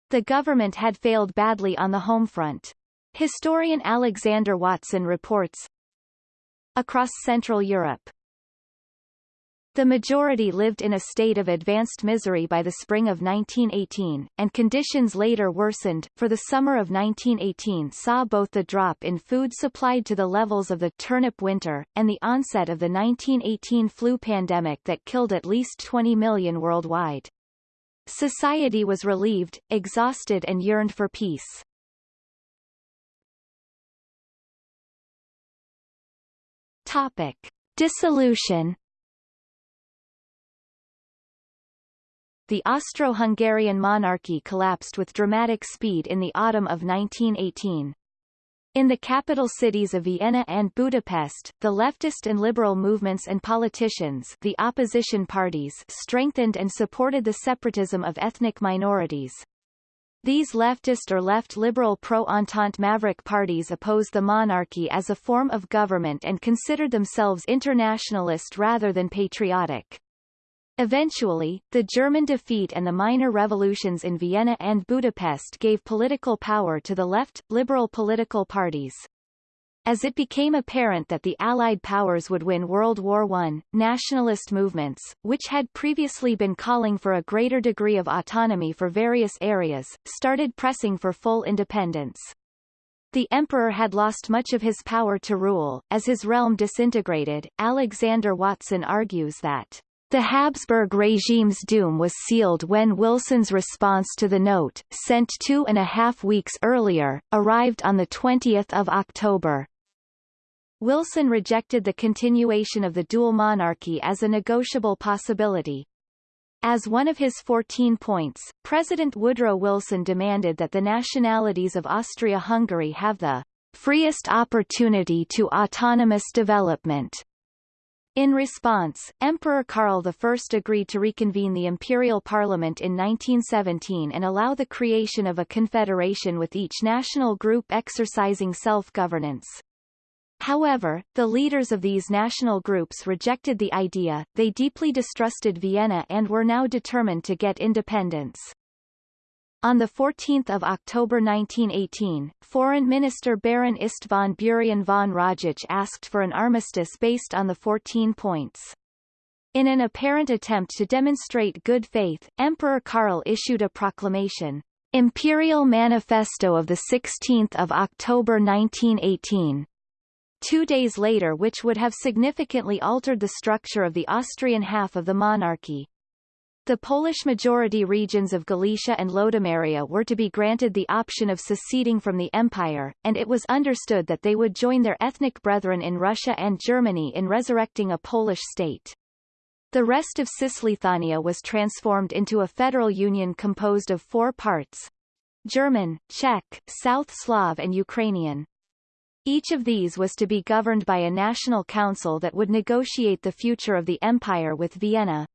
The government had failed badly on the home front. Historian Alexander Watson reports, Across Central Europe, the majority lived in a state of advanced misery by the spring of 1918, and conditions later worsened, for the summer of 1918 saw both the drop in food supplied to the levels of the turnip winter, and the onset of the 1918 flu pandemic that killed at least 20 million worldwide. Society was relieved, exhausted and yearned for peace. Topic. Dissolution The Austro-Hungarian monarchy collapsed with dramatic speed in the autumn of 1918. In the capital cities of Vienna and Budapest, the leftist and liberal movements and politicians the opposition parties strengthened and supported the separatism of ethnic minorities. These leftist or left-liberal pro-Entente maverick parties opposed the monarchy as a form of government and considered themselves internationalist rather than patriotic. Eventually, the German defeat and the minor revolutions in Vienna and Budapest gave political power to the left, liberal political parties. As it became apparent that the Allied powers would win World War I, nationalist movements, which had previously been calling for a greater degree of autonomy for various areas, started pressing for full independence. The emperor had lost much of his power to rule, as his realm disintegrated. Alexander Watson argues that The Habsburg regime's doom was sealed when Wilson's response to the note, sent two and a half weeks earlier, arrived on 20 October. Wilson rejected the continuation of the dual monarchy as a negotiable possibility. As one of his 14 points, President Woodrow Wilson demanded that the nationalities of Austria-Hungary have the freest opportunity to autonomous development. In response, Emperor Karl I agreed to reconvene the imperial parliament in 1917 and allow the creation of a confederation with each national group exercising self-governance. However, the leaders of these national groups rejected the idea, they deeply distrusted Vienna and were now determined to get independence. On 14 October 1918, Foreign Minister Baron István Burian von Rajich asked for an armistice based on the 14 points. In an apparent attempt to demonstrate good faith, Emperor Karl issued a proclamation, Imperial Manifesto of 16 October 1918, two days later which would have significantly altered the structure of the Austrian half of the monarchy. The Polish-majority regions of Galicia and Lodomeria were to be granted the option of seceding from the empire, and it was understood that they would join their ethnic brethren in Russia and Germany in resurrecting a Polish state. The rest of Cisleithania was transformed into a federal union composed of four parts German, Czech, South Slav and Ukrainian. Each of these was to be governed by a national council that would negotiate the future of the empire with Vienna,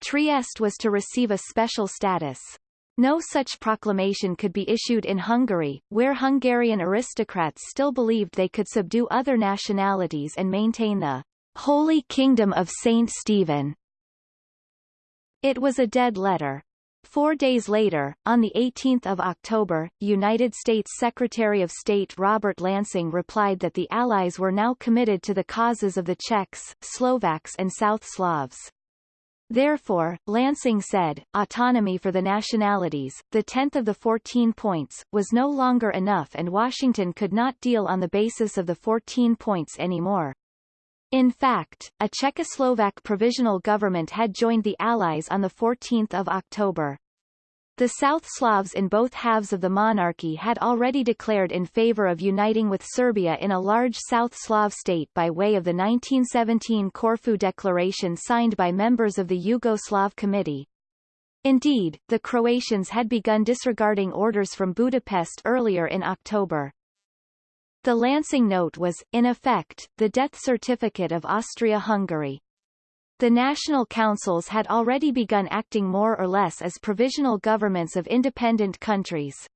Trieste was to receive a special status. No such proclamation could be issued in Hungary, where Hungarian aristocrats still believed they could subdue other nationalities and maintain the Holy Kingdom of Saint Stephen. It was a dead letter. Four days later, on 18 October, United States Secretary of State Robert Lansing replied that the Allies were now committed to the causes of the Czechs, Slovaks and South Slavs. Therefore, Lansing said, autonomy for the nationalities, the tenth of the 14 points, was no longer enough and Washington could not deal on the basis of the 14 points anymore. In fact, a Czechoslovak provisional government had joined the Allies on 14 October. The South Slavs in both halves of the monarchy had already declared in favor of uniting with Serbia in a large South Slav state by way of the 1917 Corfu Declaration signed by members of the Yugoslav Committee. Indeed, the Croatians had begun disregarding orders from Budapest earlier in October. The Lansing Note was, in effect, the death certificate of Austria-Hungary. The national councils had already begun acting more or less as provisional governments of independent countries.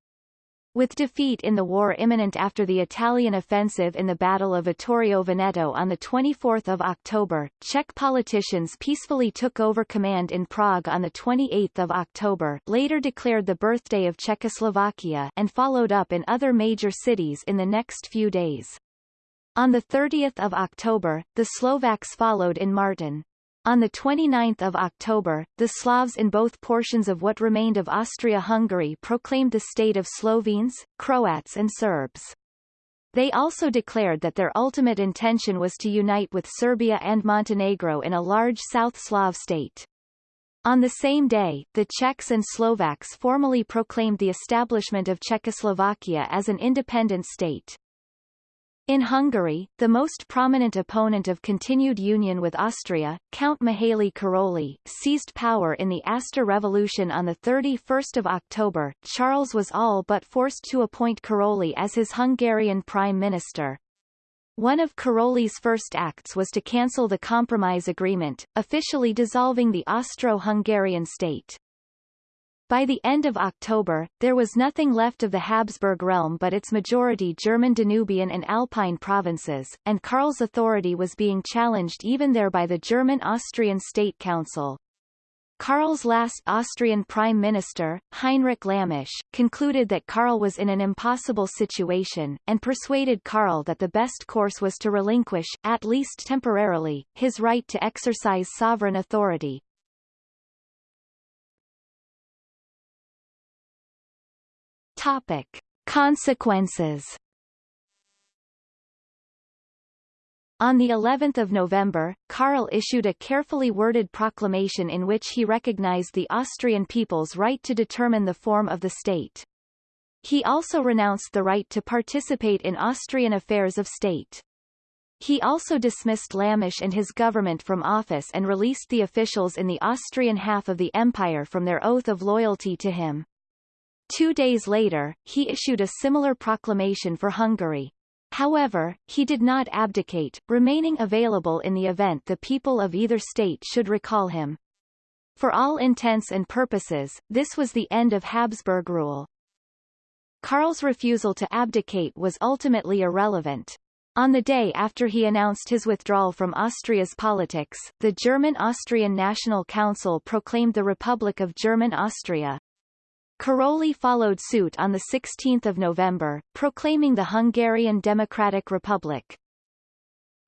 With defeat in the war imminent after the Italian offensive in the Battle of Vittorio Veneto on 24 October, Czech politicians peacefully took over command in Prague on 28 October later declared the birthday of Czechoslovakia and followed up in other major cities in the next few days. On 30 October, the Slovaks followed in Martin. On 29 October, the Slavs in both portions of what remained of Austria-Hungary proclaimed the state of Slovenes, Croats and Serbs. They also declared that their ultimate intention was to unite with Serbia and Montenegro in a large South Slav state. On the same day, the Czechs and Slovaks formally proclaimed the establishment of Czechoslovakia as an independent state. In Hungary, the most prominent opponent of continued union with Austria, Count Mihaly Karolyi, seized power in the Aster Revolution on 31 October. Charles was all but forced to appoint Karolyi as his Hungarian prime minister. One of Karolyi's first acts was to cancel the compromise agreement, officially dissolving the Austro-Hungarian state. By the end of October, there was nothing left of the Habsburg realm but its majority German Danubian and Alpine provinces, and Karl's authority was being challenged even there by the German-Austrian State Council. Karl's last Austrian Prime Minister, Heinrich Lammasch, concluded that Karl was in an impossible situation, and persuaded Karl that the best course was to relinquish, at least temporarily, his right to exercise sovereign authority. Topic. Consequences On the 11th of November, Karl issued a carefully worded proclamation in which he recognized the Austrian people's right to determine the form of the state. He also renounced the right to participate in Austrian affairs of state. He also dismissed Lammasch and his government from office and released the officials in the Austrian half of the empire from their oath of loyalty to him. Two days later, he issued a similar proclamation for Hungary. However, he did not abdicate, remaining available in the event the people of either state should recall him. For all intents and purposes, this was the end of Habsburg rule. Karl's refusal to abdicate was ultimately irrelevant. On the day after he announced his withdrawal from Austria's politics, the German-Austrian National Council proclaimed the Republic of German Austria. Karolyi followed suit on 16 November, proclaiming the Hungarian Democratic Republic.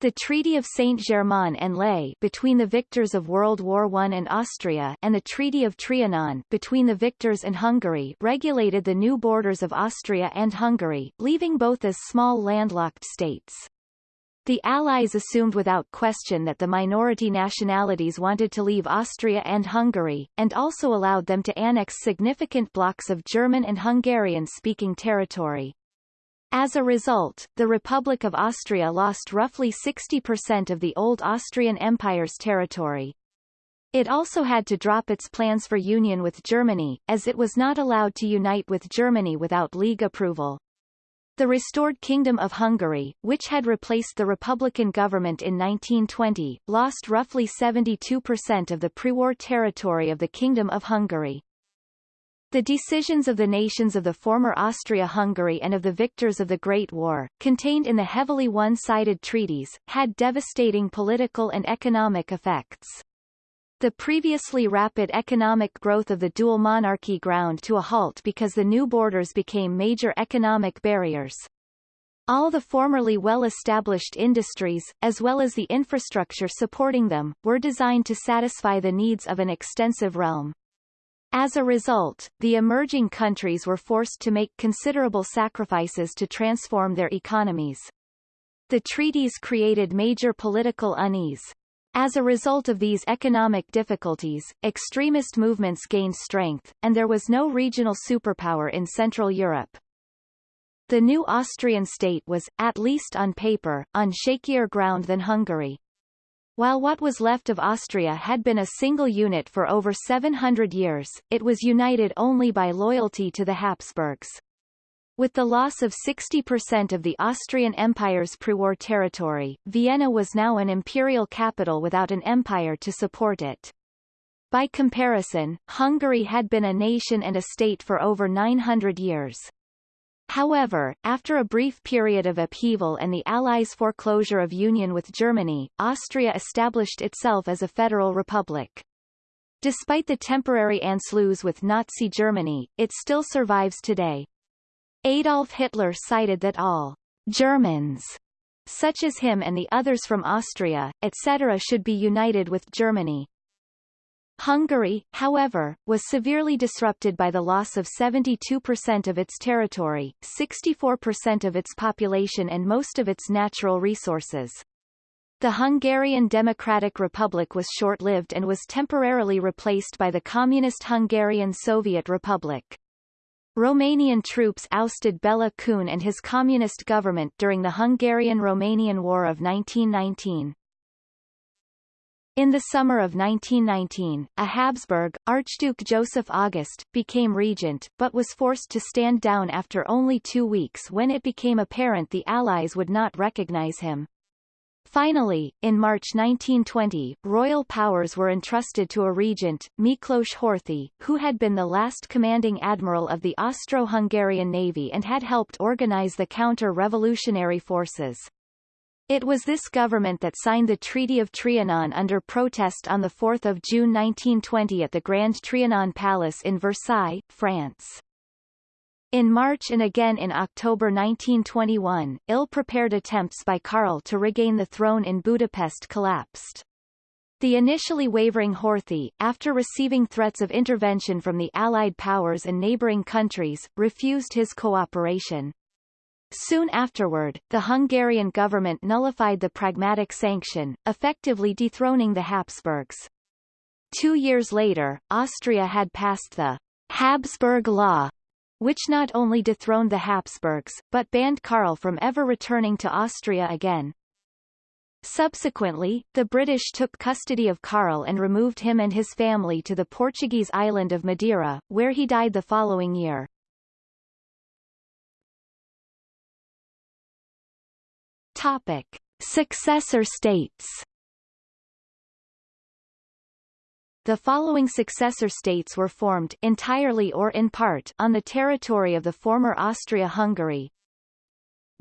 The Treaty of Saint-Germain-en-Laye between the victors of World War I and Austria and the Treaty of Trianon between the victors and Hungary regulated the new borders of Austria and Hungary, leaving both as small landlocked states. The Allies assumed without question that the minority nationalities wanted to leave Austria and Hungary, and also allowed them to annex significant blocks of German and Hungarian-speaking territory. As a result, the Republic of Austria lost roughly 60% of the old Austrian Empire's territory. It also had to drop its plans for union with Germany, as it was not allowed to unite with Germany without League approval. The restored Kingdom of Hungary, which had replaced the Republican government in 1920, lost roughly 72% of the pre-war territory of the Kingdom of Hungary. The decisions of the nations of the former Austria-Hungary and of the victors of the Great War, contained in the heavily one-sided treaties, had devastating political and economic effects. The previously rapid economic growth of the dual monarchy ground to a halt because the new borders became major economic barriers. All the formerly well-established industries, as well as the infrastructure supporting them, were designed to satisfy the needs of an extensive realm. As a result, the emerging countries were forced to make considerable sacrifices to transform their economies. The treaties created major political unease. As a result of these economic difficulties, extremist movements gained strength, and there was no regional superpower in Central Europe. The new Austrian state was, at least on paper, on shakier ground than Hungary. While what was left of Austria had been a single unit for over 700 years, it was united only by loyalty to the Habsburgs. With the loss of 60% of the Austrian Empire's pre-war territory, Vienna was now an imperial capital without an empire to support it. By comparison, Hungary had been a nation and a state for over 900 years. However, after a brief period of upheaval and the Allies' foreclosure of union with Germany, Austria established itself as a federal republic. Despite the temporary Anschluss with Nazi Germany, it still survives today. Adolf Hitler cited that all Germans, such as him and the others from Austria, etc. should be united with Germany. Hungary, however, was severely disrupted by the loss of 72% of its territory, 64% of its population and most of its natural resources. The Hungarian Democratic Republic was short-lived and was temporarily replaced by the Communist Hungarian Soviet Republic. Romanian troops ousted Bela Kun and his communist government during the Hungarian-Romanian War of 1919. In the summer of 1919, a Habsburg, Archduke Joseph August, became regent, but was forced to stand down after only two weeks when it became apparent the Allies would not recognize him. Finally, in March 1920, royal powers were entrusted to a regent, Miklos Horthy, who had been the last commanding admiral of the Austro-Hungarian navy and had helped organize the counter-revolutionary forces. It was this government that signed the Treaty of Trianon under protest on 4 June 1920 at the Grand Trianon Palace in Versailles, France. In March and again in October 1921, ill-prepared attempts by Karl to regain the throne in Budapest collapsed. The initially wavering Horthy, after receiving threats of intervention from the Allied powers and neighboring countries, refused his cooperation. Soon afterward, the Hungarian government nullified the Pragmatic Sanction, effectively dethroning the Habsburgs. Two years later, Austria had passed the Habsburg Law, which not only dethroned the Habsburgs, but banned Karl from ever returning to Austria again. Subsequently, the British took custody of Karl and removed him and his family to the Portuguese island of Madeira, where he died the following year. Topic. Successor states The following successor states were formed entirely or in part on the territory of the former Austria-Hungary,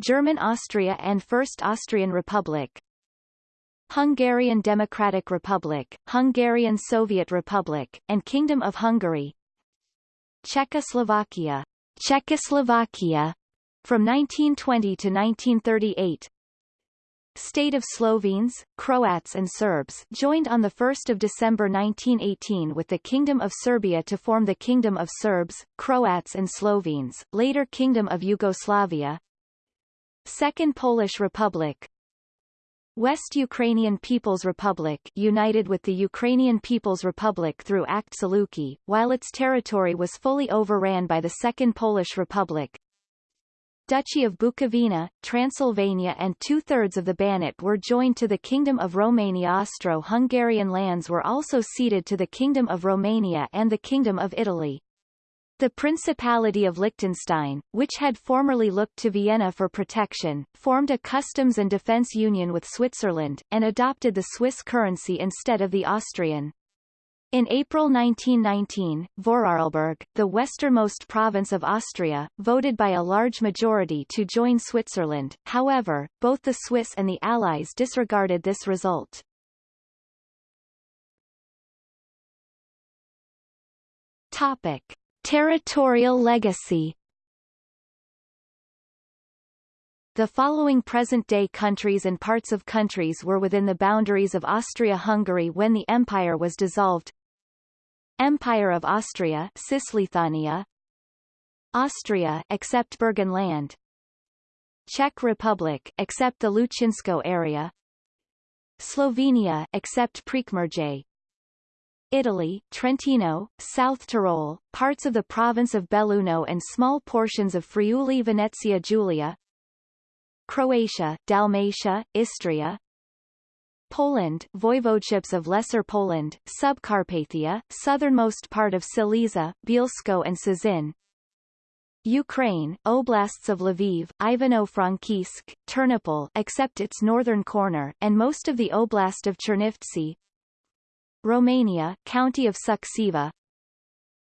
German Austria and First Austrian Republic, Hungarian Democratic Republic, Hungarian Soviet Republic, and Kingdom of Hungary, Czechoslovakia, Czechoslovakia, from 1920 to 1938, State of Slovenes, Croats and Serbs joined on 1 December 1918 with the Kingdom of Serbia to form the Kingdom of Serbs, Croats and Slovenes, later Kingdom of Yugoslavia. Second Polish Republic. West Ukrainian People's Republic united with the Ukrainian People's Republic through Act Zluky, while its territory was fully overran by the Second Polish Republic, Duchy of Bukovina, Transylvania and two-thirds of the Banat were joined to the Kingdom of Romania Austro-Hungarian lands were also ceded to the Kingdom of Romania and the Kingdom of Italy. The Principality of Liechtenstein, which had formerly looked to Vienna for protection, formed a customs and defence union with Switzerland, and adopted the Swiss currency instead of the Austrian. In April 1919, Vorarlberg, the westernmost province of Austria, voted by a large majority to join Switzerland, however, both the Swiss and the Allies disregarded this result. Topic. Territorial legacy The following present-day countries and parts of countries were within the boundaries of Austria-Hungary when the empire was dissolved Empire of Austria Cisleithania Austria except Burgenland Czech Republic except the Hlučínsko area. Slovenia except Prekmurje. Italy, Trentino, South Tyrol, parts of the province of Belluno and small portions of Friuli Venezia Giulia. Croatia, Dalmatia, Istria Poland, voivodeships of Lesser Poland, Subcarpathia, southernmost part of Silesia, Bielsko and Cieszyn. Ukraine, oblasts of Lviv, Ivano-Frankivsk, Ternopil except its northern corner, and most of the oblast of Chernivtsi. Romania, county of Suceava,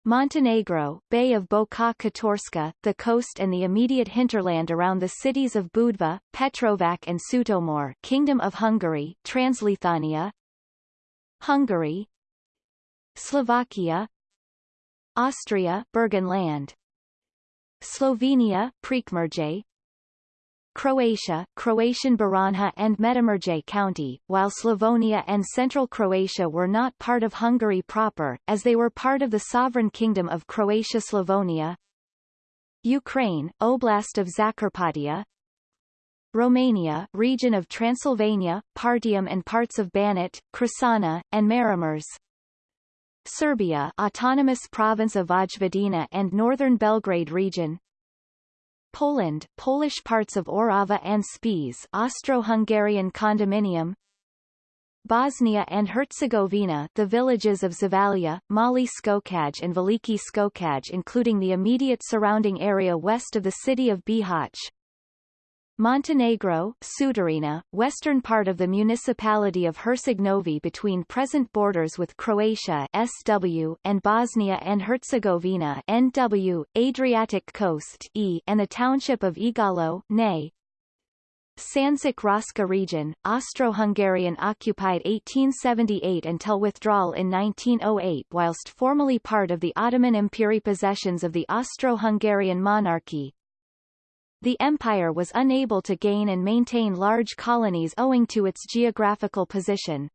Montenegro, Bay of Boka Kotorska, the coast and the immediate hinterland around the cities of Budva, Petrovac and Sutomor Kingdom of Hungary, Transleithania Hungary Slovakia Austria Burgenland Slovenia Prekmurje Croatia, Croatian Baranja and Međimurje County, while Slavonia and Central Croatia were not part of Hungary proper, as they were part of the sovereign kingdom of Croatia-Slavonia. Ukraine, Oblast of Zakarpattia. Romania, region of Transylvania, Partium and parts of Banat, Crișana, and Maramureș. Serbia, autonomous province of Vojvodina and northern Belgrade region. Poland, Polish parts of Orava and Spiš Austro-Hungarian condominium Bosnia and Herzegovina the villages of Zavalia, Mali Skokaj and Veliki Skokaj including the immediate surrounding area west of the city of Bihać, Montenegro, Sutorina, western part of the municipality of Herceg-Novi between present borders with Croatia SW and Bosnia and Herzegovina NW, Adriatic coast E and the township of Igalo Ne. Sandžak Raška region, Austro-Hungarian occupied 1878 until withdrawal in 1908 whilst formally part of the Ottoman Empire possessions of the Austro-Hungarian monarchy, the empire was unable to gain and maintain large colonies owing to its geographical position.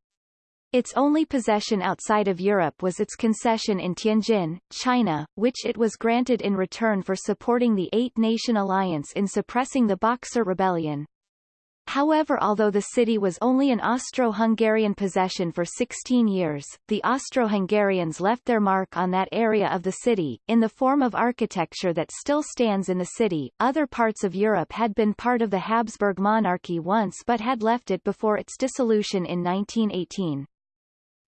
Its only possession outside of Europe was its concession in Tianjin, China, which it was granted in return for supporting the Eight-Nation Alliance in suppressing the Boxer Rebellion. However although the city was only an Austro-Hungarian possession for 16 years, the Austro-Hungarians left their mark on that area of the city, in the form of architecture that still stands in the city. Other parts of Europe had been part of the Habsburg monarchy once but had left it before its dissolution in 1918.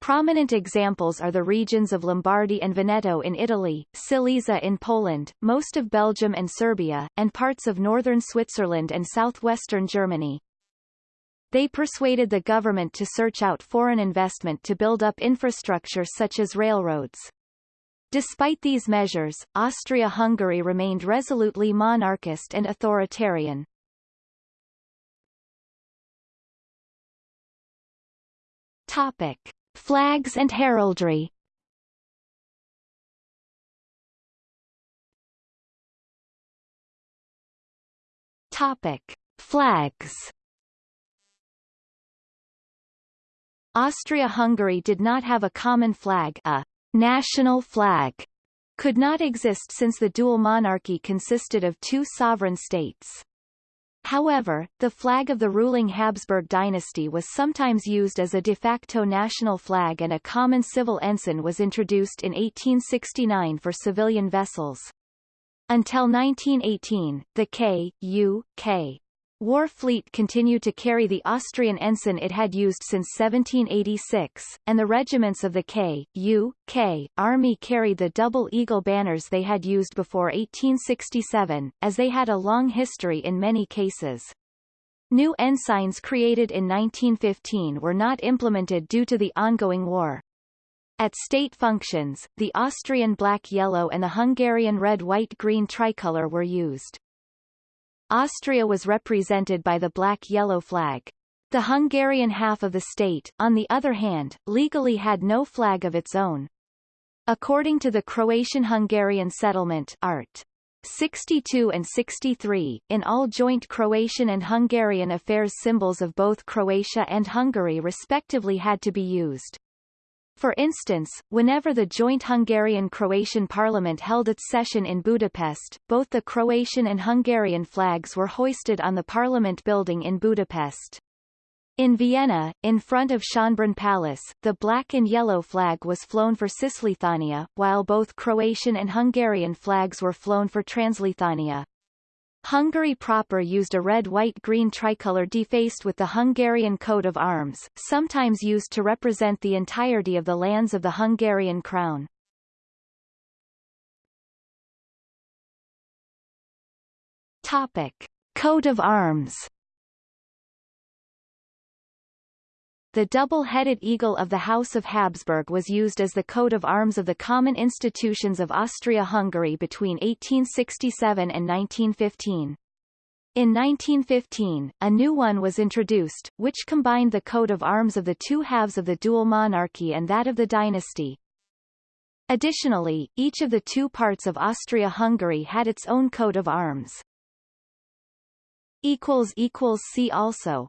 Prominent examples are the regions of Lombardy and Veneto in Italy, Silesia in Poland, most of Belgium and Serbia, and parts of northern Switzerland and southwestern Germany. They persuaded the government to search out foreign investment to build up infrastructure such as railroads. Despite these measures, Austria-Hungary remained resolutely monarchist and authoritarian. Topic. Flags and heraldry Topic. Flags Austria-Hungary did not have a common flag a national flag could not exist since the dual monarchy consisted of two sovereign states. However, the flag of the ruling Habsburg dynasty was sometimes used as a de facto national flag and a common civil ensign was introduced in 1869 for civilian vessels. Until 1918, the K.U.K. War Fleet continued to carry the Austrian ensign it had used since 1786, and the regiments of the K, U, K, Army carried the double eagle banners they had used before 1867, as they had a long history in many cases. New ensigns created in 1915 were not implemented due to the ongoing war. At state functions, the Austrian black-yellow and the Hungarian red-white-green tricolour were used. Austria was represented by the black-yellow flag. The Hungarian half of the state, on the other hand, legally had no flag of its own. According to the Croatian-Hungarian settlement Art. 62 and 63, in all joint Croatian and Hungarian affairs symbols of both Croatia and Hungary respectively had to be used. For instance, whenever the joint Hungarian-Croatian parliament held its session in Budapest, both the Croatian and Hungarian flags were hoisted on the parliament building in Budapest. In Vienna, in front of Schönbrunn Palace, the black and yellow flag was flown for Cisleithania, while both Croatian and Hungarian flags were flown for Transleithania. Hungary proper used a red-white-green tricolour defaced with the Hungarian coat of arms, sometimes used to represent the entirety of the lands of the Hungarian crown. Topic. Coat of arms The double-headed eagle of the House of Habsburg was used as the coat of arms of the common institutions of Austria-Hungary between 1867 and 1915. In 1915, a new one was introduced, which combined the coat of arms of the two halves of the dual monarchy and that of the dynasty. Additionally, each of the two parts of Austria-Hungary had its own coat of arms. See also